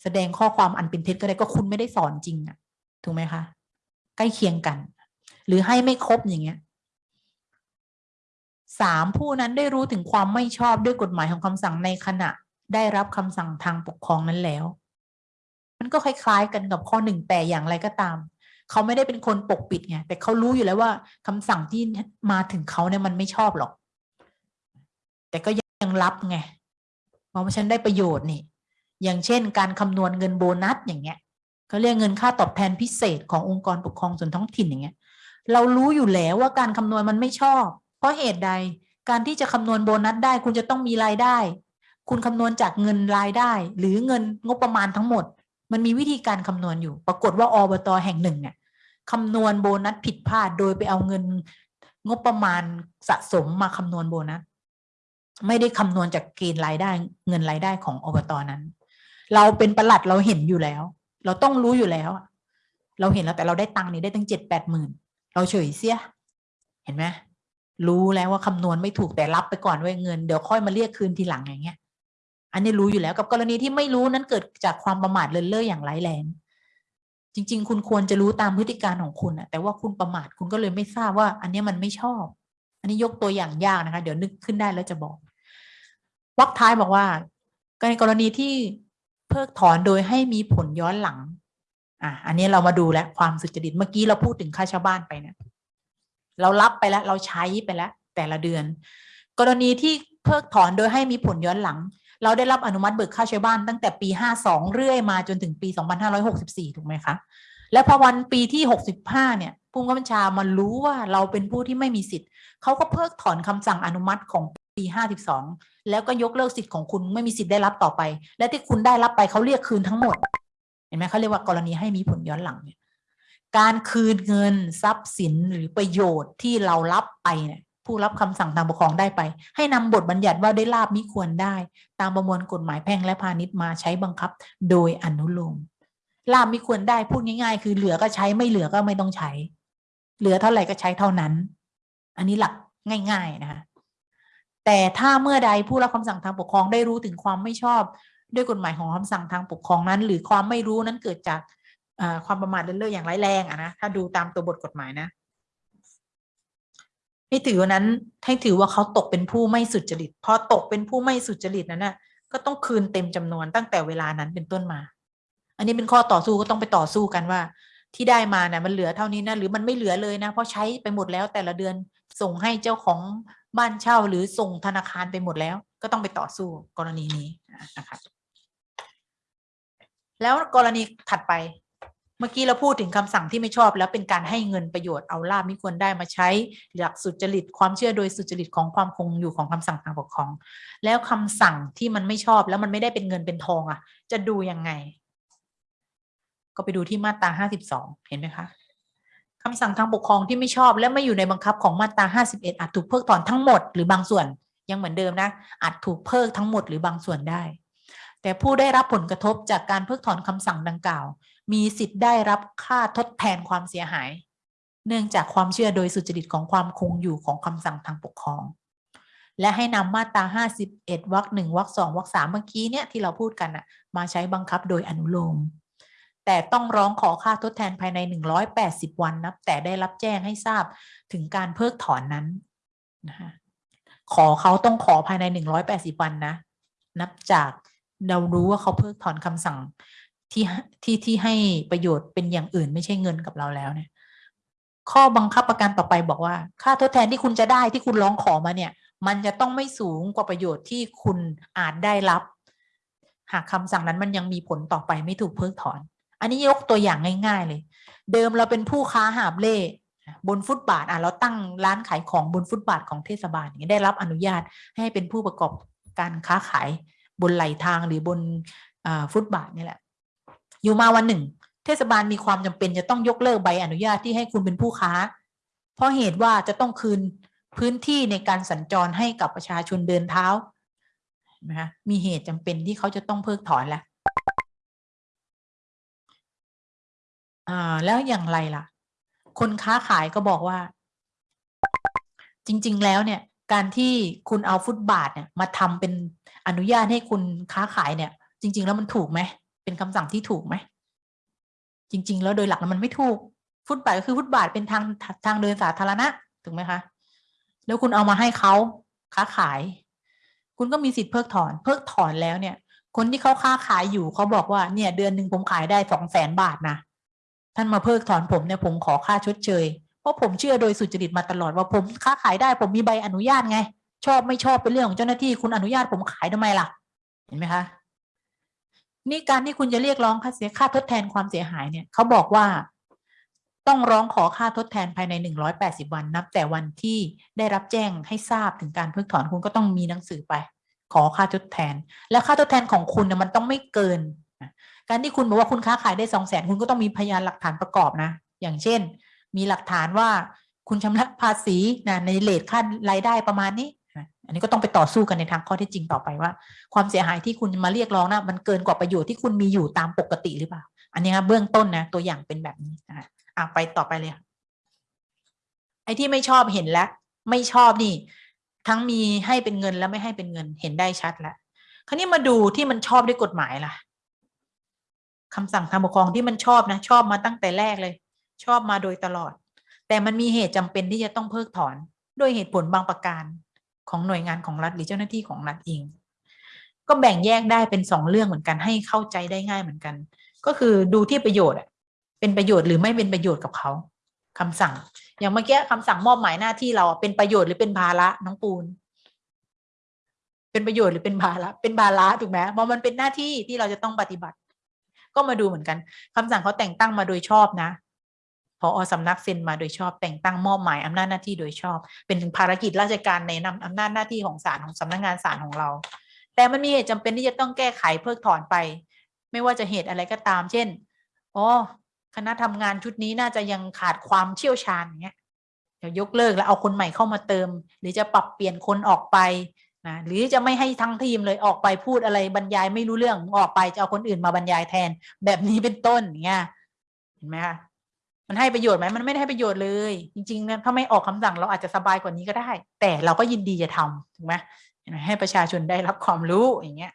แสดงข้อความอันเป็นเท็จก็ได้ก็คุณไม่ได้สอนจริงอะถูกไหมคะ ใกล้เคียงกัน รือให้ไม่ครบอย่างเงี้ยสามผู้นั้นได้รู้ถึงความไม่ชอบด้วยกฎหมายของคำสั่งในขณะ ได้รับคำสั่งทางปกครองนั้นแล้ว มันก็คล้ายๆกันกับข้อหนึ่งแต่อย่างไรก็ตาม เขาไม่ได้เป็นคนปกปิดไงแต่เขารู้อยู่แล้วว่าคำสั่งที่มาถึงเขาเนี่ยมันไม่ชอบหรอก แต่ก็ยังรับไงเพราะว่าฉันได้ประโยชน์นี่ อย่างเช่น การคำนวณเงินโบนัสอย่างเงี้ยเขาเรียกเงินค่าตอบแทนพิเศษขององค์กรปกครองส่วนท้องถิ่นอย่างเงี้ย เรารู้อยู่แล้วว่าการคำนวณมันไม่ชอบ เพราะเหตุใดการที่จะคำนวณโบนัสได้ คุณจะต้องมีรายได้ คุณคำนวณจากเงินรายได้ หรือเงินงบประมาณทั้งหมด มันมีวิธีการคำนวณอยู่ ปรากฏว่าอบตแห่งหนึ่งเนี่ยคำนวณโบนัสผิดพลาดโดยไปเอาเงินงบประมาณสะสมมาคำนวณโบนัสไม่ได้คำนวณจากเกณฑ์รายได้ เงินรายได้ของอบตนั้น เราเป็นประหลัดเราเห็นอยู่แล้ว เราต้องรู้อยู่แล้ว เราเห็นแล้วแต่เราได้ตังค์นี่ได้ตั้งเจ็ดแปดหมื่น เราเฉยเสีย เห็นไหมรู้แล้วว่าคำนวณไม่ถูกแต่รับไปก่อนไว้เงินเดี๋ยวค่อยมาเรียกคืนทีหลังอย่างเงี้ย อันนี้รู้อยู่แล้วกับกรณีที่ไม่รู้นั้นเกิดจากความประมาทเลินเล่ออย่างร้ายแรง จริง ๆ คุณควรจะรู้ตามพฤติการของคุณอะแต่ว่าคุณประมาทคุณก็เลยไม่ทราบว่า อันนี้มันไม่ชอบ อันนี้ยกตัวอย่างยากนะคะ เดี๋ยวนึกขึ้นได้แล้วจะบอกวรรคท้ายบอกว่าในกรณีที่เพิกถอนโดยให้มีผลย้อนหลัง อะอันนี้เรามาดูแล้วความสุจริตเมื่อกี้เราพูดถึงค่าชาวบ้านไปเนี่ยเรารับไปแล้วเราใช้ไปแล้ว แต่ละเดือน กรณีที่เพิกถอนโดยให้มีผลย้อนหลัง เราได้รับอนุมัติเบิกค่าใช้บ้านตั้งแต่ปี 52 เรื่อยมาจนถึงปี 2564 ถูกไหมคะ และพอวันปีที่ 65 เนี่ยผู้บังคับบัญชามารู้ว่าเราเป็นผู้ที่ไม่มีสิทธิ์เขาก็เพิกถอนคำสั่งอนุมัติของปี 52 แล้วก็ยกเลิกสิทธิ์ของคุณไม่มีสิทธิ์ได้รับต่อไป และที่คุณได้รับไปเขาเรียกคืนทั้งหมด เห็นไหมเขาเรียกว่ากรณีให้มีผลย้อนหลังเนี่ยการคืนเงินทรัพย์สินหรือประโยชน์ที่เรารับไปเนี่ยผู้รับคำสั่งทางปกครองได้ไป ให้นำบทบัญญัติว่าได้ลาบมิควรได้ ตามประมวลกฎหมายแพ่งและพาณิชย์มาใช้บังคับ โดยอนุโลมลาบมิควรได้พูดง่าย ๆ คือเหลือก็ใช้ไม่เหลือก็ไม่ต้องใช้ เหลือเท่าไหร่ก็ใช้เท่านั้น อันนี้หลักง่าย ๆ นะคะแต่ถ้าเมื่อใดผู้รับคำสั่งทางปกครองได้รู้ถึงความไม่ชอบ ด้วยกฎหมายของคำสั่งทางปกครองนั้น หรือความไม่รู้นั้นเกิดจากความประมาทเลินเล่ออย่างร้ายแรงอะนะถ้าดูตามตัวบทกฎหมายนะให้ถือว่านั้นให้ถือว่าเขาตกเป็นผู้ไม่สุจริตพอตกเป็นผู้ไม่สุจริตนั้นน่ะก็ต้องคืนเต็มจำนวนตั้งแต่เวลานั้นเป็นต้นมา อันนี้เป็นข้อต่อสู้ก็ต้องไปต่อสู้กันว่า ที่ได้มานะ่ะมันเหลือเท่านี้นะหรือมันไม่เหลือเลยนะ เพราะใช้ไปหมดแล้วแต่ละเดือนส่งให้เจ้าของบ้านเช่าหรือส่งธนาคารไปหมดแล้ว ก็ต้องไปต่อสู้กรณีนี้นะครับ แล้วกรณีถัดไป เมื่อกี้เราพูดถึงคำสั่งที่ไม่ชอบ แล้วเป็นการให้เงินประโยชน์เอาลาบมิควรได้มาใช้หลักสุจริตความเชื่อโดยสุจริตของความคงอยู่ของคำสั่งทางปกครอง แล้วคำสั่งที่มันไม่ชอบแล้วมันไม่ได้เป็นเงินเป็นทองอะ จะดูยังไง ก็ไปดูที่มาตราห้าสิบสองเห็นไหมคะคำสั่งทางปกครองที่ไม่ชอบและไม่อยู่ในบังคับของมาตราห้าสิบเอ็ดอาจถูกเพิกถอนทั้งหมดหรือบางส่วนยังเหมือนเดิมนะอาจถูกเพิกทั้งหมดหรือบางส่วนได้ แต่ผู้ได้รับผลกระทบจากการเพิกถอนคำสั่งดังกล่าว มีสิทธิ์ได้รับค่าทดแทนความเสียหาย เนื่องจากความเชื่อโดยสุจริตของความคงอยู่ของคำสั่งทางปกครอง และให้นำมาตรา 51วรรคหนึ่งวรรคสองวรรคสามเมื่อกี้เนี่ยที่เราพูดกันอะมาใช้บังคับโดยอนุโลมแต่ต้องร้องขอค่าทดแทนภายใน 180 วันนับ แต่ได้รับแจ้งให้ทราบถึงการเพิกถอนนั้นนะคะขอเขาต้องขอภายใน 180 วันนะ นับจาก เรารู้ว่าเขาเพิกถอนคำสั่งที่ที่ที่ให้ประโยชน์เป็นอย่างอื่นไม่ใช่เงินกับเราแล้วเนี่ย ข้อบังคับประกันต่อไปบอกว่า ค่าทดแทนที่คุณจะได้ที่คุณร้องขอมาเนี่ย มันจะต้องไม่สูงกว่าประโยชน์ที่คุณอาจได้รับ หากคำสั่งนั้นมันยังมีผลต่อไปไม่ถูกเพิกถอน อันนี้ยกตัวอย่างง่าย ๆ เลย เดิมเราเป็นผู้ค้าหาบเล่บนฟุตบาทอะเราตั้งร้านขายของบนฟุตบาทของเทศบาลอย่างเงี้ได้รับอนุญาตให้เป็นผู้ประกอบการค้าขาย บนไหลทางหรือบนอฟุตบาทนี่แหละ อยู่มาวันหนึ่ง เทศบาลมีความจำเป็นจะต้องยกเลิกใบอนุญาตที่ให้คุณเป็นผู้ค้า เพราะเหตุว่าจะต้องคืนพื้นที่ในการสัญจรให้กับประชาชนเดินเท้านะคะมีเหตุจำเป็นที่เขาจะต้องเพิกถอนแล้วแล้วอย่างไรล่ะ คนค้าขายก็บอกว่า จริง ๆ แล้วเนี่ย การที่คุณเอาฟุตบาทเนี่ยมาทำเป็นอนุญาตให้คุณค้าขายเนี่ย จริง ๆ แล้วมันถูกไหมเป็นคำสั่งที่ถูกไหมจริง ๆ แล้วโดยหลักแล้วมันไม่ถูก ฟุตบาทก็คือฟุตบาทเป็นทางทางเดินสาธารณะถูกไหมคะ แล้วคุณเอามาให้เขาค้าขาย คุณก็มีสิทธิ์เพิกถอน เพิกถอนแล้วเนี่ย คนที่เขาค้าขายอยู่เขาบอกว่าเนี่ย เดือนหนึ่งผมขายได้สองแสนบาทนะท่านมาเพิกถอนผมเนี่ยผมขอค่าชดเชย เพราะผมเชื่อโดยสุจริตมาตลอดว่าผมค้าขายได้ ผมมีใบอนุญาตไง ชอบไม่ชอบเป็นเรื่องของเจ้าหน้าที่คุณอนุญาตผมขายทำไมล่ะ เห็นไหมคะนี่การที่คุณจะเรียกร้องค่าเสียค่าทดแทนความเสียหายเนี่ยเขาบอกว่าต้องร้องขอค่าทดแทนภายในหนึ่งร้อยแปดสิบวันนับ แต่วันที่ได้รับแจ้งให้ทราบถึงการเพิกถอนคุณก็ต้องมีหนังสือไป ขอค่าทดแทน แล้วค่าทดแทนของคุณเนี่ยมันต้องไม่เกิน การที่คุณบอกว่าคุณค้าขายได้สองแสนคุณก็ต้องมีพยานหลักฐานประกอบนะ อย่างเช่น มีหลักฐานว่าคุณชำระภาษีนะในเลทค่ารายได้ประมาณนี้อันนี้ก็ต้องไปต่อสู้กันในทางข้อเท็จจริงต่อไปว่า ความเสียหายที่คุณมาเรียกร้องนะมันเกินกว่าประโยชน์ที่คุณมีอยู่ตามปกติหรือเปล่า อันนี้ครับเบื้องต้นนะตัวอย่างเป็นแบบนี้นะอะไปต่อไปเลยค่ะไอ้ที่ไม่ชอบเห็นแล้ว ไม่ชอบนี่ ทั้งมีให้เป็นเงินและไม่ให้เป็นเงินเห็นได้ชัดแล้วคราวนี้มาดูที่มันชอบด้วยกฎหมายล่ะคำสั่งทางปกครองที่มันชอบนะ ชอบมาตั้งแต่แรกเลย ชอบมาโดยตลอด แต่มันมีเหตุจำเป็นที่จะต้องเพิกถอนด้วยเหตุผลบางประการของหน่วยงานของรัฐหรือเจ้าหน้าที่ของรัฐเอง ก็แบ่งแยกได้เป็นสองเรื่องเหมือนกันให้เข้าใจได้ง่ายเหมือนกัน ก็คือดูที่ประโยชน์เป็นประโยชน์หรือไม่เป็นประโยชน์กับเขาคำสั่ง อย่างเมื่อกี้คำสั่งมอบหมายหน้าที่เราเป็นประโยชน์หรือเป็นภาระน้องปูน เป็นประโยชน์หรือเป็นภาระเป็นภาระถูกไหมเพราะมันเป็นหน้าที่ที่เราจะต้องปฏิบัติ ก็มาดูเหมือนกันคำสั่งเขาแต่งตั้งมาโดยชอบนะ พออสำนักเซ็นมาโดยชอบแต่งตั้งมอบหมายอำนาจหน้าที่โดยชอบ เป็นภารกิจราชการในนำอำนาจหน้าที่ของศาลของสำนักงานศาลของเรา แต่มันมีเหตุจำเป็นที่จะต้องแก้ไขเพิกถอนไป ไม่ว่าจะเหตุอะไรก็ตาม เช่นอ๋อคณะทำงานชุดนี้น่าจะยังขาดความเชี่ยวชาญอย่างเงี้ยเดี๋ยวยกเลิกแล้วเอาคนใหม่เข้ามาเติม หรือจะปรับเปลี่ยนคนออกไปนะหรือจะไม่ให้ทั้งทีมเลยออกไปพูดอะไรบรรยายไม่รู้เรื่องออกไปจะเอาคนอื่นมาบรรยายแทน แบบนี้เป็นต้นอย่างเงี้ยเห็นไหมคะ มันให้ประโยชน์ไหมมันไม่ได้ให้ประโยชน์เลย จริงๆนะถ้าไม่ออกคำสั่งเราอาจจะสบายกว่านี้ก็ได้ แต่เราก็ยินดีจะทำถูกไหมเห็นไหมให้ประชาชนได้รับความรู้อย่างเงี้ย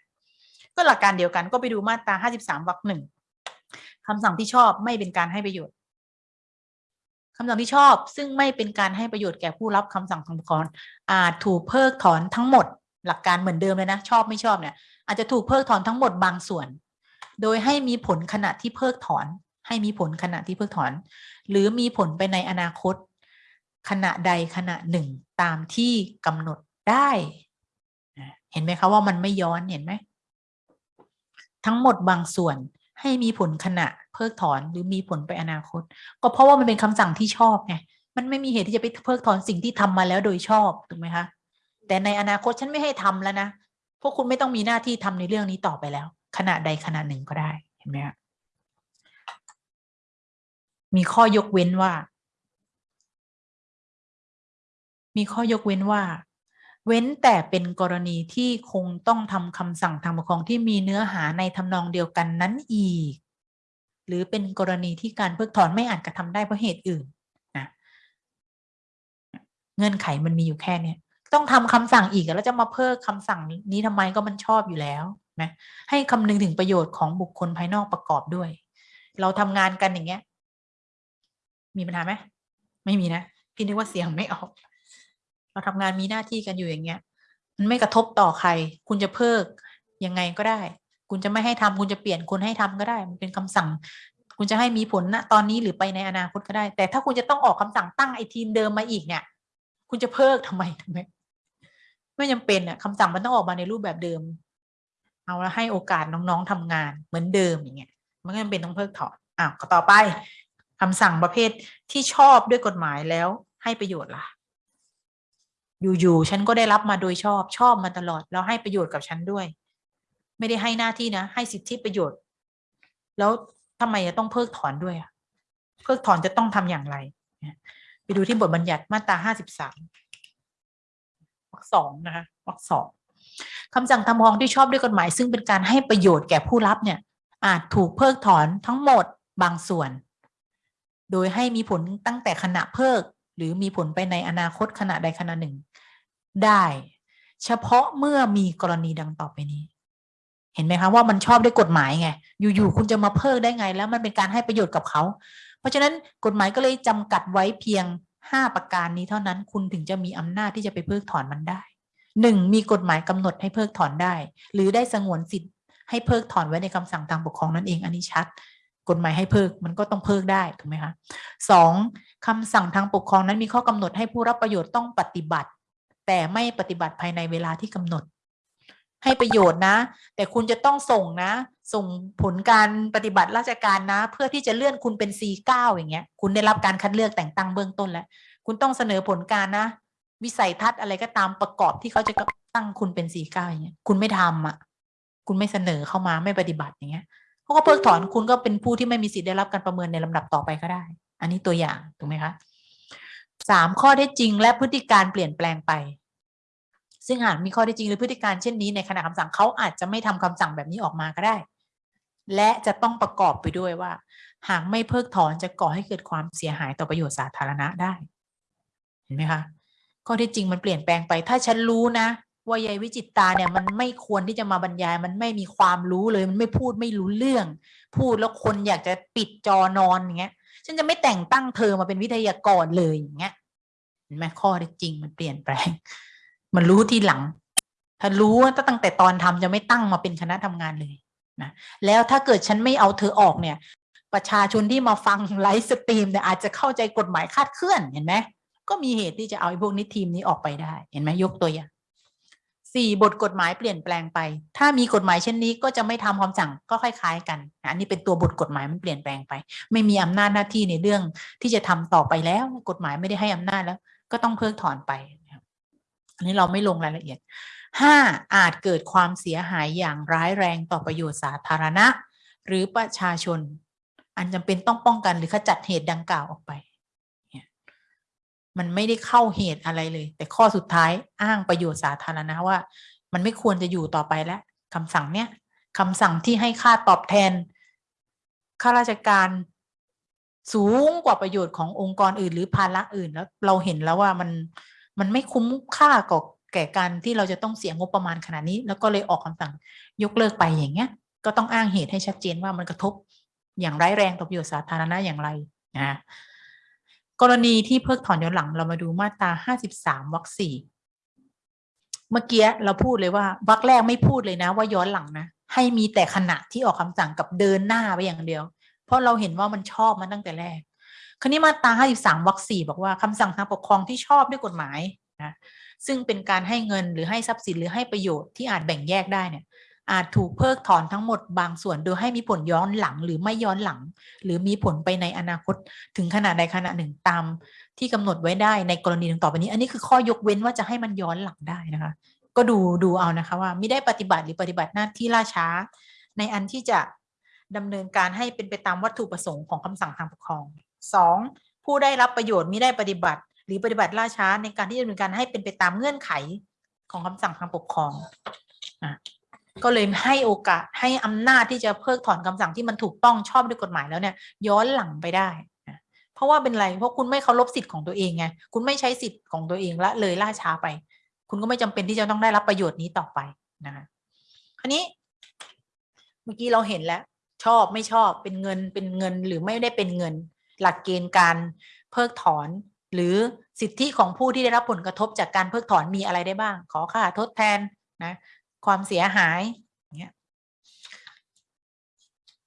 ก็หลักการเดียวกันก็ไปดูมาตรา 53วรรคหนึ่งคำสั่งที่ชอบไม่เป็นการให้ประโยชน์คำสั่งที่ชอบ ซึ่งไม่เป็นการให้ประโยชน์แก่ผู้รับคำสั่งทางปกครองอาจถูกเพิกถอนทั้งหมด หลักการเหมือนเดิมเลยนะชอบไม่ชอบเนี่ยอาจจะถูกเพิกถอนทั้งหมดบางส่วน โดยให้มีผลขณะที่เพิกถอน ให้มีผลขณะที่เพิกถอน หรือมีผลไปในอนาคต ขณะใดขณะหนึ่งตามที่กำหนดได้ เห็นไหมคะว่ามันไม่ย้อนเห็นไหม ทั้งหมดบางส่วนให้มีผลขณะเพิกถอนหรือมีผลไปอนาคต ก็เพราะว่ามันเป็นคำสั่งที่ชอบไงมันไม่มีเหตุที่จะไปเพิกถอนสิ่งที่ทำมาแล้วโดยชอบถูกไหมคะแต่ในอนาคตฉันไม่ให้ทำแล้วนะพวกคุณไม่ต้องมีหน้าที่ทำในเรื่องนี้ต่อไปแล้ว ขณะใดขณะหนึ่งก็ได้เห็นไหมคะ มีข้อยกเว้นว่า มีข้อยกเว้นว่า เว้นแต่เป็นกรณีที่คงต้องทำคำสั่งทางปกครองที่มีเนื้อหาในทำนองเดียวกันนั้นอีก หรือเป็นกรณีที่การเพิกถอนไม่อาจกระทำได้เพราะเหตุอื่นนะเงื่อนไขมันมีอยู่แค่เนี้ยต้องทำคำสั่งอีกแล้วจะมาเพิกคำสั่งนี้ทำไมก็มันชอบอยู่แล้วนะให้คำนึงถึงประโยชน์ของบุคคลภายนอกประกอบด้วย เราทำงานกันอย่างเงี้ย มีปัญหาไหมไม่มีนะ พี่นึกว่าเสียงไม่ออก เราทำงานมีหน้าที่กันอยู่อย่างเงี้ย มันไม่กระทบต่อใคร คุณจะเพิกยังไงก็ได้ คุณจะไม่ให้ทำคุณจะเปลี่ยนคนให้ทำก็ได้ มันเป็นคำสั่ง คุณจะให้มีผลณตอนนี้หรือไปในอนาคตก็ได้ แต่ถ้าคุณจะต้องออกคำสั่งตั้งไอ้ทีมเดิมมาอีกเนี่ย คุณจะเพิกทำไมทำไมไม่จำเป็นอะคำสั่งมันต้องออกมาในรูปแบบเดิม เอาแล้วให้โอกาสน้องๆทำงานเหมือนเดิมอย่างเงี้ยมันก็จำเป็นต้องเพิกถอนอ้าวต่อไป คำสั่งประเภทที่ชอบด้วยกฎหมายแล้วให้ประโยชน์ล่ะ อยู่ๆฉันก็ได้รับมาโดยชอบชอบมาตลอด แล้วให้ประโยชน์กับฉันด้วย ไม่ได้ให้หน้าที่นะ ให้สิทธิประโยชน์ แล้วทำไมจะต้องเพิกถอนด้วยอะเพิกถอนจะต้องทำอย่างไรไปดูที่บทบัญญัติมาตราห้าสิบสามวรรคสองนะคะวรรคสองคำสั่งทำฟ้องที่ชอบด้วยกฎหมาย ซึ่งเป็นการให้ประโยชน์แก่ผู้รับเนี่ย อาจถูกเพิกถอนทั้งหมดบางส่วน โดยให้มีผลตั้งแต่ขณะเพิก หรือมีผลไปในอนาคตขณะใดขณะหนึ่ง ได้ เฉพาะเมื่อมีกรณีดังต่อไปนี้ เห็นไหมคะว่ามันชอบด้วยกฎหมายไง อยู่ๆคุณจะมาเพิกได้ไง แล้วมันเป็นการให้ประโยชน์กับเขา เพราะฉะนั้นกฎหมายก็เลยจำกัดไว้เพียงห้าประการนี้เท่านั้นคุณถึงจะมีอำนาจที่จะไปเพิกถอนมันได้หนึ่งมีกฎหมายกำหนดให้เพิกถอนได้ หรือได้สงวนสิทธิ์ให้เพิกถอนไว้ในคำสั่งทางปกครองนั่นเองอันนี้ชัด กฎหมายให้เพิกมันก็ต้องเพิกได้ถูกไหมคะสองคำสั่งทางปกครองนั้นมีข้อกำหนดให้ผู้รับประโยชน์ต้องปฏิบัติ แต่ไม่ปฏิบัติภายในเวลาที่กำหนด ให้ประโยชน์นะ แต่คุณจะต้องส่งนะ ส่งผลการปฏิบัติราชการนะ เพื่อที่จะเลื่อนคุณเป็น C9 อย่างเงี้ย คุณได้รับการคัดเลือกแต่งตั้งเบื้องต้นแล้ว คุณต้องเสนอผลการนะ วิสัยทัศน์อะไรก็ตามประกอบที่เขาจะตั้งคุณเป็น C9 อย่างเงี้ยคุณไม่ทำอะ คุณไม่เสนอเข้ามาไม่ปฏิบัติอย่างเงี้ย เขาก็เพิกถอนคุณก็เป็นผู้ที่ไม่มีสิทธิ์ได้รับการประเมินในลำดับต่อไปก็ได้ อันนี้ตัวอย่างถูกไหมคะสามข้อเท็จจริงและพฤติการเปลี่ยนแปลงไป ซึ่งหากมีข้อเท็จจริงหรือพฤติการเช่นนี้ในขณะคำสั่งเขาอาจจะไม่ทำคำสั่งแบบนี้ออกมาก็ได้ และจะต้องประกอบไปด้วยว่า หากไม่เพิกถอนจะก่อให้เกิดความเสียหายต่อประโยชน์สาธารณะได้ เห็นไหมคะข้อเท็จจริงมันเปลี่ยนแปลงไป ถ้าฉันรู้นะ ว่ายายวิจิตตาเนี่ยมันไม่ควรที่จะมาบรรยาย มันไม่มีความรู้เลย มันไม่พูดไม่รู้เรื่อง พูดแล้วคนอยากจะปิดจอนอนอย่างเงี้ยฉันจะไม่แต่งตั้งเธอมาเป็นวิทยากรเลยอย่างเงี้ยเห็นไหมข้อเท็จจริงมันเปลี่ยนแปลง มันรู้ทีหลัง ถ้ารู้ว่าตั้งแต่ตอนทำจะไม่ตั้งมาเป็นคณะทำงานเลยนะแล้วถ้าเกิดฉันไม่เอาเธอออกเนี่ย ประชาชนที่มาฟัง live stream เนี่ยอาจจะเข้าใจกฎหมายคาดเคลื่อนเห็นไหมก็มีเหตุที่จะเอาไอ้พวกนี้ทีมนี้ออกไปได้ เห็นไหมยกตัวอย่าง สี่บทกฎหมายเปลี่ยนแปลงไป ถ้ามีกฎหมายเช่นนี้ก็จะไม่ทำคำสั่งก็คล้ายๆ กันอันนี้เป็นตัวบทกฎหมายมันเปลี่ยนแปลงไป ไม่มีอำนาจหน้าที่ในเรื่องที่จะทำต่อไปแล้ว กฎหมายไม่ได้ให้อำนาจแล้ว ก็ต้องเพิกถอนไปอันนี้เราไม่ลงรายละเอียดห้าอาจเกิดความเสียหายอย่างร้ายแรงต่อประโยชน์สาธารณะ หรือประชาชน อันจำเป็นต้องป้องกันหรือขจัดเหตุดังกล่าวออกไป มันไม่ได้เข้าเหตุอะไรเลย แต่ข้อสุดท้ายอ้างประโยชน์สาธารณะว่า มันไม่ควรจะอยู่ต่อไปแล้วคำสั่งเนี้ยคำสั่งที่ให้ค่าตอบแทนข้าราชการสูงกว่าประโยชน์ขององค์กรอื่น หรือภาระอื่นแล้วเราเห็นแล้วว่ามันมันไม่คุ้มค่ากับแก่การที่เราจะต้องเสียงบประมาณขนาดนี้ แล้วก็เลยออกคำสั่งยกเลิกไปอย่างเงี้ย ก็ต้องอ้างเหตุให้ชัดเจนว่ามันกระทบอย่างร้ายแรงต่อประโยชน์สาธารณะอย่างไรนะ กรณีที่เพิกถอนย้อนหลังเรามาดูมาตราห้าสิบสามวรรคสี่เมื่อกี้เราพูดเลยว่าวรรคแรกไม่พูดเลยนะ ว่าย้อนหลังนะ ให้มีแต่ขณะที่ออกคำสั่งกับเดินหน้าไปอย่างเดียว เพราะเราเห็นว่ามันชอบมาตั้งแต่แรก คราวนี้มาตราห้าสิบสามวรรคสี่บอกว่าคำสั่งทางปกครองที่ชอบด้วยกฎหมายนะซึ่งเป็นการให้เงินหรือให้ทรัพย์สินหรือให้ประโยชน์ที่อาจแบ่งแยกได้เนี่ย อาจถูกเพิกถอนทั้งหมดบางส่วนโดยให้มีผลย้อนหลังหรือไม่ย้อนหลัง หรือมีผลไปในอนาคตถึงขนาดใดขณะหนึ่งตามที่กำหนดไว้ได้ในกรณีดังต่อไปนี้ อันนี้คือข้อยกเว้นว่าจะให้มันย้อนหลังได้นะคะ ก็ดูดูเอานะคะว่าไม่ได้ปฏิบัติหรือปฏิบัติหน้าที่ล่าช้า ในอันที่จะดำเนินการให้เป็นไปตามวัตถุประสงค์ของคำสั่งทางปกครองสองผู้ได้รับประโยชน์มิได้ปฏิบัติ หรือปฏิบัติล่าช้าในการที่จะดำเนินการให้เป็นไปตามเงื่อนไขของคำสั่งทางปกครองอะ ก็เลยให้โอกาสให้อำนาจที่จะเพิกถอนคำสั่งที่มันถูกต้องชอบด้วยกฎหมายแล้วเนี่ยย้อนหลังไปได้เพราะว่าเป็นไรเพราะคุณไม่เคารพสิทธิ์ของตัวเองไงคุณไม่ใช้สิทธิ์ของตัวเองละเลยล่าช้าไป คุณก็ไม่จำเป็นที่จะต้องได้รับประโยชน์นี้ต่อไปนะคะคราวนี้ เมื่อกี้เราเห็นแล้ว ชอบไม่ชอบเป็นเงินเป็นเงินหรือไม่ได้เป็นเงิน หลักเกณฑ์การเพิกถอน หรือสิทธิของผู้ที่ได้รับผลกระทบจากการเพิกถอนมีอะไรได้บ้าง ขอค่าทดแทนนะ ความเสียหายเงี้ย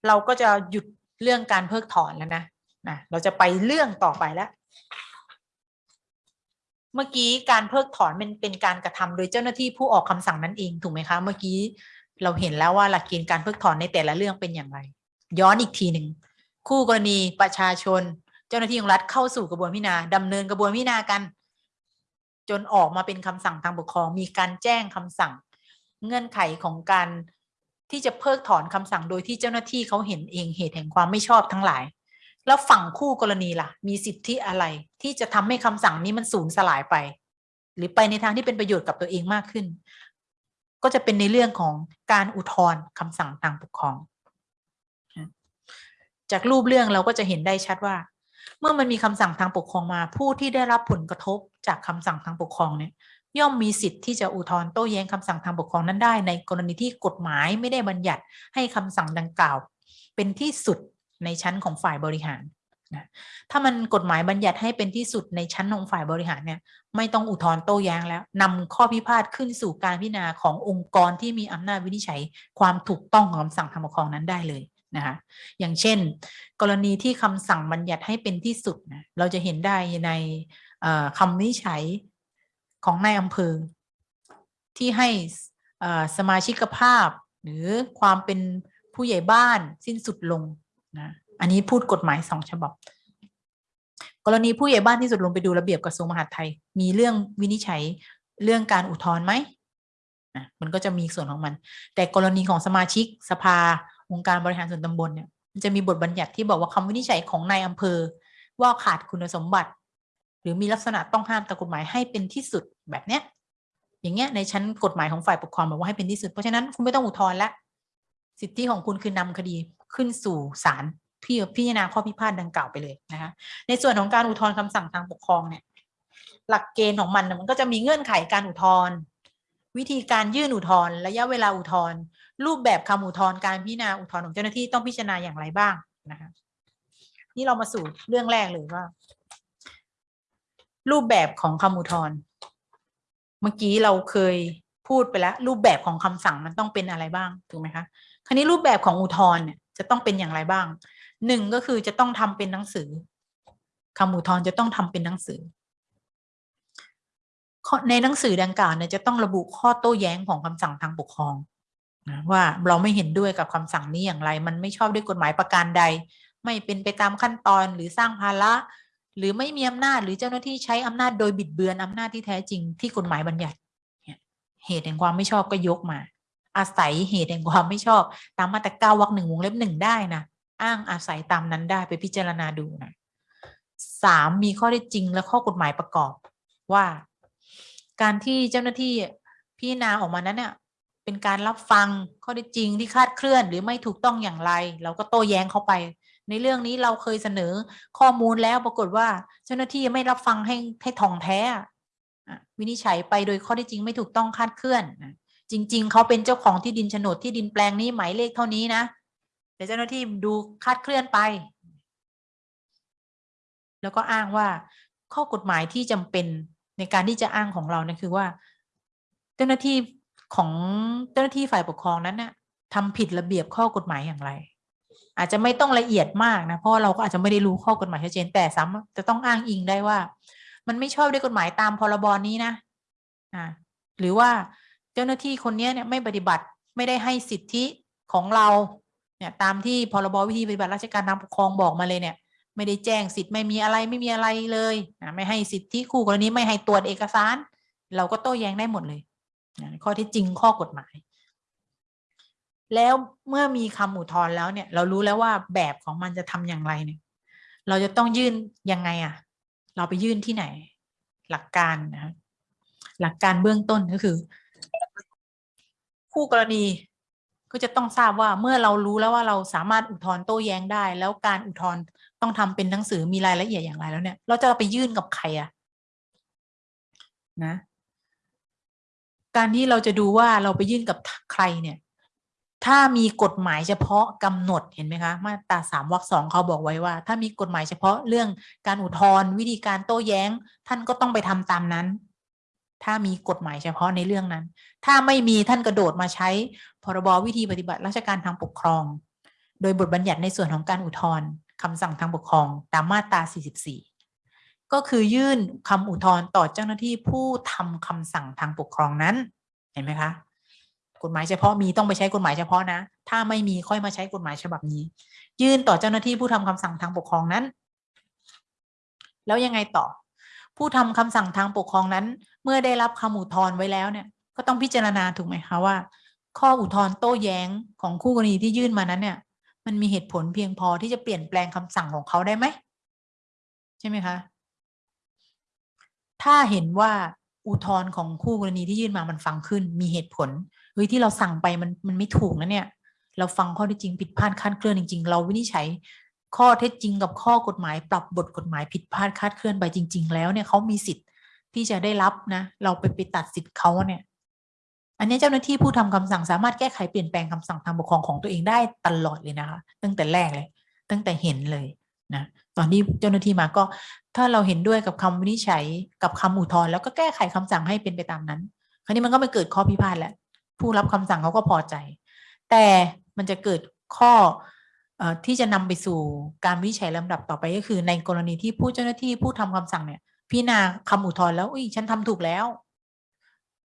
เราก็จะหยุดเรื่องการเพิกถอนแล้วนะนะเราจะไปเรื่องต่อไปแล้ว เมื่อกี้การเพิกถอนมันเป็นการกระทำโดยเจ้าหน้าที่ผู้ออกคำสั่งนั่นเองถูกไหมคะ เมื่อกี้เราเห็นแล้วว่าหลักเกณฑ์การเพิกถอนในแต่ละเรื่องเป็นอย่างไร ย้อนอีกทีหนึ่งคู่กรณีประชาชน เจ้าหน้าที่ของรัฐเข้าสู่กระบวนพิจารณาดำเนินกระบวนพิจารณากัน จนออกมาเป็นคำสั่งทางปกครอง มีการแจ้งคำสั่ง เงื่อนไขของการที่จะเพิกถอนคำสั่งโดยที่เจ้าหน้าที่เขาเห็นเองเหตุแห่งความไม่ชอบทั้งหลาย แล้วฝั่งคู่กรณีล่ะ มีสิทธิอะไรที่จะทำให้คำสั่งนี้มันสูญสลายไป หรือไปในทางที่เป็นประโยชน์กับตัวเองมากขึ้น ก็จะเป็นในเรื่องของการอุทธรณ์คำสั่งทางปกครอง จากรูปเรื่องเราก็จะเห็นได้ชัดว่า เมื่อมันมีคำสั่งทางปกครองมา ผู้ที่ได้รับผลกระทบจากคำสั่งทางปกครองเนี่ย ย่อมมีสิทธิ์ที่จะอุทธรณ์โต้แย้งคำสั่งทางปกครองนั้นได้ ในกรณีที่กฎหมายไม่ได้บัญญัติให้คำสั่งดังกล่าว เป็นที่สุดในชั้นของฝ่ายบริหารนะถ้ามันกฎหมายบัญญัติให้เป็นที่สุดในชั้นของฝ่ายบริหารเนี่ยไม่ต้องอุทธรณ์โต้แย้งแล้วนำข้อพิพาทขึ้นสู่การพิจารณาขององค์กรที่มีอำนาจวินิจฉัย ความถูกต้องของคำสั่งทางปกครองนั้นได้เลยนะคะอย่างเช่น กรณีที่คำสั่งบัญญัติให้เป็นที่สุดนะเราจะเห็นได้ในคำวินิจฉัย ของนายอำเภอ ที่ให้สมาชิกภาพ หรือความเป็นผู้ใหญ่บ้านสิ้นสุดลงนะอันนี้พูดกฎหมายสองฉบับ กรณีผู้ใหญ่บ้านที่สุดลงไปดูระเบียบกระทรวงมหาดไทย มีเรื่องวินิจฉัยเรื่องการอุทธรณ์ไหมอะมันก็จะมีส่วนของมัน แต่กรณีของสมาชิกสภาองค์การบริหารส่วนตำบลเนี่ยจะมีบทบัญญัติที่บอกว่าคำวินิจฉัยของนายอำเภอ ว่าขาดคุณสมบัติ หรือมีลักษณะต้องห้ามตามกฎหมายให้เป็นที่สุดแบบเนี้ย อย่างเงี้ยในชั้นกฎหมายของฝ่ายปกครองบอกว่าให้เป็นที่สุด เพราะฉะนั้นคุณไม่ต้องอุทธรณ์ละสิทธิของคุณคือนำคดีขึ้นสู่ศาลพี่พิจารณาข้อพิพาทดังกล่าวไปเลยนะคะในส่วนของการอุทธรณ์คำสั่งทางปกครองเนี่ยหลักเกณฑ์ของมันน่ะมันก็จะมีเงื่อนไขการอุทธรณ์วิธีการยื่นอุทธรณ์ระยะเวลาอุทธรณ์รูปแบบคำอุทธรณ์การพิจารณาอุทธรณ์ของเจ้าหน้าที่ต้องพิจารณาอย่างไรบ้างนะคะนี่เรามาสู่เรื่องแรกเลยว่า รูปแบบของคำอุทธรณ์เมื่อกี้เราเคยพูดไปแล้ว รูปแบบของคำสั่งมันต้องเป็นอะไรบ้างถูกไหมคะคราวนี้รูปแบบของอุทธรณ์เนี่ยจะต้องเป็นอย่างไรบ้างหนึ่งก็คือจะต้องทำเป็นหนังสือคำอุทธรณ์จะต้องทำเป็นหนังสือ ในหนังสือดังกล่าวเนี่ยจะต้องระบุข้อโต้แย้งของคำสั่งทางปกครองว่าเราไม่เห็นด้วยกับคำสั่งนี้อย่างไร มันไม่ชอบด้วยกฎหมายประการใด ไม่เป็นไปตามขั้นตอนหรือสร้างภาระ หรือไม่มีอำนาจหรือเจ้าหน้าที่ใช้อำนาจโดยบิดเบือนอำนาจที่แท้จริงที่กฎหมายบัญญัติเหตุแห่งความไม่ชอบก็ยกมา อาศัยเหตุแห่งความไม่ชอบ ตามมาตราเก้าวรรคหนึ่งวงเล็บหนึ่งได้นะอ้างอาศัยตามนั้นได้ไปพิจารณาดูนะสามมีข้อได้จริงและข้อกฎหมายประกอบว่า การที่เจ้าหน้าที่พิจารณาออกมานั้นเนี่ยเป็นการรับฟังข้อได้จริงที่คาดเคลื่อน หรือไม่ถูกต้องอย่างไร เราก็โต้แย้งเข้าไป ในเรื่องนี้เราเคยเสนอข้อมูลแล้วปรากฏว่า เจ้าหน้าที่ไม่รับฟังให้ให้ทองแท้วินิจฉัยไปโดยข้อได้จริงไม่ถูกต้องคาดเคลื่อนจริง ๆเขาเป็นเจ้าของที่ดินโฉนดที่ดินแปลงนี้หมายเลขเท่านี้นะแต่เจ้าหน้าที่ดูคาดเคลื่อนไป แล้วก็อ้างว่าข้อกฎหมายที่จำเป็นในการที่จะอ้างของเราเนี่ยคือว่า เจ้าหน้าที่ของเจ้าหน้าที่ฝ่ายปกครองนั้นเนี่ยทำผิดระเบียบข้อกฎหมายอย่างไร อาจจะไม่ต้องละเอียดมากนะเพราะเราก็อาจจะไม่ได้รู้ข้อกฎหมายชัดเจนแต่สามารถจะต้องอ้างอิงได้ว่า มันไม่ชอบด้วยกฎหมายตามพรบนี้นะอ่าหรือว่าเจ้าหน้าที่คนนี้เนี่ยไม่ปฏิบัติไม่ได้ให้สิทธิของเราเนี่ยตามที่พรบวิธีปฏิบัติราชการทางปกครองบอกมาเลยเนี่ย ไม่ได้แจ้งสิทธิ์ไม่มีอะไรไม่มีอะไรเลยนะไม่ให้สิทธิคู่กรณีไม่ให้ตรวจเอกสาร เราก็โต้แย้งได้หมดเลยนะข้อที่จริงข้อกฎหมาย แล้วเมื่อมีคำอุทธรณ์แล้วเนี่ย เรารู้แล้วว่าแบบของมันจะทำอย่างไรเนี่ย เราจะต้องยื่นยังไงอะ่ะเราไปยื่นที่ไหน หลักการนะหลักการเบื้องต้นก็คือ คู่กรณีก็จะต้องทราบว่าเมื่อเรารู้แล้วว่าเราสามารถอุทธรณ์โต้แย้งได้ แล้วการอุทธรณ์ต้องทำเป็นหนังสือมีรายละเอียดอย่างไรแล้วเนี่ย เราจะไปยื่นกับใครอะนะ การที่เราจะดูว่าเราไปยื่นกับใครเนี่ย ถ้ามีกฎหมายเฉพาะกำหนดเห็นไหมคะมาตราสามวรรคสองเขาบอกไว้ว่า ถ้ามีกฎหมายเฉพาะเรื่องการอุทธรณ์วิธีการโต้แย้ง ท่านก็ต้องไปทำตามนั้น ถ้ามีกฎหมายเฉพาะในเรื่องนั้น ถ้าไม่มีท่านกระโดดมาใช้พรบวิธีปฏิบัติราชการทางปกครอง โดยบทบัญญัติในส่วนของการอุทธรณ์คำสั่งทางปกครองตามมาตรา 44 ก็คือยื่นคำอุทธรณ์ต่อเจ้าหน้าที่ผู้ทำคำสั่งทางปกครองนั้น เห็นไหมคะ กฎหมายเฉพาะมีต้องไปใช้กฎหมายเฉพาะนะ ถ้าไม่มีค่อยมาใช้กฎหมายฉบับนี้ ยื่นต่อเจ้าหน้าที่ผู้ทำคำสั่งทางปกครองนั้น แล้วยังไงต่อ ผู้ทำคำสั่งทางปกครองนั้น เมื่อได้รับคำอุทธรณ์ไว้แล้วเนี่ย ก็ต้องพิจารณาถูกไหมคะว่า ข้ออุทธรณ์โต้แย้งของคู่กรณีที่ยื่นมานั้นเนี่ย มันมีเหตุผลเพียงพอที่จะเปลี่ยนแปลงคำสั่งของเขาได้ไหมใช่ไหมคะ ถ้าเห็นว่าอุทธรณ์ของคู่กรณีที่ยื่นมามันฟังขึ้นมีเหตุผล เฮ้ยที่เราสั่งไปมันมันไม่ถูกนะเนี่ย เราฟังข้อเท็จจริงผิดพลาดคาดเคลื่อนจริง ๆ เราวินิจฉัยข้อเท็จจริงกับข้อกฎหมาย ปรับบทกฎหมายผิดพลาดคาดเคลื่อนไปจริง ๆ แล้วเนี่ยเขามีสิทธิ์ที่จะได้รับนะ เราไปไปตัดสิทธิ์เขาเนี่ย อันนี้เจ้าหน้าที่ผู้ทำคำสั่งสามารถแก้ไขเปลี่ยนแปลงคำสั่งทางปกครองของตัวเองได้ตลอดเลยนะคะ ตั้งแต่แรกเลย ตั้งแต่เห็นเลยนะตอนที่เจ้าหน้าที่มาก็ ถ้าเราเห็นด้วยกับคำวินิจฉัยกับคำอุทธรณ์แล้วก็แก้ไขคำสั่งให้เป็นไปตามนั้น คราวนี้มันก็ไม่เกิดข้อพิพาทแล้ว ผู้รับคำสั่งเขาก็พอใจ แต่มันจะเกิดข้อที่จะนำไปสู่การวิจัยลำดับต่อไปก็คือ ในกรณีที่ผู้เจ้าหน้าที่ผู้ทำคำสั่งเนี่ยพิจารณาคำอุทธรณ์แล้วอุ้ยฉันทำถูกแล้ว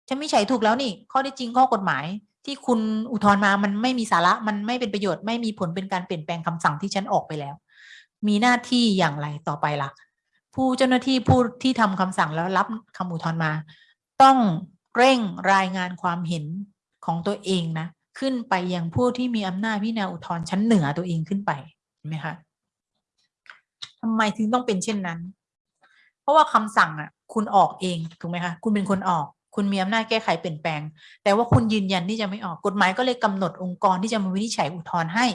ฉันวิจัยถูกแล้วนี่ ข้อที่จริงข้อกฎหมาย ที่คุณอุทธรณ์มามันไม่มีสาระมันไม่เป็นประโยชน์ไม่มีผลเป็นการเปลี่ยนแปลงคำสั่งที่ฉันออกไปแล้ว มีหน้าที่อย่างไรต่อไปล่ะ ผู้เจ้าหน้าที่ผู้ที่ทำคำสั่งแล้วรับคำอุทธรณ์มา ต้องเร่งรายงานความเห็น ของตัวเองนะขึ้นไปยังผู้ที่มีอำนาจพิจารณาอุทธรณ์ชั้นเหนือตัวเองขึ้นไปเห็นไหมคะทำไมถึงต้องเป็นเช่นนั้น เพราะว่าคำสั่งอะ คุณออกเองถูกไหมคะคุณเป็นคนออก คุณมีอำนาจแก้ไขเปลี่ยนแปลง แต่ว่าคุณยืนยันที่จะไม่ออกกฎหมายก็เลยกำหนดองค์กรที่จะมาวินิจฉัยอุทธรณ์ให้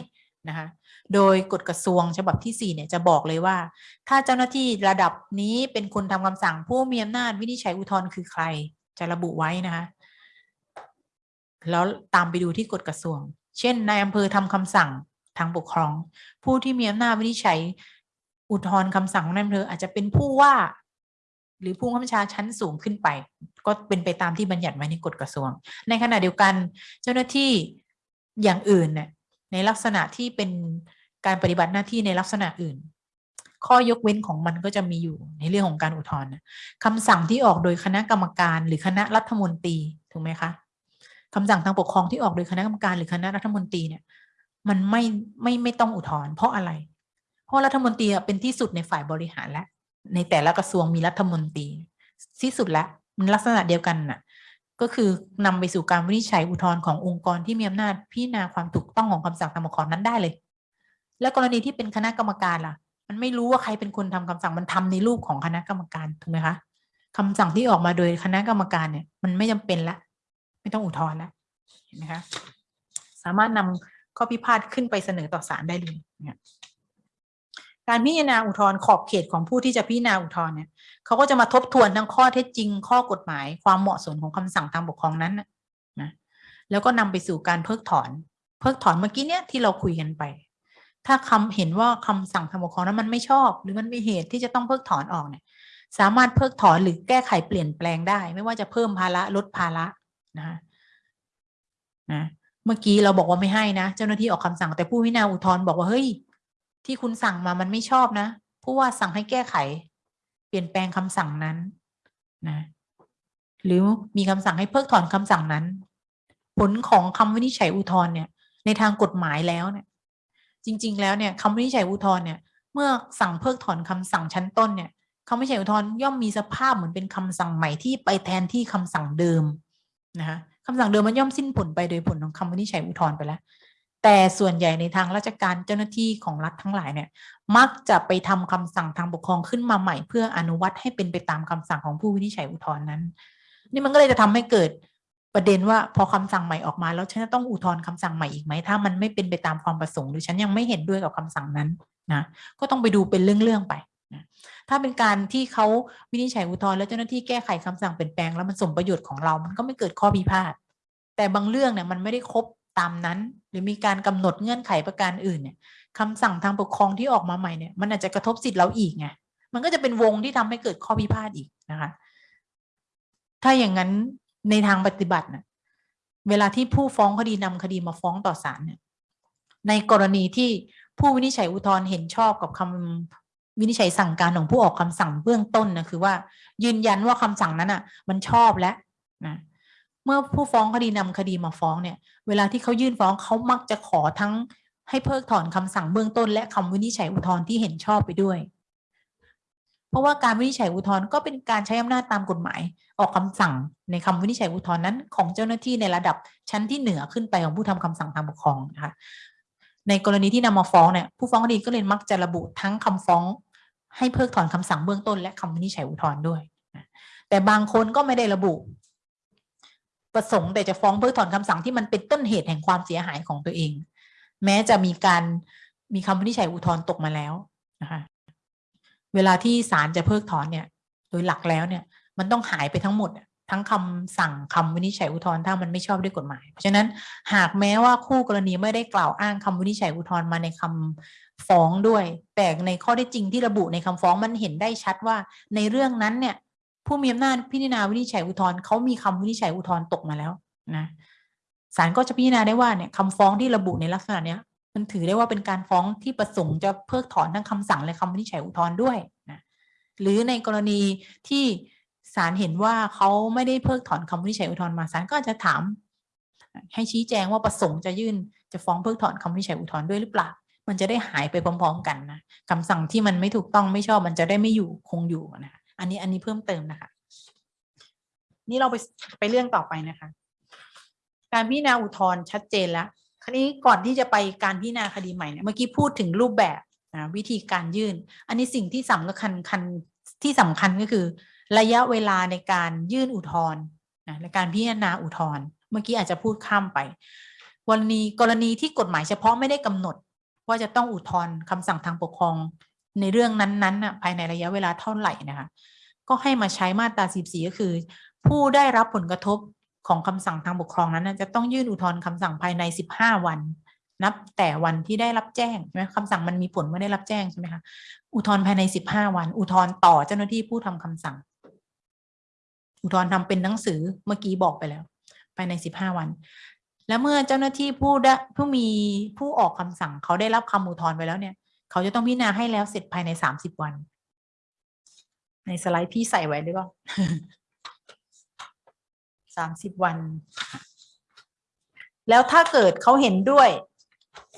นะคะโดยกฎกระทรวงฉบับที่4เนี่ยจะบอกเลยว่า ถ้าเจ้าหน้าที่ระดับนี้เป็นคนทำคำสั่งผู้มีอำนาจวินิจฉัยอุทธรณ์คือใคร จะระบุไว้นะคะ แล้วตามไปดูที่กฎกระทรวง เช่นนายอำเภอทำคำสั่งทางปกครอง ผู้ที่มีอำนาจวินิจฉัยอุทธรณ์คำสั่งของนายอำเภออาจจะเป็นผู้ว่า หรือผู้บังคับบัญชาชั้นสูงขึ้นไป ก็เป็นไปตามที่บัญญัติไว้ในกฎกระทรวง ในขณะเดียวกันเจ้าหน้าที่อย่างอื่นเนี่ยในลักษณะที่เป็นการปฏิบัติหน้าที่ในลักษณะอื่น ข้อยกเว้นของมันก็จะมีอยู่ในเรื่องของการอุทธรณ์คำสั่งที่ออกโดยคณะกรรมการหรือคณะรัฐมนตรีถูกไหมคะ คำสั่งทางปกครองที่ออกโดยคณะกรรมการหรือคณะรัฐมนตรีเนี่ย มันไม่ไม่ไม่ต้องอุทธรณ์เพราะอะไร เพราะรัฐมนตรีเป็นที่สุดในฝ่ายบริหารและในแต่ละกระทรวงมีรัฐมนตรีที่สุดแล้วมันลักษณะเดียวกันน่ะ ก็คือนำไปสู่การวินิจฉัยอุทธรณ์ขององค์กรที่มีอำนาจพิจารณาความถูกต้องของคำสั่งทางปกครองนั้นได้เลย และกรณีที่เป็นคณะกรรมการล่ะ มันไม่รู้ว่าใครเป็นคนทำคำสั่งมันทำในรูปของคณะกรรมการถูกไหมคะคำสั่งที่ออกมาโดยคณะกรรมการเนี่ย มันไม่จำเป็นละ ไม่ต้องอุทธรณ์ละเห็นไหมคะสามารถนำข้อพิพาทขึ้นไปเสนอต่อศาลได้เลยเนี่ยการพิจารณาอุทธรณ์ขอบเขตของผู้ที่จะพิจารณาอุทธรณ์เนี่ยเขาก็จะมาทบทวนทั้งข้อเท็จจริง ข้อกฎหมาย ความเหมาะสมของคำสั่งทางปกครองนั้นนะนะแล้วก็นำไปสู่การเพิกถอน เพิกถอนเมื่อกี้เนี่ยที่เราคุยกันไป ถ้าคำเห็นว่าคำสั่งทางปกครองนั้นมันไม่ชอบ หรือมันมีเหตุที่จะต้องเพิกถอนออกเนี่ย สามารถเพิกถอนหรือแก้ไขเปลี่ยนแปลงได้ ไม่ว่าจะเพิ่มภาระลดภาระ นะนะเมื่อกี้เราบอกว่าไม่ให้นะ เจ้าหน้าที่ออกคำสั่งแต่ผู้พิจาอุทธรณ์บอกว่าเฮ้ย ที่คุณสั่งมามันไม่ชอบนะผู้ว่าสั่งให้แก้ไข เปลี่ยนแปลงคำสั่งนั้นนะหรือมีคำสั่งให้เพิกถอนคำสั่งนั้น ผลของคำวินิจฉัยอุทธรณ์เนี่ย ในทางกฎหมายแล้วเนี่ย จริง ๆ แล้วเนี่ยคำวินิจฉัยอุทธรณ์เนี่ย เมื่อสั่งเพิกถอนคำสั่งชั้นต้นเนี่ยคำวินิจฉัยอุทธรณ์ย่อมมีสภาพเหมือนเป็นคำสั่งใหม่ที่ไปแทนที่คำสั่งเดิม นะคะคำสั่งเดิมมันย่อมสิ้นผลไปโดยผลของคำวินิจฉัยอุทธรณ์ไปแล้ว แต่ส่วนใหญ่ในทางราชการเจ้าหน้าที่ของรัฐทั้งหลายเนี่ย มักจะไปทำคำสั่งทางปกครองขึ้นมาใหม่ เพื่ออนุวัตให้เป็นไปตามคำสั่งของผู้วินิจฉัยอุทธรณ์นั้น นี่มันก็เลยจะทำให้เกิดประเด็นว่าพอคำสั่งใหม่ออกมาแล้วฉันต้องอุทธรณ์คำสั่งใหม่อีกไหมถ้ามันไม่เป็นไปตามความประสงค์หรือฉันยังไม่เห็นด้วยกับคำสั่งนั้นนะก็ต้องไปดูเป็นเรื่องๆไปนะ ถ้าเป็นการที่เขาวินิจฉัยอุทธรณ์แล้วเจ้าหน้าที่แก้ไขคำสั่งเปลี่ยนแปลงแล้วมันสมประโยชน์ของเรา มันก็ไม่เกิดข้อพิพาทแต่บางเรื่องเนี่ยมันไม่ได้ครบตามนั้น หรือมีการกำหนดเงื่อนไขประการอื่นเนี่ยคำสั่งทางปกครองที่ออกมาใหม่เนี่ยมันอาจจะกระทบสิทธิ์เราอีกไงมันก็จะเป็นวงที่ทำให้เกิดข้อพิพาทอีกนะคะ ถ้าอย่างนั้นในทางปฏิบัตินะเวลาที่ผู้ฟ้องคดีนำคดีมาฟ้องต่อศาลเนี่ยในกรณีที่ผู้วินิจฉัยอุทธรณ์เห็นชอบกับคำ วินิจฉัยสั่งการของผู้ออกคำสั่งเบื้องต้นนะคือว่า ยืนยันว่าคำสั่งนั้นอะ มันชอบแล้วนะเมื่อผู้ฟ้องคดีนำคดีมาฟ้องเนี่ย เวลาที่เขายื่นฟ้องเขามักจะขอทั้งให้เพิกถอนคำสั่งเบื้องต้น และคำวินิจฉัยอุทธรณ์ที่เห็นชอบไปด้วย เพราะว่าการวินิจฉัยอุทธรณ์ก็เป็นการใช้อำนาจตามกฎหมาย ออกคำสั่งในคำวินิจฉัยอุทธรณ์นั้น ของเจ้าหน้าที่ในระดับชั้นที่เหนือขึ้นไปของผู้ทำคำสั่งทางปกครองนะคะในกรณีที่นำมาฟ้องเนี่ยผู้ฟ้องคดีก็เลยมักจะระบุทั้งคำฟ้อง ให้เพิกถอนคำสั่งเบื้องต้นและคำวินิจฉัยอุทธรณ์ด้วย แต่บางคนก็ไม่ได้ระบุ ประสงค์แต่จะฟ้องเพิกถอนคำสั่งที่มันเป็นต้นเหตุแห่งความเสียหายของตัวเอง แม้จะมีการมีคำวินิจฉัยอุทธรณ์ตกมาแล้วนะคะเวลาที่ศาลจะเพิกถอนเนี่ย โดยหลักแล้วเนี่ย มันต้องหายไปทั้งหมด ทั้งคำสั่งคำวินิจฉัยอุทธรณ์ถ้ามันไม่ชอบด้วยกฎหมาย เพราะฉะนั้นหากแม้ว่าคู่กรณีไม่ได้กล่าวอ้างคำวินิจฉัยอุทธรณ์มาในคำ ฟ้องด้วยแต่ในข้อได้จริงที่ระบุในคำฟ้องมันเห็นได้ชัดว่า ในเรื่องนั้นเนี่ย ผู้มีอำนาจพิจารณาวินิจฉัยอุทธรณ์เขามีคำวินิจฉัยอุทธรณ์ตกมาแล้วนะศาลก็จะพิจารณาได้ว่าเนี่ยคำฟ้องที่ระบุในลักษณะเนี้ยมันถือได้ว่าเป็นการฟ้องที่ประสงค์จะเพิกถอนทั้งคำสั่งและคำวินิจฉัยอุทธรณ์ด้วยนะหรือในกรณีที่ศาลเห็นว่าเขาไม่ได้เพิกถอนคำวินิจฉัยอุทธรณ์มาศาลก็อาจจะถาม ให้ชี้แจงว่าประสงค์จะยื่นจะฟ้องเพิกถอนคำวินิจฉัยอุทธรณ์ด้วยหรือเปล่า มันจะได้หายไปพร้อม ๆ กันนะคำสั่งที่มันไม่ถูกต้องไม่ชอบมันจะได้ไม่อยู่คงอยู่นะคะอันนี้อันนี้เพิ่มเติมนะคะ นี่เราไปไปเรื่องต่อไปนะคะ การพิจารณาอุทธรณ์ชัดเจนแล้วคราวนี้ก่อนที่จะไปการพิจารณาคดีใหม่เนี่ยเมื่อกี้พูดถึงรูปแบบนะวิธีการยื่น อันนี้สิ่งที่สำคัญคันที่สำคัญก็คือ ระยะเวลาในการยื่นอุทธรณ์นะในการพิจารณาอุทธรณ์เมื่อกี้อาจจะพูดข้ามไป วันนี้กรณีที่กฎหมายเฉพาะไม่ได้กำหนด ว่าจะต้องอุทธรณ์คำสั่งทางปกครองในเรื่องนั้นๆน่ะภายในระยะเวลาเท่าไหร่นะคะก็ให้มาใช้มาตรา14ก็คือ ผู้ได้รับผลกระทบของคำสั่งทางปกครองนั้นจะต้องยื่นอุทธรณ์คำสั่งภายใน 15 วัน นับแต่วันที่ได้รับแจ้งใช่ไหมคำสั่งมันมีผลเมื่อได้รับแจ้งใช่ไหมคะอุทธรณ์ภายใน 15 วัน อุทธรณ์ต่อเจ้าหน้าที่ผู้ทำคำสั่ง อุทธรณ์ทำเป็นหนังสือเมื่อกี้บอกไปแล้ว ภายใน 15 วัน แล้วเมื่อเจ้าหน้าที่ผู้ได้ผู้มีผู้ออกคำสั่งเขาได้รับคำอุทธรณ์ไปแล้วเนี่ย เขาจะต้องพิจารณาให้แล้วเสร็จภายใน30วัน ในสไลด์พี่ใส่ไว้หรือเปล่าสามสิบวัน แล้วถ้าเกิดเขาเห็นด้วย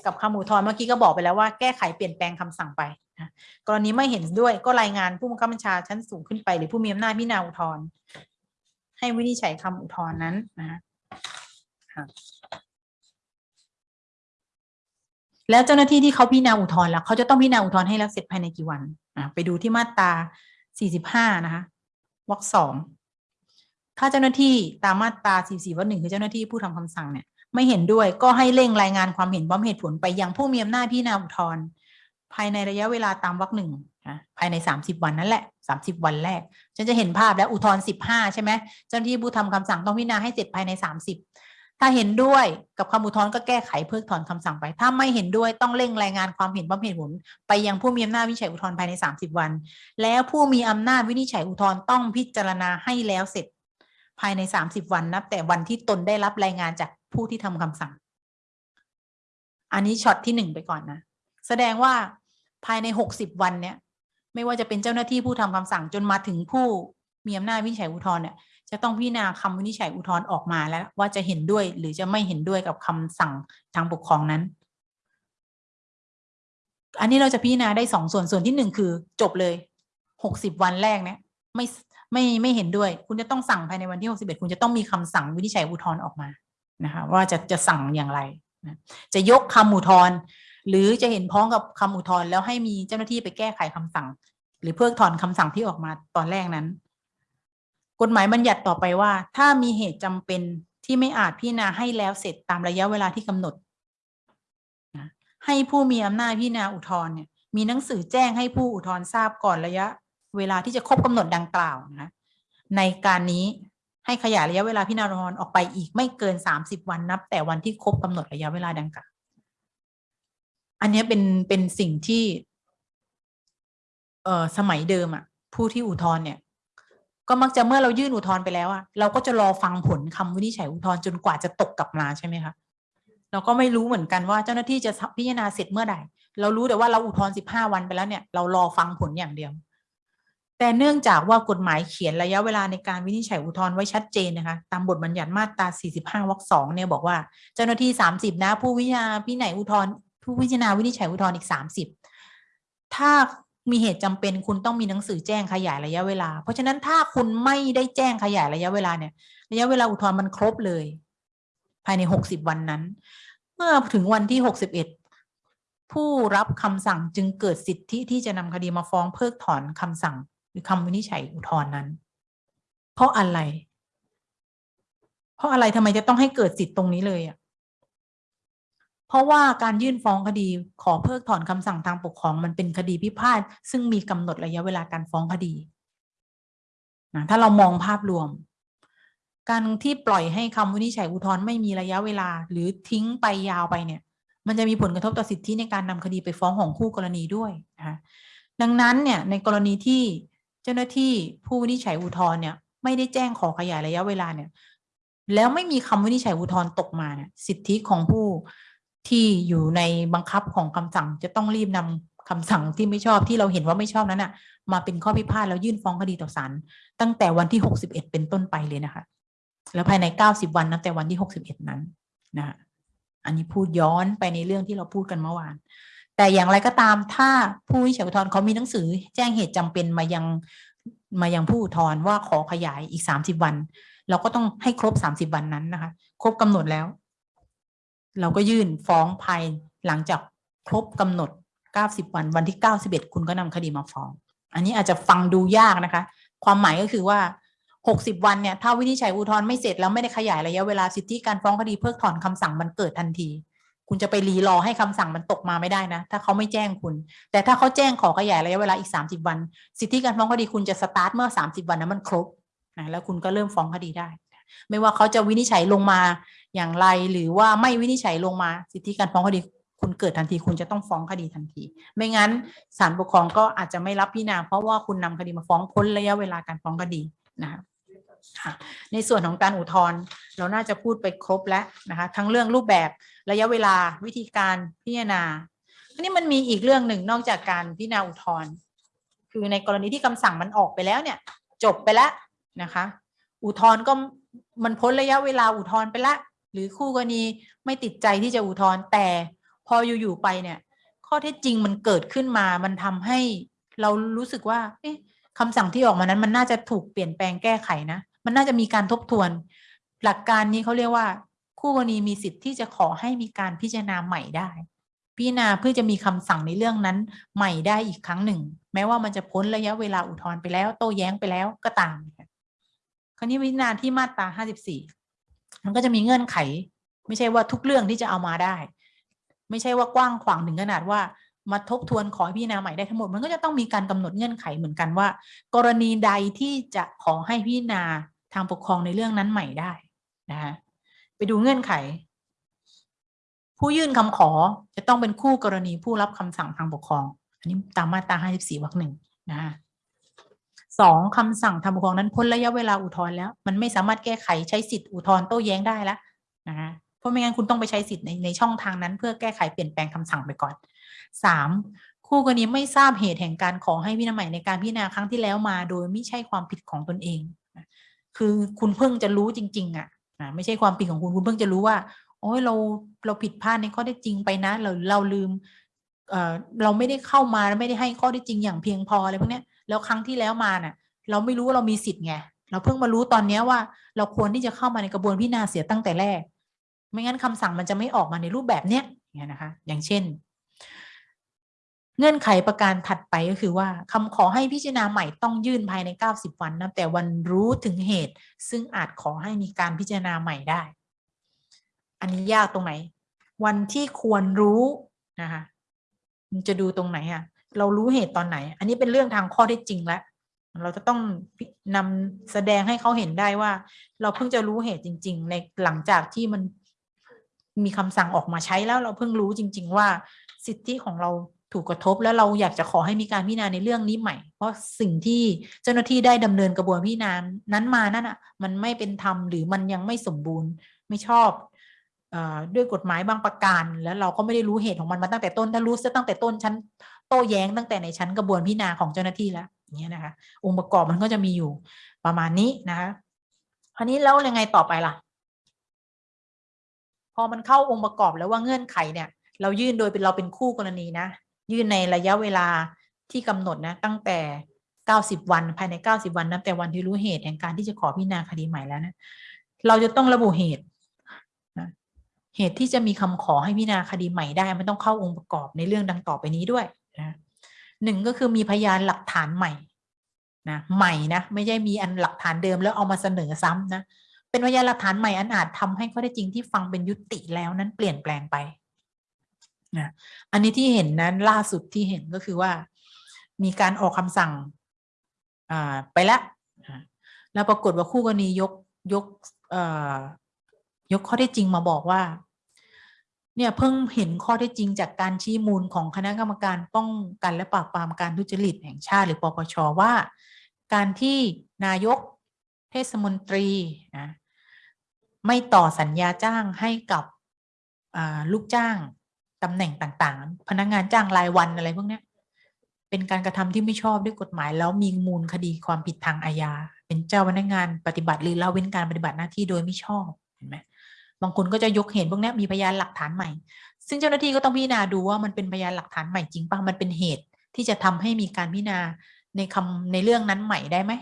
กับคำอุทธรณ์เมื่อกี้ก็บอกไปแล้วว่าแก้ไขเปลี่ยนแปลงคำสั่งไปนะกรณีไม่เห็นด้วยก็รายงานผู้บังคับบัญชาชั้นสูงขึ้นไป หรือผู้มีอำนาจพิจารณาอุทธรณ์ให้วินิจฉัยคำอุทธรณ์นั้นนะฮะค่ะ แล้วเจ้าหน้าที่ที่เขาพิจารณาอุทธรณ์แล้วเขาจะต้องพิจารณาอุทธรณ์ให้แล้วเสร็จภายในกี่วันอะไปดูที่มาตราสี่สิบห้านะคะวรรคสองถ้าเจ้าหน้าที่ตามมาตรา44วรรคหนึ่งคือเจ้าหน้าที่ผู้ทำคำสั่งเนี่ย ไม่เห็นด้วยก็ให้เร่งรายงานความเห็นพร้อมเหตุผลไปยังผู้มีอำนาจพิจารณาอุทธรณ์ภายในระยะเวลาตามวรรคหนึ่งนะภายใน 30 วันนั่นแหละ 30 วันแรก ฉันจะเห็นภาพแล้วอุทธรณ์15 ใช่ไหมเจ้าหน้าที่ผู้ทำคำสั่งต้องพิจารณาให้เสร็จภายใน 30 ถ้าเห็นด้วยกับคำอุทธรณ์ก็แก้ไขเพิกถอนคำสั่งไป ถ้าไม่เห็นด้วยต้องเร่งรายงานความเห็นพร้อมเหตุผลไปยังผู้มีอำนาจวินิจฉัยอุทธรณ์ภายใน 30 วัน แล้วผู้มีอำนาจวินิจฉัยอุทธรณ์ต้องพิจารณาให้แล้วเสร็จภายใน 30 วันนับแต่วันที่ตนได้รับรายงานจากผู้ที่ทำคำสั่ง อันนี้ช็อตที่หนึ่งไปก่อนนะ แสดงว่าภายใน 60 วันเนี่ย ไม่ว่าจะเป็นเจ้าหน้าที่ผู้ทำคำสั่งจนมาถึงผู้มีอำนาจวินิจฉัยอุทธรณ์เนี่ย จะต้องพิจารณาคำวินิจฉัยอุทธรณ์ออกมาแล้ว ว่าจะเห็นด้วยหรือจะไม่เห็นด้วยกับคำสั่งทางปกครองนั้น อันนี้เราจะพิจารณาได้สองส่วนส่วนที่หนึ่งคือ จบเลย60วันแรกเนี่ยไม่ไม่ไม่เห็นด้วย คุณจะต้องสั่งภายในวันที่61คุณจะต้องมีคำสั่งวินิจฉัยอุทธรณ์ออกมานะคะว่าจะจะสั่งอย่างไรนะจะยกคำอุทธรณ์หรือจะเห็นพ้องกับคำอุทธรณ์แล้วให้มีเจ้าหน้าที่ไปแก้ไขคำสั่ง หรือเพิกถอนคำสั่งที่ออกมาตอนแรกนั้น กฎหมายบัญญัติต่อไปว่า ถ้ามีเหตุจำเป็นที่ไม่อาจพิจารณาให้แล้วเสร็จตามระยะเวลาที่กำหนด ให้ผู้มีอำนาจพิจารณาอุทธรณ์เนี่ยมีหนังสือแจ้งให้ผู้อุทธรณ์ทราบก่อนระยะ เวลาที่จะครบกำหนดดังกล่าวนะในการนี้ให้ขยายระยะเวลาพิจารณาอุทธรณ์ออกไปอีกไม่เกินสามสิบวันนับ แต่วันที่ครบกำหนดระยะเวลาดังกล่าวอันนี้เป็นเป็นสิ่งที่ เอ่อสมัยเดิมอะผู้ที่อุทธรณ์เนี่ย ก็มักจะเมื่อเรายื่นอุทธรณ์ไปแล้วอะเราก็จะรอฟังผลคำวินิจฉัยอุทธรณ์จนกว่าจะตกกลับมาใช่ไหมคะเราก็ไม่รู้เหมือนกันว่าเจ้าหน้าที่จะพิจารณาเสร็จเมื่อใดเรารู้แต่ว่าเราอุทธรณ์สิบห้าวันไปแล้วเนี่ยเรารอฟังผลอย่างเดียว แต่เนื่องจากว่ากฎหมายเขียนระยะเวลาในการวินิจฉัยอุทธรณ์ไว้ชัดเจนนะคะตามบทบัญญัติมาตรา45วรรคสองเนี่ยบอกว่าเจ้าหน้าที่ 30 นะ ผู้วิจารณาพิจารณาอุทธรณ์ผู้พิจารณาวินิจฉัยอุทธรณ์อีก 30 ถ้า มีเหตุจำเป็นคุณต้องมีหนังสือแจ้งขยายระยะเวลา เพราะฉะนั้นถ้าคุณไม่ได้แจ้งขยายระยะเวลาเนี่ย ระยะเวลาอุทธรณ์มันครบเลย ภายใน60วันนั้น เมื่อถึงวันที่61ผู้รับคำสั่งจึงเกิดสิทธิที่จะนำคดีมาฟ้องเพิกถอนคำสั่ง หรือคำวินิจฉัยอุทธรณ์นั้น เพราะอะไร เพราะอะไรทำไมจะต้องให้เกิดสิทธิ์ตรงนี้เลยอะ เพราะว่าการยื่นฟ้องคดีขอเพิกถอนคำสั่งทางปกครองมันเป็นคดีพิพาทซึ่งมีกำหนดระยะเวลาการฟ้องคดีนะถ้าเรามองภาพรวม การที่ปล่อยให้คำวินิจฉัยอุทธรณ์ไม่มีระยะเวลา หรือทิ้งไปยาวไปเนี่ย มันจะมีผลกระทบต่อสิทธิในการนำคดีไปฟ้องของคู่กรณีด้วยนะคะดังนั้นเนี่ยในกรณีที่เจ้าหน้าที่ผู้วินิจฉัยอุทธรณ์เนี่ยไม่ได้แจ้งขอขยายระยะเวลาเนี่ย แล้วไม่มีคำวินิจฉัยอุทธรณ์ตกมาเนี่ยสิทธิของผู้ ที่อยู่ในบังคับของคำสั่งจะต้องรีบนำคำสั่งที่ไม่ชอบที่เราเห็นว่าไม่ชอบนั้นน่ะมาเป็นข้อพิพาทแล้วยื่นฟ้องคดีต่อศาลตั้งแต่วันที่61เป็นต้นไปเลยนะคะ แล้วภายใน90วันนับแต่วันที่61นั้นนะคะอันนี้พูดย้อนไปในเรื่องที่เราพูดกันเมื่อวาน แต่อย่างไรก็ตามถ้าผู้วินิจฉัยอุทธรณ์เขามีหนังสือ แจ้งเหตุจำเป็นมายังมายังผู้อุทธรณ์ว่าขอขยายอีก30วัน เราก็ต้องให้ครบ30วันนั้นนะคะ ครบกำหนดแล้ว เราก็ยื่นฟ้องภายหลังจากครบกำหนด 90 วันวันที่ 91 คุณก็นำคดีมาฟ้อง อันนี้อาจจะฟังดูยากนะคะ ความหมายก็คือว่า 60 วันเนี่ยถ้าวินิจฉัยอุทธรณ์ไม่เสร็จแล้วไม่ได้ขยายระยะเวลาสิทธิการฟ้องคดีเพิกถอนคำสั่งมันเกิดทันที คุณจะไปรีรอให้คำสั่งมันตกมาไม่ได้นะ ถ้าเขาไม่แจ้งคุณ แต่ถ้าเขาแจ้งขอขยายระยะเวลาอีก 30 วัน สิทธิการฟ้องคดีคุณจะสตาร์ทเมื่อ 30 วันนั้นมันครบนะแล้วคุณก็เริ่มฟ้องคดีได้ ไม่ว่าเขาจะวินิจฉัยลงมา อย่างไรหรือว่าไม่วินิจฉัยลงมาสิทธิการฟ้องคดีคุณเกิดทันทีคุณจะต้องฟ้องคดีทันที ไม่งั้นศาลปกครองก็อาจจะไม่รับพิจารณาเพราะว่าคุณนำคดีมาฟ้องพ้นระยะเวลาการฟ้องคดีนะคะในส่วนของการอุทธรณ์เราน่าจะพูดไปครบแล้วนะคะทั้งเรื่องรูปแบบระยะเวลาวิธีการพิจารณาอันนี้มันมีอีกเรื่องหนึ่งนอกจากการพิจารณาอุทธรณ์คือในกรณีที่คำสั่งมันออกไปแล้วเนี่ยจบไปแล้วนะคะ อุทธรณ์ก็มันพ้นระยะเวลาอุทธรณ์ไปและ หรือคู่กรณีไม่ติดใจที่จะอุทธรณ์แต่พออยู่ๆไปเนี่ย ข้อเท็จจริงมันเกิดขึ้นมา มันทำให้เรารู้สึกว่าเอคำสั่งที่ออกมานั้น มันน่าจะถูกเปลี่ยนแปลงแก้ไขนะ มันน่าจะมีการทบทวน หลักการนี้เขาเรียกว่า คู่กรณีมีสิทธิ์ที่จะขอให้มีการพิจารณาใหม่ได้ พิจารณาเพื่อจะมีคำสั่งในเรื่องนั้นใหม่ได้อีกครั้งหนึ่ง แม้ว่ามันจะพ้นระยะเวลาอุทธรณ์ไปแล้ว โต้แย้งไปแล้วก็ตามคราวนี้พิจารณาที่มาตรา 54 มันก็จะมีเงื่อนไข ไม่ใช่ว่าทุกเรื่องที่จะเอามาได้ ไม่ใช่ว่ากว้างขวางถึงขนาดว่ามาทบทวนขอให้พิจารณาใหม่ได้ทั้งหมด มันก็จะต้องมีการกำหนดเงื่อนไขเหมือนกันว่า กรณีใดที่จะขอให้พิจารณาทางปกครองในเรื่องนั้นใหม่ได้นะคะไปดูเงื่อนไข ผู้ยื่นคำขอจะต้องเป็นคู่กรณีผู้รับคำสั่งทางปกครอง อันนี้ตามมาตรา 54วรรคหนึ่งนะคะ สองคำสั่งทางปกครองนั้นพ้นระยะเวลาอุทธรณ์แล้ว มันไม่สามารถแก้ไขใช้สิทธิ์อุทธรณ์โต้แย้งได้แล้วนะคะเพราะไม่งั้นคุณต้องไปใช้สิทธิ์ในในช่องทางนั้น เพื่อแก้ไขเปลี่ยนแปลงคำสั่งไปก่อนสามคู่กรณีไม่ทราบเหตุแห่งการขอให้พิจารณาใหม่ในการพิจารณาครั้งที่แล้วมาโดยไม่ใช่ความผิดของตนเอง คือคุณเพิ่งจะรู้จริง ๆ อะไม่ใช่ความผิดของคุณคุณเพิ่งจะรู้ว่าโอ้ยเราเราผิดพลาดในข้อได้จริงไปนะเราเราลืมเออเราไม่ได้เข้ามาไม่ได้ให้ข้อได้จริงอย่างเพียงพออะไรพวกเนี้ย แล้วครั้งที่แล้วมาน่ะเราไม่รู้ว่าเรามีสิทธิ์ไงเราเพิ่งมารู้ตอนเนี้ยว่าเราควรที่จะเข้ามาในกระบวนพิจารณาเสียตั้งแต่แรก ไม่งั้นคำสั่งมันจะไม่ออกมาในรูปแบบเนี้ยเงี้ยนะคะ อย่างเช่น เงื่อนไขประการถัดไปก็คือว่าคำขอให้พิจารณาใหม่ต้องยื่นภายใน 90 วันนับแต่วันรู้ถึงเหตุ ซึ่งอาจขอให้มีการพิจารณาใหม่ได้ อันนี้ยากตรงไหน วันที่ควรรู้นะคะมันจะดูตรงไหนอะ เรารู้เหตุตอนไหน อันนี้เป็นเรื่องทางข้อได้จริงแล้วเราจะต้องนำแสดงให้เขาเห็นได้ว่า เราเพิ่งจะรู้เหตุจริง ๆ ในหลังจากที่มันมีคำสั่งออกมาใช้แล้วเราเพิ่งรู้จริง ๆ ว่าสิทธิของเราถูกกระทบ แล้วเราอยากจะขอให้มีการพิจารณาในเรื่องนี้ใหม่ เพราะสิ่งที่เจ้าหน้าที่ได้ดำเนินกระบวนพิจารณานั้นมานั่นอะ มันไม่เป็นธรรมหรือมันยังไม่สมบูรณ์ไม่ชอบอด้วยกฎหมายบางประการ แล้วเราก็ไม่ได้รู้เหตุของมันมาตั้งแต่ต้นถ้ารู้ซะตั้งแต่ต้นชั้น โต้แย้งตั้งแต่ในชั้นกระบวนพิจารณาของเจ้าหน้าที่แล้วอย่างเงี้ยนะคะ องค์ประกอบมันก็จะมีอยู่ประมาณนี้นะคะคราวนี้แล้วยังไงต่อไปล่ะ พอมันเข้าองค์ประกอบแล้วว่าเงื่อนไขเนี่ย เรายื่นโดยเป็นเราเป็นคู่กรณีนะ ยื่นในระยะเวลาที่กำหนดนะ ตั้งแต่ 90 วันภายใน 90 วันนับแต่วันที่รู้เหตุแห่งการที่จะขอพิจารณาคดีใหม่แล้วนะเราจะต้องระบุเหตุเหตุที่จะมีคำขอให้พิจารณาคดีใหม่ได้ มันต้องเข้าองค์ประกอบในเรื่องดังต่อไปนี้ด้วย นะหนึ่งก็คือมีพยานหลักฐานใหม่นะใหม่นะไม่ใช่มีอันหลักฐานเดิมแล้วเอามาเสนอซ้ำนะเป็นพยานหลักฐานใหม่อันอาจทำให้ข้อเท็จจริงที่ฟังเป็นยุติแล้วนั้นเปลี่ยนแปลงไปนะอันนี้ที่เห็นนั้นล่าสุดที่เห็นก็คือว่า มีการออกคำสั่งอ่าไปแล้วแล้วปรากฏว่าคู่กรณียกยกเอ่อยกข้อเท็จจริงมาบอกว่า เนี่ยเพิ่งเห็นข้อเท็จจริงจากการชี้มูลของคณะกรรมการป้องกันและปราบปรามการทุจริตแห่งชาติหรือปปชว่า การที่นายกเทศมนตรีนะไม่ต่อสัญญาจ้างให้กับลูกจ้างตำแหน่งต่างๆ พนักงานจ้างรายวันอะไรพวกนี้เป็นการกระทำที่ไม่ชอบด้วยกฎหมาย แล้วมีมูลคดีความผิดทางอาญาเป็นเจ้าพนักงานปฏิบัติหรือละเว้นการปฏิบัติหน้าที่โดยไม่ชอบเห็นไหม บางคนก็จะยกเห็นพวกเนี้ยมีพยานหลักฐานใหม่ ซึ่งเจ้าหน้าที่ก็ต้องพิจารณาดูว่ามันเป็นพยานหลักฐานใหม่จริงป่ะมันเป็นเหตุที่จะทำให้มีการพิจารณาในคำในเรื่องนั้นใหม่ได้ไหม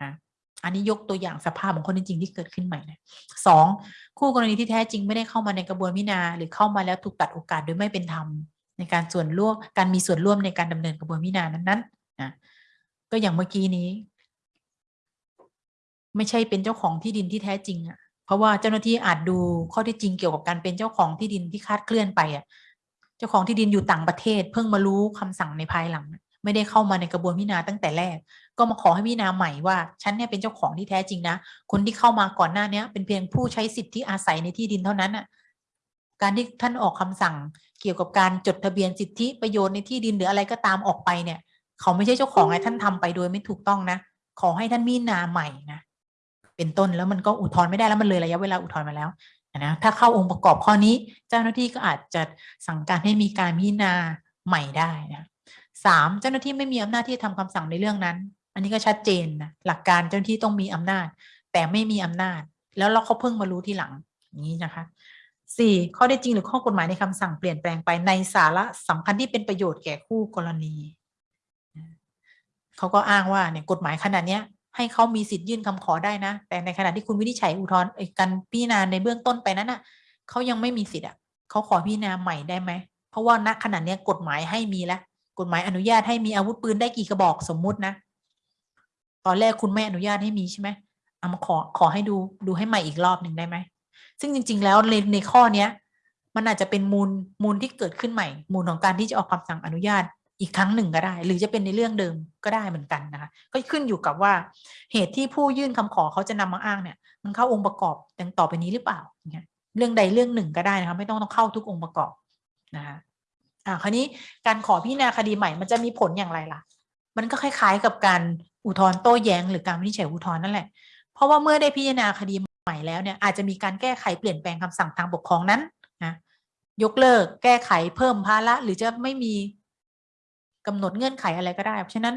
ฮะอันนี้ยกตัวอย่างสภาพของคนจริงๆที่เกิดขึ้นใหม่นะสองคู่กรณีที่แท้จริงไม่ได้เข้ามาในกระบวนพิจารณาหรือเข้ามาแล้วถูกตัดโอกาสโดยไม่เป็นธรรมในการส่วนร่วมการมีส่วนร่วมในการดำเนินกระบวนพิจารณานั้นๆนะก็อย่างเมื่อกี้นี้ ไม่ใช่เป็นเจ้าของที่ดินที่แท้จริงอะ่ะ เพราะว่าเจ้าหน้าที่อาจดูข้อที่จริงเกี่ยวกับการเป็นเจ้าของที่ดินที่คาดเคลื่อนไปอะเจ้าของที่ดินอยู่ต่างประเทศ เพิ่งมารู้คำสั่งในภายหลัง ไม่ได้เข้ามาในกระบวนพิจารณาตั้งแต่แรก ก็มาขอให้พิจารณาใหม่ว่าฉันเนี่ยเป็นเจ้าของที่แท้จริงนะคนที่เข้ามาก่อนหน้าเนี้ยเป็นเพียงผู้ใช้สิทธิอาศัยในที่ดินเท่านั้นอะการที่ท่านออกคำสั่งเกี่ยวกับการจดทะเบียนสิทธิประโยชน์ในที่ดินหรืออะไรก็ตามออกไปเนี่ย เขาไม่ใช่เจ้าของไงท่านทำไปโดยไม่ถูกต้องนะ ขอให้ท่านมีนาใหม่นะ เป็นต้นแล้วมันก็อุทธรณ์ไม่ได้แล้วมันเลยระยะเวลาอุทธรณ์มาแล้วนะถ้าเข้าองค์ประกอบข้อนี้ เจ้าหน้าที่ก็อาจจะสั่งการให้มีการพิจารณาใหม่ได้นะสามเจ้าหน้าที่ไม่มีอำนาจที่จะทำคำสั่งในเรื่องนั้น อันนี้ก็ชัดเจนนะหลักการเจ้าหน้าที่ต้องมีอำนาจ แต่ไม่มีอำนาจ แล้วเราเขาเพิ่งมารู้ทีหลังอย่างนี้นะคะสี่ข้อได้จริงหรือข้อกฎหมายในคำสั่งเปลี่ยนแปลงไปในสาระสำคัญที่เป็นประโยชน์แก่คู่กรณีเขาก็อ้างว่าเนี่ยกฎหมายขนาดเนี้ย ให้เขามีสิทธิ์ยื่นคำขอได้นะ แต่ในขณะที่คุณวินิจฉัยอุทธรณ์การพิจารณาในเบื้องต้นไปนั้นน่ะเขายังไม่มีสิทธิ์อะเขาขอพิจารณาใหม่ได้ไหม เพราะว่าณขณะนี้กฎหมายให้มีแล้วกฎหมายอนุญาตให้มีอาวุธปืนได้กี่กระบอกสมมุตินะ ตอนแรกคุณไม่อนุญาตให้มีใช่ไหมเอามาขอขอให้ดูดูให้ใหม่อีกรอบหนึ่งได้ไหม ซึ่งจริง ๆ แล้วในในข้อเนี้ยมันอาจจะเป็นมูลมูลที่เกิดขึ้นใหม่ มูลของการที่จะออกคำสั่งอนุญาต อีกครั้งหนึ่งก็ได้ หรือจะเป็นในเรื่องเดิมก็ได้เหมือนกันนะคะก็ขึ้นอยู่กับว่าเหตุที่ผู้ยื่นคำขอเขาจะนำมาอ้างเนี่ย มันเข้าองค์ประกอบดังต่อไปนี้หรือเปล่าเนี่ยเรื่องใดเรื่องหนึ่งก็ได้นะคะไม่ต้องต้องเข้าทุกองค์ประกอบนะคะอ่าคราวนี้การขอพิจารณาคดีใหม่มันจะมีผลอย่างไรล่ะ มันก็คล้าย ๆ กับการอุทธรณ์โต้แย้งหรือการวินิจฉัยอุทธรณ์นั่นแหละ เพราะว่าเมื่อได้พิจารณาคดีใหม่แล้วเนี่ยอาจจะมีการแก้ไขเปลี่ยนแปลงคำสั่งทางปกครองนั้นนะยกเลิกแก้ไขเพิ่มภาระหรือจะไม่มี กำหนดเงื่อนไขอะไรก็ได้ เพราะฉะนั้น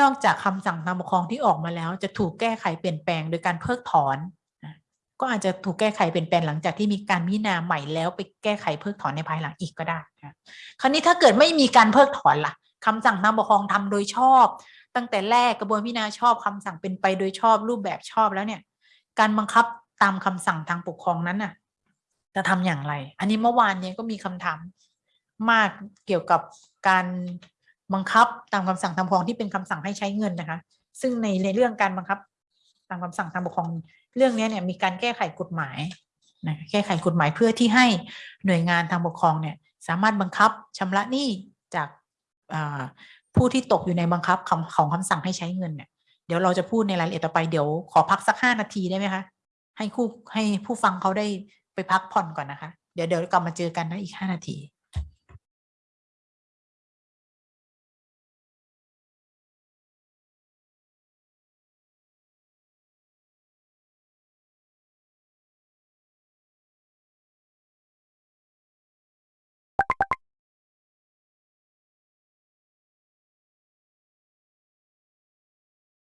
นอกจากคำสั่งทางปกครองที่ออกมาแล้ว จะถูกแก้ไขเปลี่ยนแปลงโดยการเพิกถอน ก็อาจจะถูกแก้ไขเปลี่ยนแปลงหลังจากที่มีการพิจารณาใหม่แล้วไปแก้ไขเพิกถอนในภายหลังอีกก็ได้คราวนี้ถ้าเกิดไม่มีการเพิกถอนล่ะคำสั่งทางปกครองทำโดยชอบ ตั้งแต่แรกกระบวนพิจารณาชอบคำสั่งเป็นไปโดยชอบรูปแบบชอบแล้วเนี่ย การบังคับตามคำสั่งทางปกครองนั้นน่ะจะทำอย่างไร อันนี้เมื่อวานเนี้ก็มีคำถาม มากเกี่ยวกับการบังคับตามคำสั่งทางปกครองที่เป็นคำสั่งให้ใช้เงินนะคะ ซึ่งในในเรื่องการบังคับตามคำสั่งทางปกครองเรื่องนี้เนี่ยมีการแก้ไขกฎหมายนะแก้ไขกฎหมายเพื่อที่ให้หน่วยงานทางปกครองเนี่ยสามารถบังคับชำระหนี้จากผู้ที่ตกอยู่ในบังคับของของคำสั่งให้ใช้เงินเนี่ยเดี๋ยวเราจะพูดในรายละเอียดต่อไปเดี๋ยวขอพักสักห้านาทีได้ไหมคะให้คู่ให้ผู้ฟังเขาได้ไปพักผ่อนก่อนนะคะ เดี๋ยวเดี๋ยวกลับมาเจอกันนะอีกห้านาที